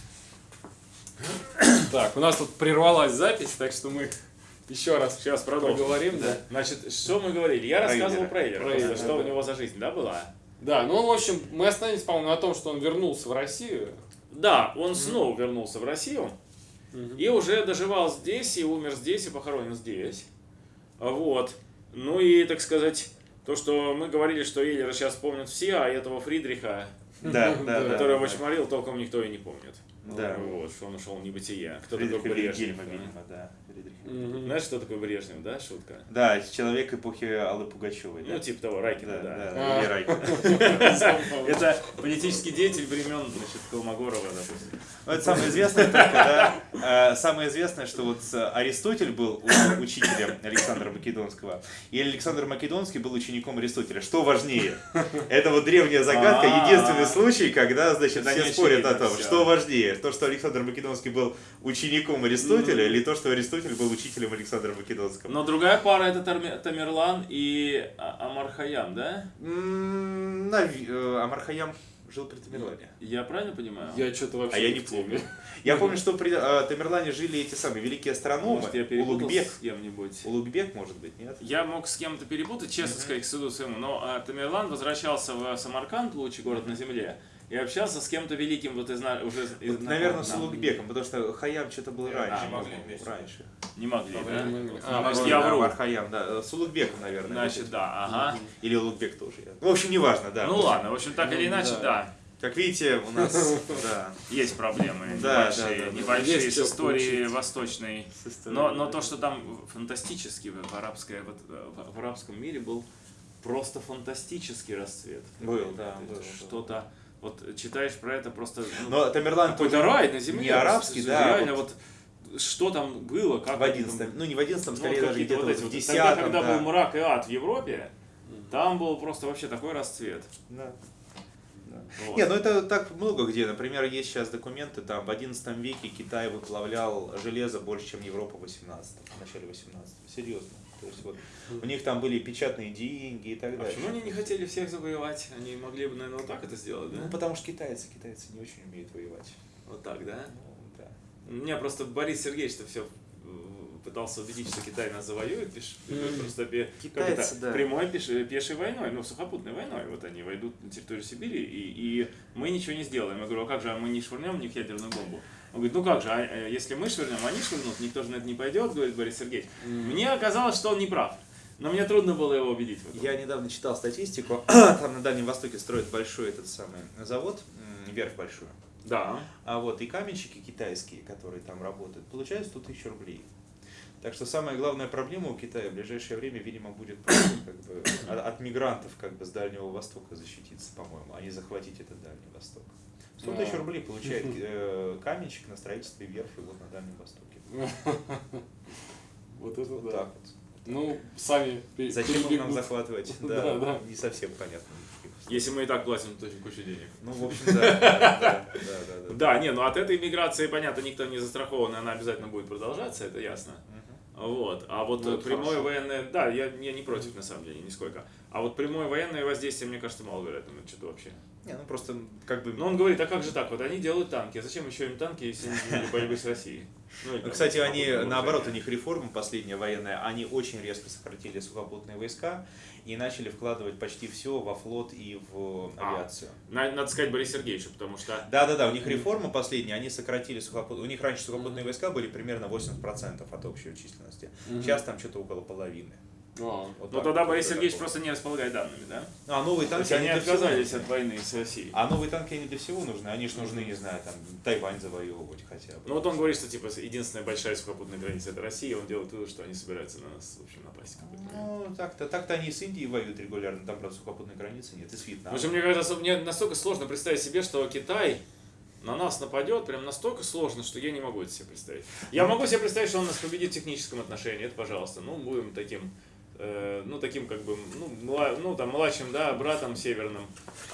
Так, у нас тут прервалась запись, так что мы еще раз Сейчас продолжим. поговорим, да. Значит, что мы говорили? Я Про рассказывал про Эйлера, Про просто, Эйлера, что да. у него за жизнь, да, была? Да, ну, в общем, мы остановились, по-моему, на том, что он вернулся в Россию. Да, он снова вернулся в Россию И уже доживал здесь, и умер здесь, и похоронен здесь. Вот. Ну и, так сказать, то, что мы говорили, что Эйлера сейчас помнят все, а этого Фридриха, Да, Да. который да, очень морил, толком никто и не помнит. Да. Вот, что он ушел в небытие. Кто Фридрих такой Брежнев? Вильгельма, да? видимо, да. Фридрих. Мгм. Знаешь, что такое Брежнев, да, шутка? Да, человек эпохи Аллы Пугачевой. Ну, да. типа того, Райкина, да, да. да, А. или Райкина. Это политический деятель времен, значит, Колмогорова, допустим. Ну, это самое известное только, да. Э, Самое известное, что вот э, Аристотель был учителем Александра Македонского, и Александр Македонский был учеником Аристотеля. Что важнее? Это вот древняя загадка, А-а-а. единственный случай, когда, значит, не спорят о том, что важнее. То, что Александр Македонский был учеником Аристотеля, или то, что Аристотель был учителем Александра Македонского. Но другая пара это Тамерлан и А- Амар-Хаям, да? М, нави- э, Амар Хайям жил при Тамерлане. Я правильно понимаю? Я что-то вообще А я не помню. Я помню, что при э, Тамерлане жили эти самые великие астрономы. Может, я перепутал Улугбек. с кем-нибудь. Улугбек, может быть, нет? Я мог с кем-то перепутать, честно сказать, к суду своему, но а, Тамерлан возвращался в Самарканд, лучший город на земле, и общался с кем-то великим, вот из уже из Вот, наверное, с. Улугбеком, потому что Хаям что-то был А, раньше. могли по-моему, вместе. раньше. Не могли, да? мы- А, а, мы- я вру. Амар Хаям, да. С Улугбеком, наверное. Значит, да, ага. Или Улугбек тоже. В общем, неважно, да. Ну ладно, в общем, так Ну, или иначе, да. да, Как видите, у нас, да. есть проблемы Да, небольшие, да, да, небольшие Есть с историей восточной. с историей, Но, но то, что там фантастически в, арабской, вот, э, в, в арабском мире был просто фантастический расцвет. Был, да. Что-то, вот читаешь про это просто... ну, Но Тамерлан Какой-то рай на земле. не арабский, да. Реально вот вот, что там было, как в одиннадцатом, ну не в одиннадцатом, ну, скорее даже какие-то где-то вот эти в десятом, Тогда, когда да. был мрак и ад в Европе, там был просто вообще такой расцвет. Да. Вот. Не, ну это так много где. Например, есть сейчас документы, там в XI веке Китай выплавлял железо больше, чем Европа в 18 в начале 18 Серьезно. То есть вот у них там были печатные деньги и так А далее. почему они не хотели всех завоевать? Они могли бы, наверное, вот так это сделать, да? Ну, потому что китайцы, китайцы не очень умеют воевать. Вот так, да? Ну, да. Меня просто Борис Сергеевич то все пытался убедить, что Китай нас завоюет, пиш- просто Китайцы, да. прямой пеш- пешей войной, ну, сухопутной войной. Вот они войдут на территорию Сибири, и, и мы ничего не сделаем. Я говорю, а как же, а мы не швырнем в них ядерную бомбу? Он говорит, ну как же, а, э, если мы швырнем, они швырнут, никто же на это не пойдет, говорит Борис Сергеевич. Мне оказалось, что он не прав. Но мне трудно было его убедить. Я недавно читал статистику. Там на Дальнем Востоке строят большой этот самый завод, м, верфь большую. Да. А вот и каменщики китайские, которые там работают, получают 100 тысяч рублей. Так что самая главная проблема у Китая в ближайшее время, видимо, будет как бы от, от мигрантов как бы с Дальнего Востока защититься, по-моему, а не захватить этот Дальний Восток. 100 тысяч рублей получает э, каменщик на строительстве верфи вот на Дальнем Востоке. Вот это Вот да. так вот. Ну, сами Зачем им нам захватывать? Да, Да, да. не совсем понятно. Если мы и так платим то кучу денег. Ну, в общем, да, да, да, да, да. Да, не, ну от этой миграции, понятно, никто не застрахован, и она обязательно будет продолжаться, это ясно. Вот. А вот Ну, прямое хорошо. военное, да, я, я не против на самом деле, нисколько. А вот прямое военное воздействие, мне кажется, маловероятно, это что-то вообще. Не, ну просто как бы... Но он говорит, а как же так? Вот они делают танки, а зачем еще им танки, если они для борьбы с Россией? Ну, или Ну, Кстати, они, наоборот, у них реформа последняя военная, они очень резко сократили сухопутные войска и начали вкладывать почти все во флот и в А. авиацию. На- Надо сказать Борису Сергеевичу, потому что Да-да-да, у них реформа последняя, они сократили сухопутные... У них раньше сухопутные войска были примерно 80% от общей численности. Сейчас там что-то около половины. А, Вот Ну так тогда вот, Борис Сергеевич такого. просто не располагает данными, да? А новые То есть танки, они всего отказались от войны с Россией. А новые танки, они для всего нужны. Они же нужны, не знаю, там, Тайвань завоевывать хотя бы. Ну вот он говорит, что типа единственная большая сухопутная граница это Россия, он делает вывод, что они собираются на нас, в общем, напасть. Ну, так-то, так-то они с Индией воюют регулярно, там, правда, сухопутной границы нет, и с В Вьетнамом. общем, мне кажется, мне настолько сложно представить себе, что Китай на нас нападет, прям настолько сложно, что я не могу это себе представить. Я могу себе представить, что он нас победит в техническом отношении, это пожалуйста. Ну, будем таким, э, ну, таким как бы, ну, мла- ну, там, младшим, да, братом северным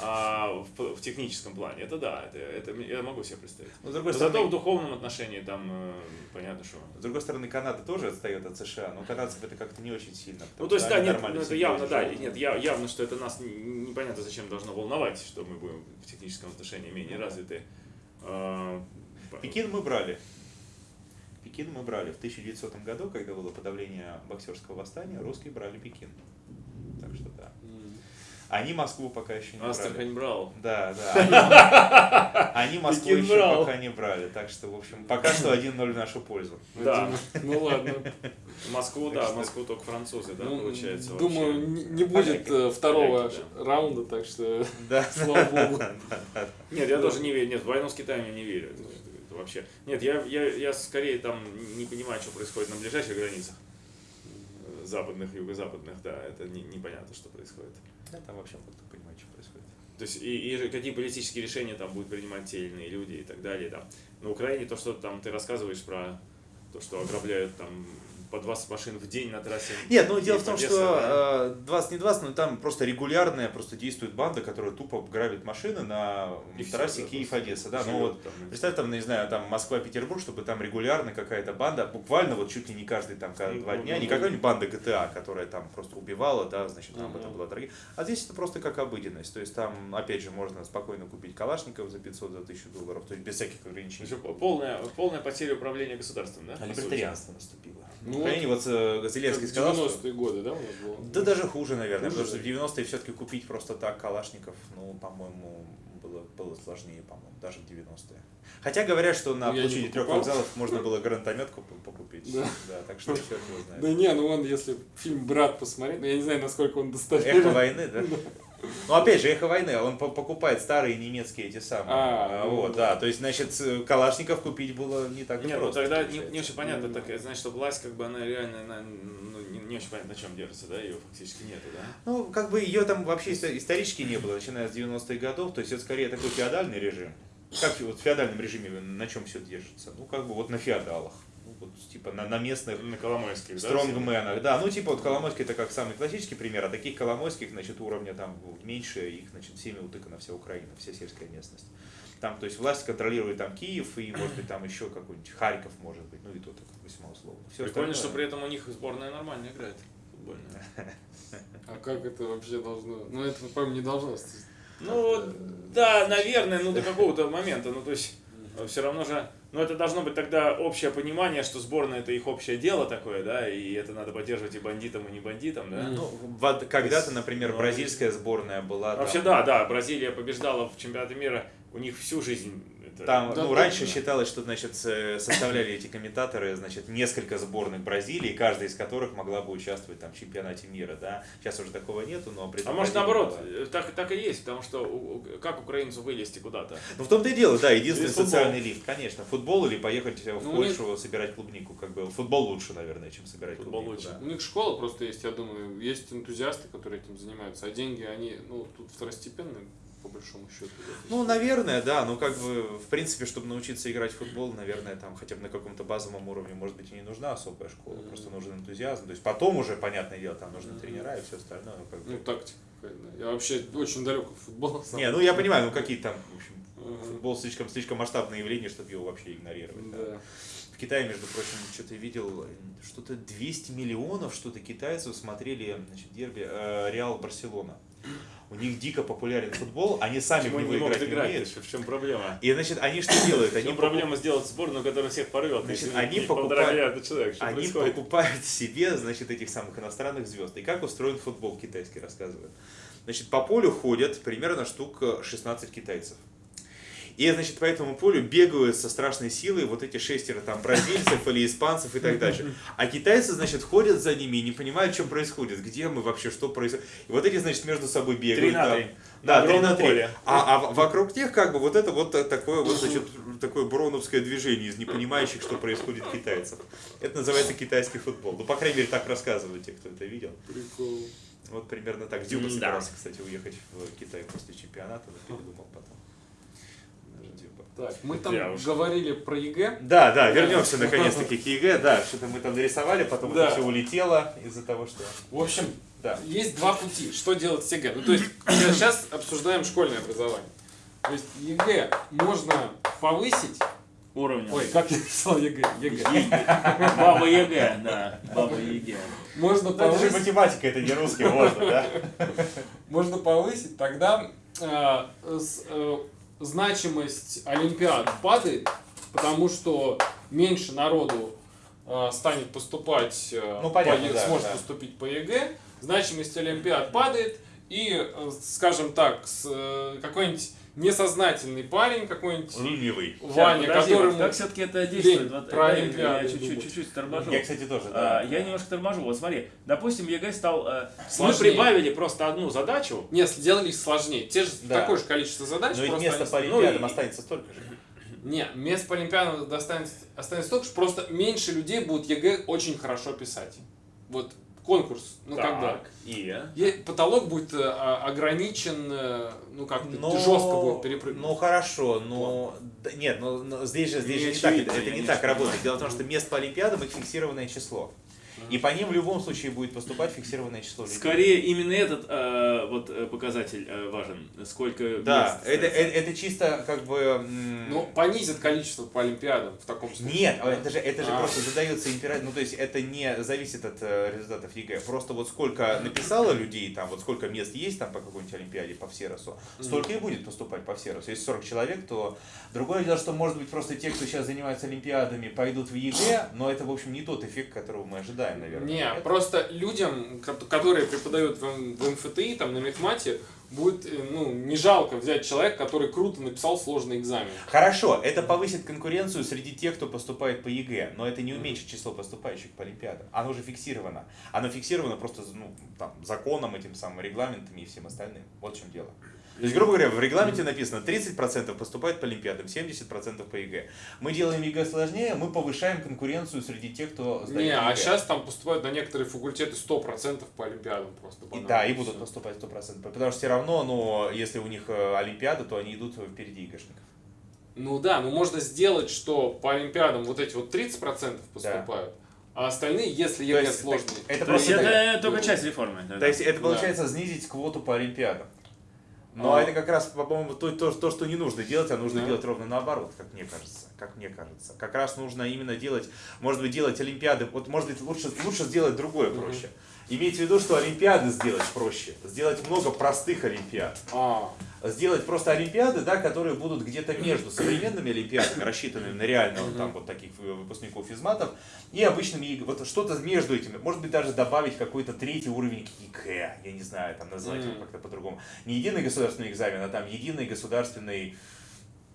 а, в, в техническом плане. Это да, это, это я могу себе представить. Но, с другой Зато в стороны, духовном отношении там, э, понятно, что... с другой стороны, Канада тоже отстает от США, но канадцев это как-то не очень сильно. Ну, то есть, да, нет, ну, это явно, да, нет, я, явно, что это нас непонятно зачем должно волновать, что мы будем в техническом отношении менее развиты. А, Пекин мы брали. Пекин мы брали. В 1900 году, когда было подавление боксерского восстания, русские брали Пекин. Так что да. Они Москву пока еще не брали. Астрахань брал. Да, да. Они, они Москву Пекин еще брал. пока не брали. Так что, в общем, пока что 1-0 в нашу пользу. Да. Ну ладно. Москву, Так да, что- Москву только французы, да, Ну, получается. Думаю, вообще. не будет э, второго Поляки, ш- раунда, так что Да. слава богу. Нет, я тоже не верю. Нет, в войну с Китаем я не верю. Вообще. Нет, я, я, я скорее там не понимаю, что происходит на ближайших границах. Западных, юго-западных, да, это не- непонятно, что происходит. Я там вообще как-то понимаю, что происходит. То есть и, и какие политические решения там будут принимать те или иные люди и так далее. Там. На Украине то, что там ты рассказываешь про то, что ограбляют там по 20 машин в день на трассе. Нет, ну дело в том, Одесса, что э, 20 не 20, но там просто регулярная просто действует банда, которая тупо грабит машины на И трассе да, Киев-Одесса. Да, ну вот там. Представь, там, не знаю, там Москва-Петербург, чтобы там регулярно какая-то банда, буквально вот чуть ли не каждый там ка- Ну, два ну, дня, ну, не ну. какая-нибудь банда ГТА, которая там просто убивала, да, значит, там это была трагедия. А здесь это просто как обыденность. То есть там, опять же, можно спокойно купить калашников за 500, за 1000 долларов, то есть без всяких ограничений. Полная, полная потеря управления государством, да? А по сути? либертарианство наступило. Ну Украине вот э, Зеленский сказал, что 90-е годы, да, у нас было? Да даже хуже, наверное, Хуже, потому что да? в 90-е все-таки купить просто так калашников, ну, по-моему, было, было сложнее, по-моему, даже в 90-е. Хотя говорят, что на Ну, площади трех вокзалов можно было гранатомет куп- покупить. Да. так что черт его Да знает. не, ну он, если фильм «Брат» посмотреть, ну я не знаю, насколько он Эхо достоверен. войны, да? Ну, опять же, эхо войны, он по- покупает старые немецкие эти самые. А, А, ну вот, да. То есть, значит, калашников купить было не так Нет, ну просто. тогда не, не очень понятно, Ну, так, значит, что власть, как бы, она реально, она, ну, не, не очень понятно, на чем держится, да, ее фактически нету, да? Ну, как бы ее там вообще исто- исторически не было, начиная с 90-х годов, то есть это скорее такой феодальный режим. Как вот в феодальном режиме на чем все держится? Ну, как бы вот на феодалах. Вот, типа на, на местных На Коломойских, да? стронгменах. Да, ну типа вот Коломойский это как самый классический пример, а таких Коломойских, значит, уровня там меньше, их, значит, всеми утыкана вся Украина, вся сельская местность. Там, то есть власть контролирует там Киев и, может быть, там еще какой-нибудь Харьков, может быть, ну и то так весьма условно. Все Прикольно, что при этом у них сборная нормально играет футбольная. А как это вообще должно? Ну это, по-моему, не должно. Ну, да, наверное, ну до какого-то момента, ну то есть все равно же, ну это должно быть тогда общее понимание, что сборная это их общее дело такое, да, и это надо поддерживать и бандитам, и не бандитам, да. Ну, когда-то, например, Ну, бразильская сборная была. там- Вообще да, да, Бразилия побеждала в чемпионате мира, у них всю жизнь Там, Да, ну, да, раньше да. считалось, что, значит, составляли эти комментаторы, значит, несколько сборных Бразилии, каждая из которых могла бы участвовать там в чемпионате мира, да. Сейчас уже такого нету, но при А может наоборот, была. э, так, так и есть, потому что у- как украинцу вылезти куда-то? Ну, в том-то и дело, да, единственный Или футбол. социальный лифт, конечно. Футбол или поехать в Ну, Польшу собирать клубнику, как бы. Футбол лучше, наверное, чем собирать Футбол клубнику. лучше. да. У них школа просто есть, я думаю, есть энтузиасты, которые этим занимаются, а деньги, они, ну, тут второстепенные, по большому счету. Ну, наверное, да, ну как бы, в принципе, чтобы научиться играть в футбол, наверное, там хотя бы на каком-то базовом уровне, может быть, и не нужна особая школа, Мгм. просто нужен энтузиазм. То есть потом уже, понятное дело, там нужны Мгм. тренера и все остальное. ну, как бы. Ну, тактика. Я вообще очень далек от футбола. сам. Не, ну я понимаю, ну какие там, в общем, Ага. футбол слишком, слишком масштабное явление, чтобы его вообще игнорировать. да. Да. В Китае, между прочим, что-то видел, что-то 200 миллионов, что-то китайцев смотрели, значит, дерби э, Реал Барселона. У них дико популярен футбол, они сами в Почему него они не могут играть не умеют. В чем проблема? И, значит, они что делают? В Они покуп- проблема сделать сборную, которая всех порвет? Значит, если они покупают- миллиарда человек. Что Они происходит? покупают себе, значит, этих самых иностранных звезд. И как устроен футбол китайский, рассказывают. Значит, по полю ходят примерно штук э, 16 китайцев. И, значит, по этому полю бегают со страшной силой вот эти шестеро там бразильцев или испанцев и так дальше. А китайцы, значит, ходят за ними и не понимают, что происходит, где мы вообще, что происходит. И вот эти, значит, между собой бегают. Три на там. три. Да, На три на три. поле. А, а вокруг них как бы вот это вот такое вот, значит, такое броуновское движение из непонимающих, что происходит китайцев. Это называется китайский футбол. Ну, по крайней мере, так рассказывают те, кто это видел. Прикол. Вот примерно так. Дзюба М-да. собирался, кстати, уехать в Китай после чемпионата, но передумал. Так, мы там Я уж. говорили про ЕГЭ. Да, да, вернемся наконец-таки к ЕГЭ. Да, что-то мы там нарисовали, потом Да. это все улетело из-за того, что... В общем, Да. есть два пути, что делать с ЕГЭ. Ну, то есть, сейчас обсуждаем школьное образование. То есть, ЕГЭ можно повысить. Уровня. Ой, как я написал ЕГЭ? ЕГЭ. Баба ЕГЭ, да. Баба ЕГЭ. Можно Ну, это же повысить, математика, это не русский, можно, да? можно повысить, тогда э, с- э, значимость Олимпиад падает, потому что меньше народу э, станет поступать, э, Ну, понятно, по да, сможет да. поступить по ЕГЭ, значимость Олимпиад падает, и, э, скажем так, с, э, какой-нибудь несознательный парень, какой-нибудь Ленивый. Ваня, Подожди, которому... как все-таки это действует? лень Вот, про Олимпиаду я чуть-чуть, торможу. Я, кстати, тоже, А, да. я немножко торможу. Вот смотри, допустим, ЕГЭ стал... э, Мы Сложнее. прибавили просто одну задачу. Нет, сделали их сложнее. Те же Да. такое же количество задач. Но ведь место по ну, Олимпиадам и- останется столько же. Не, мест по Олимпиадам достанется, останется столько, что просто меньше людей будут ЕГЭ очень хорошо писать. Вот конкурс. Ну, когда? Так, И? Е- Потолок будет э, а, ограничен, э, ну, как-то Но- жестко будет перепрыгнуть. Ну хорошо, но да, нет, но, но здесь же здесь Не же не так, очевидно, это, это не не так работает. Дело в том, что мест по Олимпиадам их фиксированное число. И по ним в любом случае будет поступать фиксированное число людей. Скорее именно этот э, вот э, показатель э, важен. Сколько Да, мест это, это, это чисто как бы... Ну, понизит количество по Олимпиадам в таком случае. Нет, а это же, это же А. просто задается императив, ну то есть это не зависит от э, результатов ЕГЭ. Просто вот сколько написало людей, там вот сколько мест есть там по какой-нибудь Олимпиаде по Всеросу, столько и будет поступать по Всеросу. Если 40 человек, то другое дело, что может быть просто те, кто сейчас занимается Олимпиадами, пойдут в ЕГЭ, но это в общем не тот эффект, которого мы ожидаем, наверное. Не, Это- просто людям, ко- которые преподают в, в МФТИ, там, на мехмате, будет, э, ну, не жалко взять человека, который круто написал сложный экзамен. Хорошо, это повысит конкуренцию среди тех, кто поступает по ЕГЭ, но это не уменьшит число поступающих по Олимпиадам. Оно уже фиксировано. Оно фиксировано просто ну, там, законом, этим самым регламентами и всем остальным. Вот в чем дело. То есть, грубо говоря, в регламенте написано 30% поступает по Олимпиадам, 70% по ЕГЭ. Мы делаем ЕГЭ сложнее, мы повышаем конкуренцию среди тех, кто сдает Не, а ЕГЭ. сейчас там поступают на некоторые факультеты 100% по Олимпиадам просто. И, да, и будут поступать 100%. Потому что все равно, но если у них э, Олимпиада, то они идут впереди ЕГЭшников. Ну да, ну можно сделать, что по Олимпиадам вот эти вот 30% поступают, а остальные, если ЕГЭ есть, сложный. это То есть так. это только часть реформы. да, То да. есть это Да. получается снизить квоту по Олимпиадам. Но А. это как раз, по-моему, то, то, то, что не нужно делать, а нужно Да. делать ровно наоборот, как мне кажется. Как мне кажется. Как раз нужно именно делать, может быть, делать Олимпиады. Вот, может быть, лучше, лучше сделать другое проще. Имейте в виду, что Олимпиады сделать проще. Сделать много простых Олимпиад. А, Сделать просто Олимпиады, да, которые будут где-то между современными Олимпиадами, рассчитанными на реально вот там вот таких э, выпускников физматов, и обычными. Вот что-то между этими. Может быть, даже добавить какой-то третий уровень ЕГЭ. Я не знаю, там назвать его как-то по-другому. Не единый государственный экзамен, а там единый государственный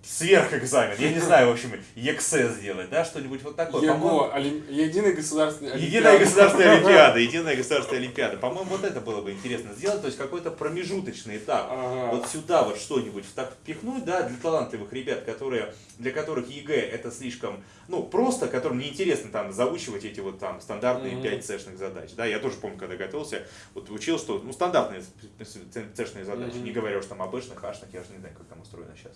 сверхэкзамен. Я не знаю, в общем, ЕГСЭ сделать, да, что-нибудь вот такое. ЕГО, Олим- Единая Олимпиада. государственная олимпиада, единая государственная олимпиада. По-моему, вот это было бы интересно сделать, то есть какой-то промежуточный этап. Ага. Вот сюда вот что-нибудь так впихнуть, да, для талантливых ребят, которые, для которых ЕГЭ это слишком, ну, просто, которым неинтересно там заучивать эти вот там стандартные Мгм. 5 цешных задач. Да, я тоже помню, когда готовился, вот учил, что, ну, стандартные цешные задачи, Мгм. не говоря уж там об эшных, ашных, я же не знаю, как там устроено сейчас.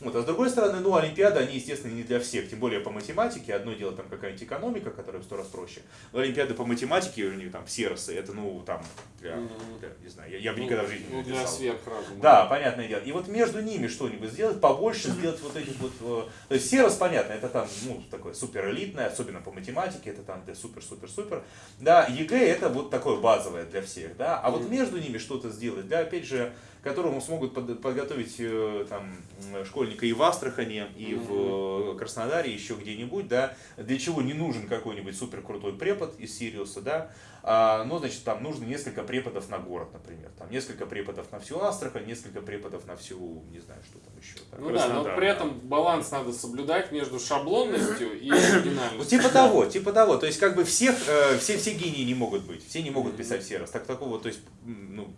Вот, а с другой стороны, ну, Олимпиады, они, естественно, не для всех, тем более по математике. Одно дело там какая-нибудь экономика, которая в сто раз проще. Но Олимпиады по математике, у них там всеросы, это, ну, там, для, для- не знаю, я, я бы Ну, никогда в жизни ну, не для написал. сверхразума. Да, понятное дело. И вот между ними что-нибудь сделать, побольше сделать вот этих вот... э, То есть всерос, понятно, это там, ну, такое супер элитное, особенно по математике, это там для супер-супер-супер. Да, ЕГЭ это вот такое базовое для всех, да. А вот между ними что-то сделать, да, опять же, которому смогут под- подготовить э, там школьника и в Астрахани, и в э, Краснодаре, еще где-нибудь, да, для чего не нужен какой-нибудь супер крутой препод из Сириуса, да, а, ну, значит, там нужно несколько преподов на город, например, там несколько преподов на всю Астрахань, несколько преподов на всю, не знаю, что там еще. так. Ну да, но при этом баланс надо соблюдать между шаблонностью и оригинальностью. Ну, типа того, типа того. То есть, как бы всех, э, все, все гении не могут быть. Все не могут писать всерос. Так такого, то есть, ну,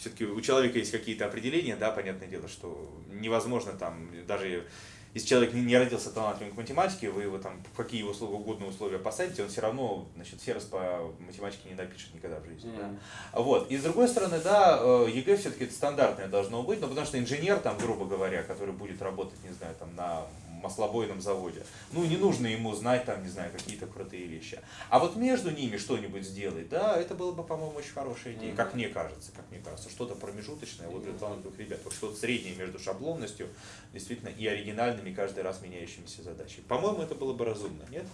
все-таки у человека есть какие-то определения, да, понятное дело, что невозможно там, даже если человек не, не родился талантливым к математике, вы его там в какие условия, угодно условия посадите, он все равно, значит, всерос по математике не напишет никогда в жизни. да. Мгм. Вот. И с другой стороны, да, э, ЕГЭ все-таки это стандартное должно быть, но потому что инженер, там, грубо говоря, который будет работать, не знаю, там, на маслобойном заводе, ну, не нужно ему знать, там, не знаю, какие-то крутые вещи. А вот между ними что-нибудь сделать, да, это было бы, по-моему, очень хорошая идея, как мне кажется, как мне кажется, что-то промежуточное вот для талантливых ребят, вот что-то среднее между шаблонностью, действительно, и оригинальными, каждый раз меняющимися задачами. По-моему, это было бы разумно, нет?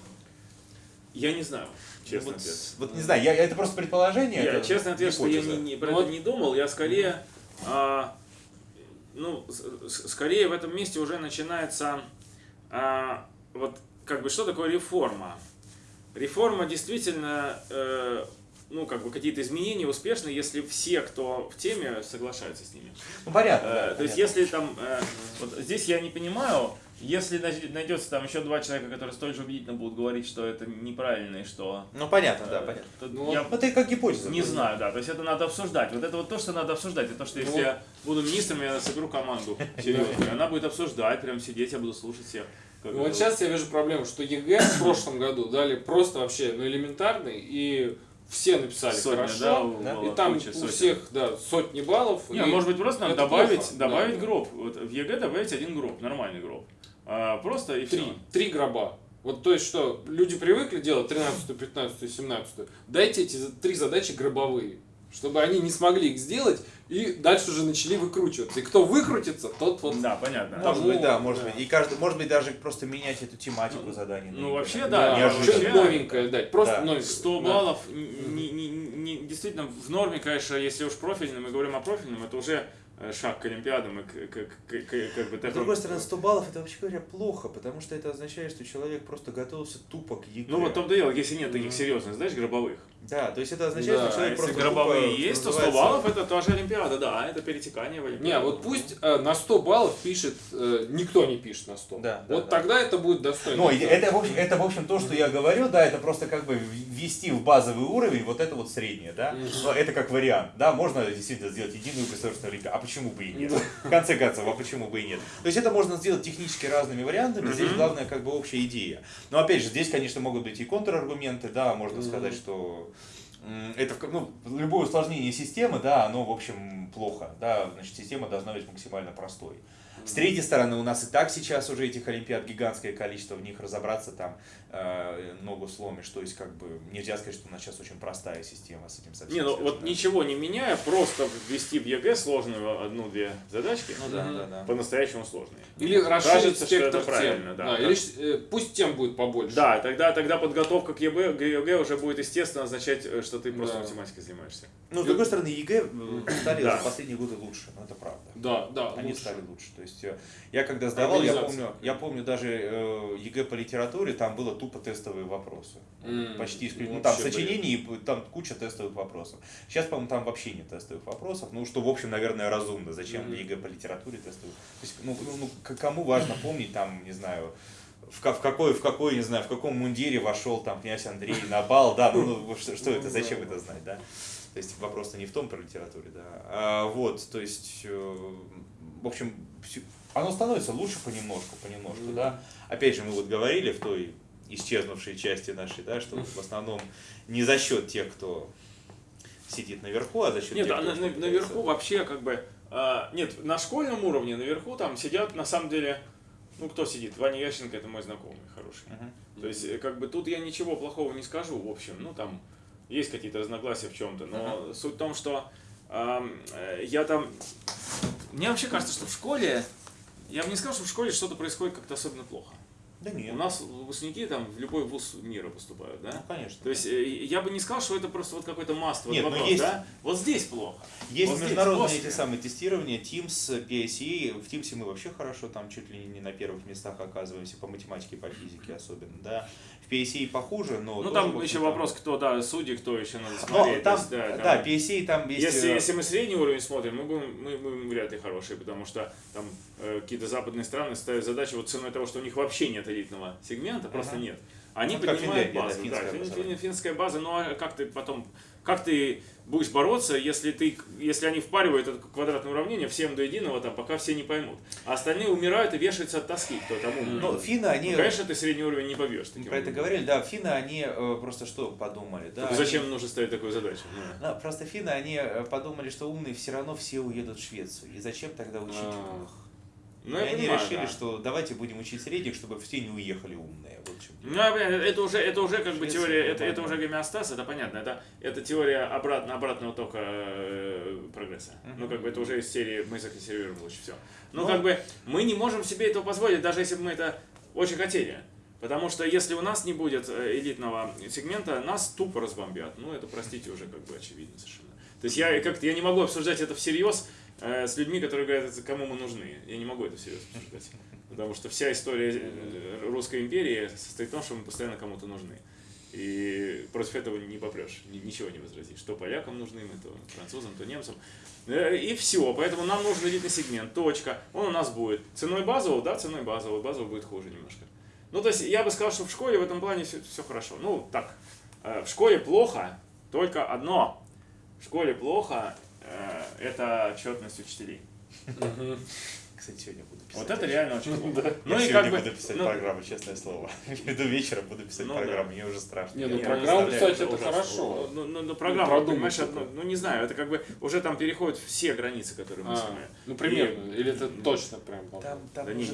Я не знаю, честный вот, ответ. вот не знаю, я, это просто предположение. Я, это честный ответ, что я не, не- про Ну это не думал, я скорее, а, ну, с- скорее в этом месте уже начинается, а, вот, как бы, что такое реформа? Реформа действительно, э, ну, как бы, какие-то изменения успешны, если все, кто в теме, соглашаются с ними. Ну, понятно. Э, да, То есть, понятно. если там, э, вот здесь я не понимаю, если най- найдется там еще два человека, которые столь же убедительно будут говорить, что это неправильно и что... Ну, понятно, да, э, понятно. Ну, я Это как гипотеза. не знаю, да, то есть это надо обсуждать. Вот это вот то, что надо обсуждать, это то, что если Ну, я буду министром, я соберу команду серьезную, она будет обсуждать, прям сидеть, я буду слушать всех. Ну, вот сейчас я вижу проблему, что ЕГЭ в прошлом году дали просто вообще ну, элементарный, и все написали Сотня, хорошо, да, да? и там куча у сотен. всех, да, сотни баллов. Не, и может быть, просто надо добавить, плохо, добавить да. гроб. Вот в ЕГЭ добавить один гроб, нормальный гроб. А, просто и три, все. три гроба. Вот то есть что, люди привыкли делать 13, 15, 17. Дайте эти три задачи гробовые, чтобы они не смогли их сделать и дальше уже начали выкручиваться. И кто выкрутится, тот вот... Да, понятно. Может Тому- быть, да, может да. быть. И каждый, может быть, даже просто менять эту тематику заданий. ну, на вообще, да, неожиданно. что-нибудь вообще- новенькое дать. Просто Да. новенькое. 100 Да. баллов, не, не- не- действительно, в норме, конечно, если уж профильным, мы говорим о профильном, это уже э, шаг к Олимпиадам и к, к- к- к- как бы С такой- другой стороны, 100 баллов это вообще говоря плохо, потому что это означает, что человек просто готовился тупо к ЕГЭ. Ну вот в том-то и дело, если нет таких серьезных задач гробовых. Да, то есть это означает, Да, что А человек если просто гробовые тупо, есть, то что 100 называется, баллов это тоже Олимпиада, да, это перетекание в Олимпиаду. Не, вот пусть э, на 100 баллов пишет, э, никто не пишет на 100. Да, да, вот да. тогда это будет достойно. Ну, это, в общем, это, в общем, то, что я говорю, да, это просто как бы ввести в базовый уровень вот это вот среднее, да. Но это как вариант, да, можно действительно сделать единую государственную олимпиаду, а почему бы и нет? В конце концов, а почему бы и нет? То есть это можно сделать технически разными вариантами, здесь главное как бы общая идея. Но опять же, здесь, конечно, могут быть и контраргументы, да, можно сказать, что это ну, любое усложнение системы, да, оно, в общем, плохо, да, значит, система должна быть максимально простой. С третьей стороны, у нас и так сейчас уже этих олимпиад гигантское количество, в них разобраться там э, ногу сломишь. То есть, как бы, нельзя сказать, что у нас сейчас очень простая система с этим совсем. Не, ну вот ничего не меняя, просто ввести в ЕГЭ сложную одну-две задачки, Ну да, да, да. по-настоящему сложные. Или расширить Кажется, что это тем. правильно, да. Да, Да. или э, пусть тем будет побольше. Да, тогда, тогда подготовка к ЕГЭ, к ЕГЭ уже будет естественно означать, э, что ты просто Да. математикой занимаешься. Ну, с другой стороны, ЕГЭ стали Да. за последние годы лучше, ну это правда. Да, да, Они лучше. стали лучше. То есть э, я когда сдавал, я помню, я помню даже э, ЕГЭ по литературе, там было тупо тестовые вопросы. М, Почти исключительно. Ну, там бред. сочинений, и там куча тестовых вопросов. Сейчас, по-моему, там вообще нет тестовых вопросов. Ну, что, в общем, наверное, разумно. Зачем Мгм. ЕГЭ по литературе тестовые? То есть, ну, ну, ну, кому важно помнить, там, не знаю, в, в какой, в какой, не знаю, в каком мундире вошел там князь Андрей на бал, да, ну, ну, что, что это, зачем это знать, да? То есть вопрос-то не в том про литературе, да. А, вот, то есть, э, в общем, оно становится лучше понемножку, понемножку, Мгм. да. Опять же, мы вот говорили в той исчезнувшей части нашей, да, что в основном не за счет тех, кто сидит наверху, а за счет Нет, тех, а кто на- на- наверху вообще как бы... а, нет, на школьном уровне наверху там сидят на самом деле... Ну, кто сидит? Ваня Ященко это мой знакомый хороший. Мгм. То есть, э, как бы тут я ничего плохого не скажу, в общем. Ну, там есть какие-то разногласия в чем-то. Но суть в том, что э, я там... Мне вообще кажется, что в школе... Я бы не сказал, что в школе что-то происходит как-то особенно плохо. Да нет, У нас выпускники там в любой вуз мира поступают, да? ну, конечно. То есть э, я бы не сказал, что это просто вот какой-то маст, вот Нет, ну, вопрос, есть- да? Вот здесь плохо. Есть Вот здесь, международные после. эти самые тестирования, Teams, PSE. В Teams мы вообще хорошо, там чуть ли не на первых местах оказываемся, по математике, по физике особенно, да. В PSE похуже, но... Ну там еще там- вопрос, кто, да, судьи, кто еще надо Но смотреть. там, То есть, да, да, там- PSE там есть... Если, э, если мы средний уровень смотрим, мы будем, мы будем вряд ли хорошие, потому что там э, какие-то западные страны ставят задачи вот ценой того, что у них вообще нет элитного сегмента, просто Ага. нет. Они Ну, поднимают Финляндия, да, базу, да, финское фин- образование. фин- финская база, ну а как ты потом, как ты будешь бороться, если ты, если они впаривают это квадратное уравнение всем до единого, там, пока все не поймут, а остальные умирают и вешаются от тоски, кто там умный. Ну, финны, они... Ну, конечно, ты средний уровень не побьешь. таким про это говорили, да, финны, они э, просто что подумали, да? Только они- зачем нужно ставить такую задачу? Ну. Да, просто финны, они э, подумали, что умные все равно все уедут в Швецию. И зачем тогда учить умных? Ну, и они понимаю, решили, да. что давайте будем учить средних, чтобы все не уехали умные. Вот. Ну, понимаю, это уже, это уже как бы теория, это, это уже гомеостаз, это понятно, это, это теория обратно, обратного тока э, прогресса. Мгм. Ну, как бы это уже из серии мы законсервируем лучше все. Ну, Ну. как бы мы не можем себе этого позволить, даже если бы мы это очень хотели. Потому что если у нас не будет э, элитного сегмента, нас тупо разбомбят. Ну, это, простите, уже как бы очевидно совершенно. То есть я как-то я не могу обсуждать это всерьез с людьми, которые говорят, «Это кому мы нужны. Я не могу это всерьез обсуждать. Потому что вся история э, Русской империи состоит в том, что мы постоянно кому-то нужны. И против этого не попрешь, ни- ничего не возразишь. Что полякам нужны мы, то французам, то немцам. Э, И все, поэтому нам нужен элитный сегмент, точка. Он у нас будет. Ценой базового, да, ценой базового. Базового будет хуже немножко. Ну, то есть я бы сказал, что в школе в этом плане все, хорошо. Ну, так, э, в школе плохо только одно. В школе плохо э, это отчетность учителей. Кстати, сегодня. Вот это реально очень. Я Ну и сегодня как бы... буду писать ну, программу, честное слово. Иду вечером, буду писать Ну программу, мне уже страшно. Не, ну программу писать это хорошо. Ну, ну, программа, понимаешь, ну, не знаю, это как бы уже там переходят все границы, которые мы А, сами. ну примерно. Или это точно прям.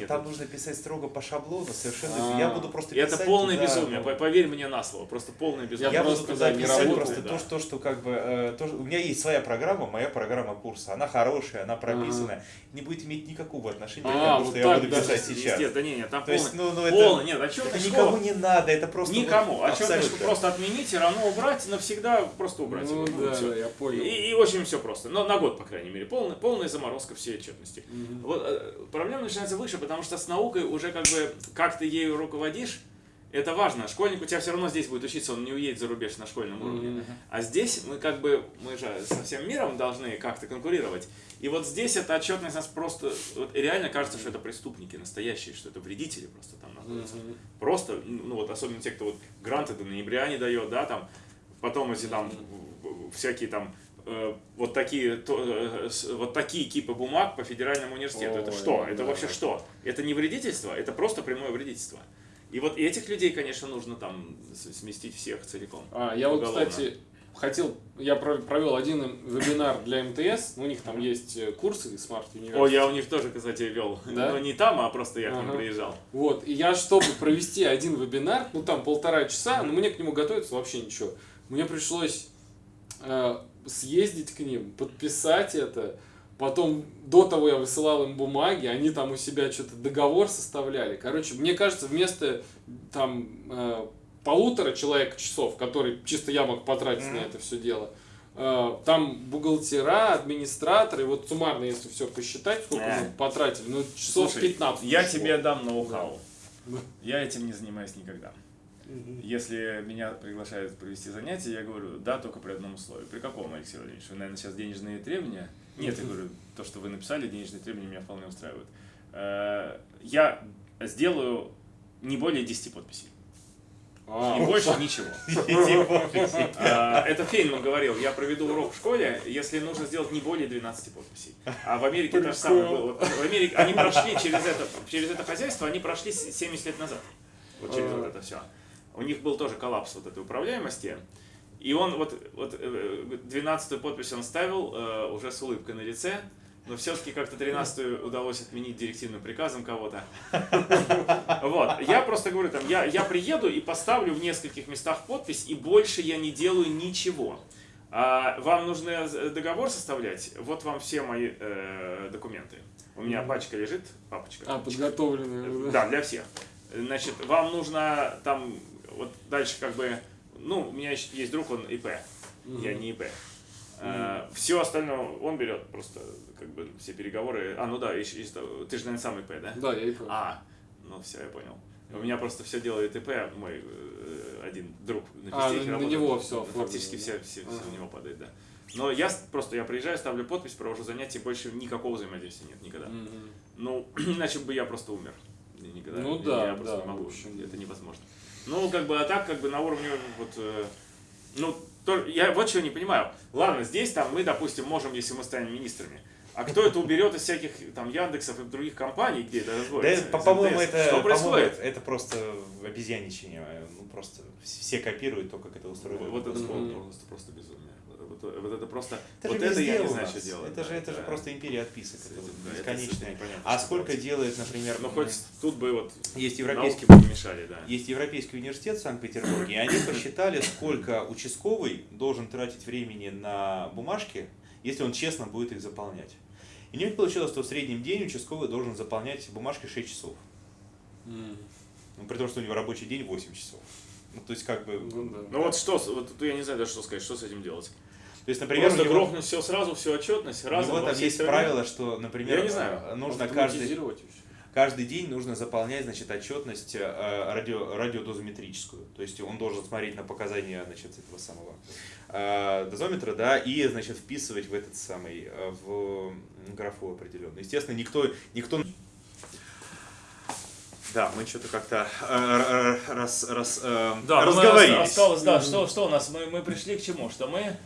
Там, нужно, писать строго по шаблону, совершенно. А. Я буду просто И это писать полное безумие, по- поверь мне на слово, просто полное безумие. Я буду туда писать просто то, что, что как бы, э, у меня есть своя программа, моя программа курса, она хорошая, она прописанная, не будет иметь никакого отношения А, к тому, вот что я так буду даже, писать сейчас. Да не, нет, там есть, полный, ну, ну, это, полный, нет, отчетная это школа, никому не надо, это просто вот никому, отчетную абсолютно. просто отменить и равно убрать, навсегда просто убрать. Ну его, да, я понял. И, и очень все просто. Но на год, по крайней мере. Полная, полная заморозка всей отчетности. Мгм. Вот э, проблема начинается выше, потому что с наукой уже как бы, как ты ею руководишь, это важно. Школьник у тебя все равно здесь будет учиться, он не уедет за рубеж на школьном уровне. Мгм. А здесь мы как бы, мы же со всем миром должны как-то конкурировать. И вот здесь эта отчетность нас просто, вот реально кажется, что это преступники настоящие, что это вредители просто там находятся. Мгм. Просто, ну вот особенно те, кто вот гранты до ноября не дает, да, там, потом эти там всякие там э, вот такие то, э, с- вот такие кипы бумаг по федеральному университету. это Ой, что? Это да. вообще что? Это не вредительство, это просто прямое вредительство. И вот этих людей, конечно, нужно там сместить всех целиком. А, я вот, кстати, хотел, я про- провел один вебинар для МТС, у них там есть э, курсы Smart University. О, я у них тоже, кстати, вел. Да? Но не там, а просто я к ним Ага. приезжал. Вот, и я, чтобы провести один вебинар, ну там полтора часа, но мне к нему готовиться вообще ничего. Мне пришлось э, съездить к ним, подписать это, потом до того я высылал им бумаги, они там у себя что-то договор составляли. Короче, мне кажется, вместо там э, полутора человек часов, которые чисто я мог потратить на Мгм. это все дело, э, там бухгалтера, администраторы, вот суммарно, если все посчитать, сколько Э. мы потратили, ну часов Слушай, 15. Я ушло. тебе дам ноу-хау. Да. Я этим не занимаюсь никогда. Если меня приглашают провести занятия, я говорю, да, только при одном условии. При каком, Алексей Владимирович? Вы, наверное, сейчас денежные требования? Нет, я говорю, то, что вы написали, денежные требования меня вполне устраивают. Э, Я сделаю не более 10 подписей. А, И больше ничего. А, Это Фейнман говорил, я проведу урок в школе, если нужно сделать не более 12 подписей. А в Америке то же самое было. В Америке они прошли через это, через это хозяйство, они прошли с- 70 лет назад. Вот через вот это все. У них был тоже коллапс вот этой управляемости. И он вот, вот 12 подпись он ставил э, уже с улыбкой на лице, но все-таки как-то 13 удалось отменить директивным приказом кого-то. Вот, я просто говорю, там, я, я приеду и поставлю в нескольких местах подпись, и больше я не делаю ничего. А вам нужно з- договор составлять? Вот вам все мои э, документы. У меня пачка лежит, папочка. а, подготовленные. Да, для всех. Значит, вам нужно там, вот дальше как бы, ну, у меня еще есть друг, он ИП, я не ИП. все остальное он берет просто, как бы, все переговоры. А, ну да, еще, есть, э, ты же, наверное, сам ИП, да? Да, я и понял. А, ну все, я понял. У меня просто все делает ИП, мой э, один друг на А, на- на него всё Фактически все, все, все Ага. на него падает, да. Но я просто, я приезжаю, ставлю подпись, провожу занятия, больше никакого взаимодействия нет никогда. Мгм. Ну, иначе бы я просто умер. Никогда, Ну я- да, я просто да, не могу, общем. это невозможно. Ну, как бы, а так, как бы, на уровне, вот, э, ну, то, я вот чего не понимаю. Ладно, здесь, там, мы, допустим, можем, если мы станем министрами, а кто это уберет из всяких, там, Яндексов и других компаний, где это Да, разводится? из по-моему, это, Что происходит? это просто обезьяничание. Ну, просто все копируют то, как это устроено. Вот это просто, просто безумие. Вот, вот это просто, Это вот же это я не знаю, что делать. Это да, же, это же просто империя отписок. это- Это да, это бесконечная. непонятно, А сколько делает, например, Ну, хоть тут бы вот есть науки европейский, бы не мешали, да. есть Европейский университет в Санкт-Петербурге, и они посчитали, сколько участковый должен тратить времени на бумажки, если он честно будет их заполнять. И у них получилось, что в среднем день участковый должен заполнять бумажки 6 часов. Ну, при том, что у него рабочий день 8 часов. Ну, то есть, как бы... Ну да. Ну вот что, вот я не знаю даже, что сказать, что с этим делать. То есть, например, Просто него, грохнуть все сразу, всю отчетность, у разом него во там есть стране. правило, что, например, Я не знаю. э, нужно каждый, каждый день нужно заполнять, значит, отчетность э, радио, радиодозиметрическую. То есть он должен смотреть на показания, значит, этого самого э, дозиметра, да, и, значит, вписывать в этот самый, э, в графу определенную. Естественно, никто, никто... Да, мы что-то как-то э, раз, раз, э, Да, разговорились. ост- осталось, да, что, что у нас? Мы, мы пришли к чему? Что мы,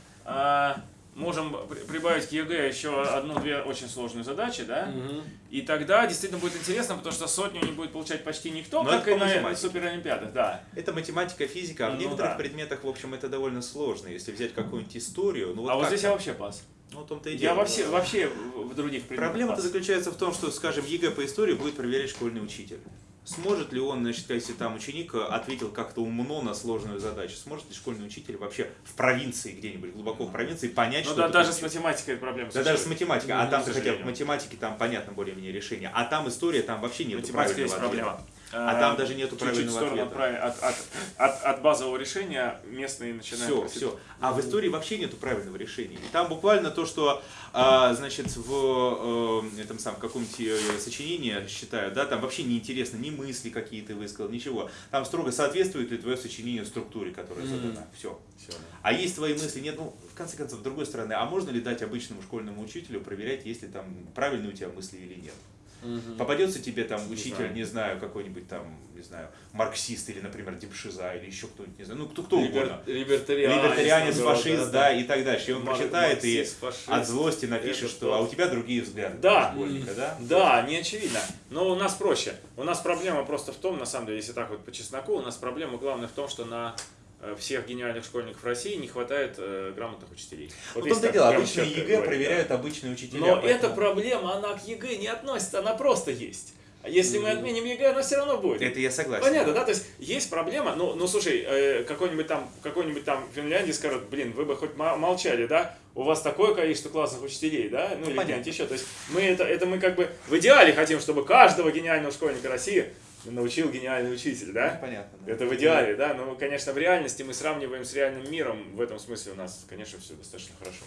можем при- прибавить к ЕГЭ еще одну-две очень сложные задачи, да? Мгм. И тогда действительно будет интересно, потому что сотню не будет получать почти никто, Но как и на суперолимпиадах, да. Это математика, физика, а в Ну некоторых да. предметах, в общем, это довольно сложно. Если взять какую-нибудь историю, ну вот а вот здесь я вообще пас. Ну, в том-то и Я дело. вообще, вообще в других предметах Проблема-то заключается в том, что, скажем, ЕГЭ по истории будет проверять школьный учитель. Сможет ли он, значит, если там ученик э, ответил как-то умно на сложную задачу, сможет ли школьный учитель вообще в провинции где-нибудь, глубоко в провинции, понять, Ну что да, даже с учитель? математикой это проблема. Да даже с математикой, а Ну, там к хотя в математике там понятно более-менее решение, а там история, там вообще нет Математика есть правильного проблема. Ответа. А там даже нету правильного ответа. от, от, от, от, от базового решения местные начинают... Все, просить. все. А в истории вообще нету правильного решения. И там буквально то, что, а, значит, в э, этом самом каком-нибудь э, сочинении считают, да, там вообще неинтересно, ни мысли какие ты высказал, ничего. Там строго соответствует ли твое сочинение структуре, которая задана. Все. Всё, да. А есть твои мысли, нет, ну, в конце концов, с другой стороны, а можно ли дать обычному школьному учителю проверять, если там правильные у тебя мысли или нет? Мгм. Попадется тебе там учитель, знаю. не знаю, какой-нибудь там, не знаю, марксист или, например, Демшиза или еще кто-нибудь, не знаю, ну кто, кто Либер- угодно. Либертарианец, фашист, да, и так дальше. И он Мар- прочитает и фашист. от злости напишет, Это что то. а у тебя другие взгляды. Да. да? Да, не очевидно. Но у нас проще. У нас проблема просто в том, на самом деле, если так вот по чесноку, у нас проблема главная в том, что на всех гениальных школьников России не хватает э, грамотных учителей. Вот если том-то дело, четко ЕГЭ говорить, проверяют да. обычные учителя. Но поэтому- эта проблема, она к ЕГЭ не относится, она просто есть. А если мы отменим ЕГЭ, она все равно будет. Это я согласен. Понятно, да? То есть есть проблема, ну, ну слушай, э, какой-нибудь там, какой-нибудь там в Финляндии скажут, блин, вы бы хоть мо- молчали, да? У вас такое количество классных учителей, да? Ну, или где-нибудь еще. То есть мы это, это мы как бы в идеале хотим, чтобы каждого гениального школьника России научил гениальный учитель, да? Понятно. да. Это в идеале, да, но, конечно, в реальности мы сравниваем с реальным миром, в этом смысле у нас, конечно, все достаточно хорошо.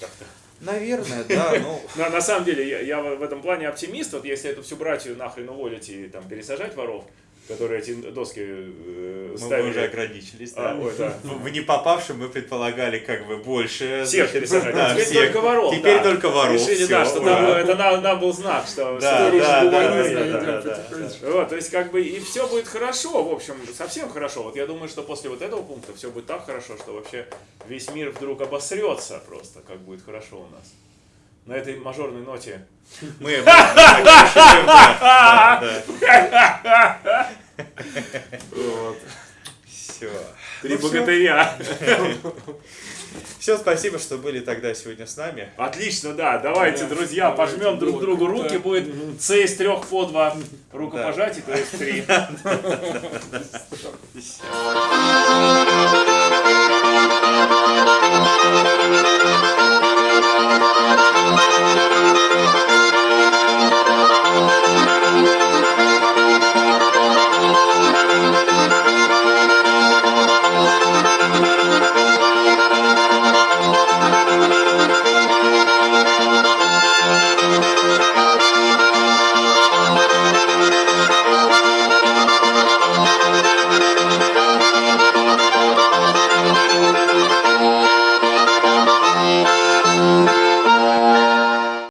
Как-то. Наверное, да, ну... На, на самом деле, я, я в этом плане оптимист, вот если эту всю братью нахрен уволить и там пересажать воров, которые эти доски э, Мы ставили. уже ограничились, А, да. ой, да. В не попавшем мы предполагали как бы больше. Всех пересажать. да, а теперь всех. только воров. Теперь да. только воров. Решили, всё, да, что ура. нам, это нам, нам был знак, что Да, что да, да, гуманизм, да, да, да, да, да, да. Вот, то есть как бы и все будет хорошо, в общем, совсем хорошо. Вот я думаю, что после вот этого пункта все будет так хорошо, что вообще весь мир вдруг обосрется просто, как будет хорошо у нас. На этой мажорной ноте. Мы да, да. Все. Три богатыря. Все, спасибо, что были тогда сегодня с нами. Отлично, да. Давайте, Да, друзья, давайте, пожмем друг другу руки. Будет С из трех по два рукопожатий, то есть три. Всё.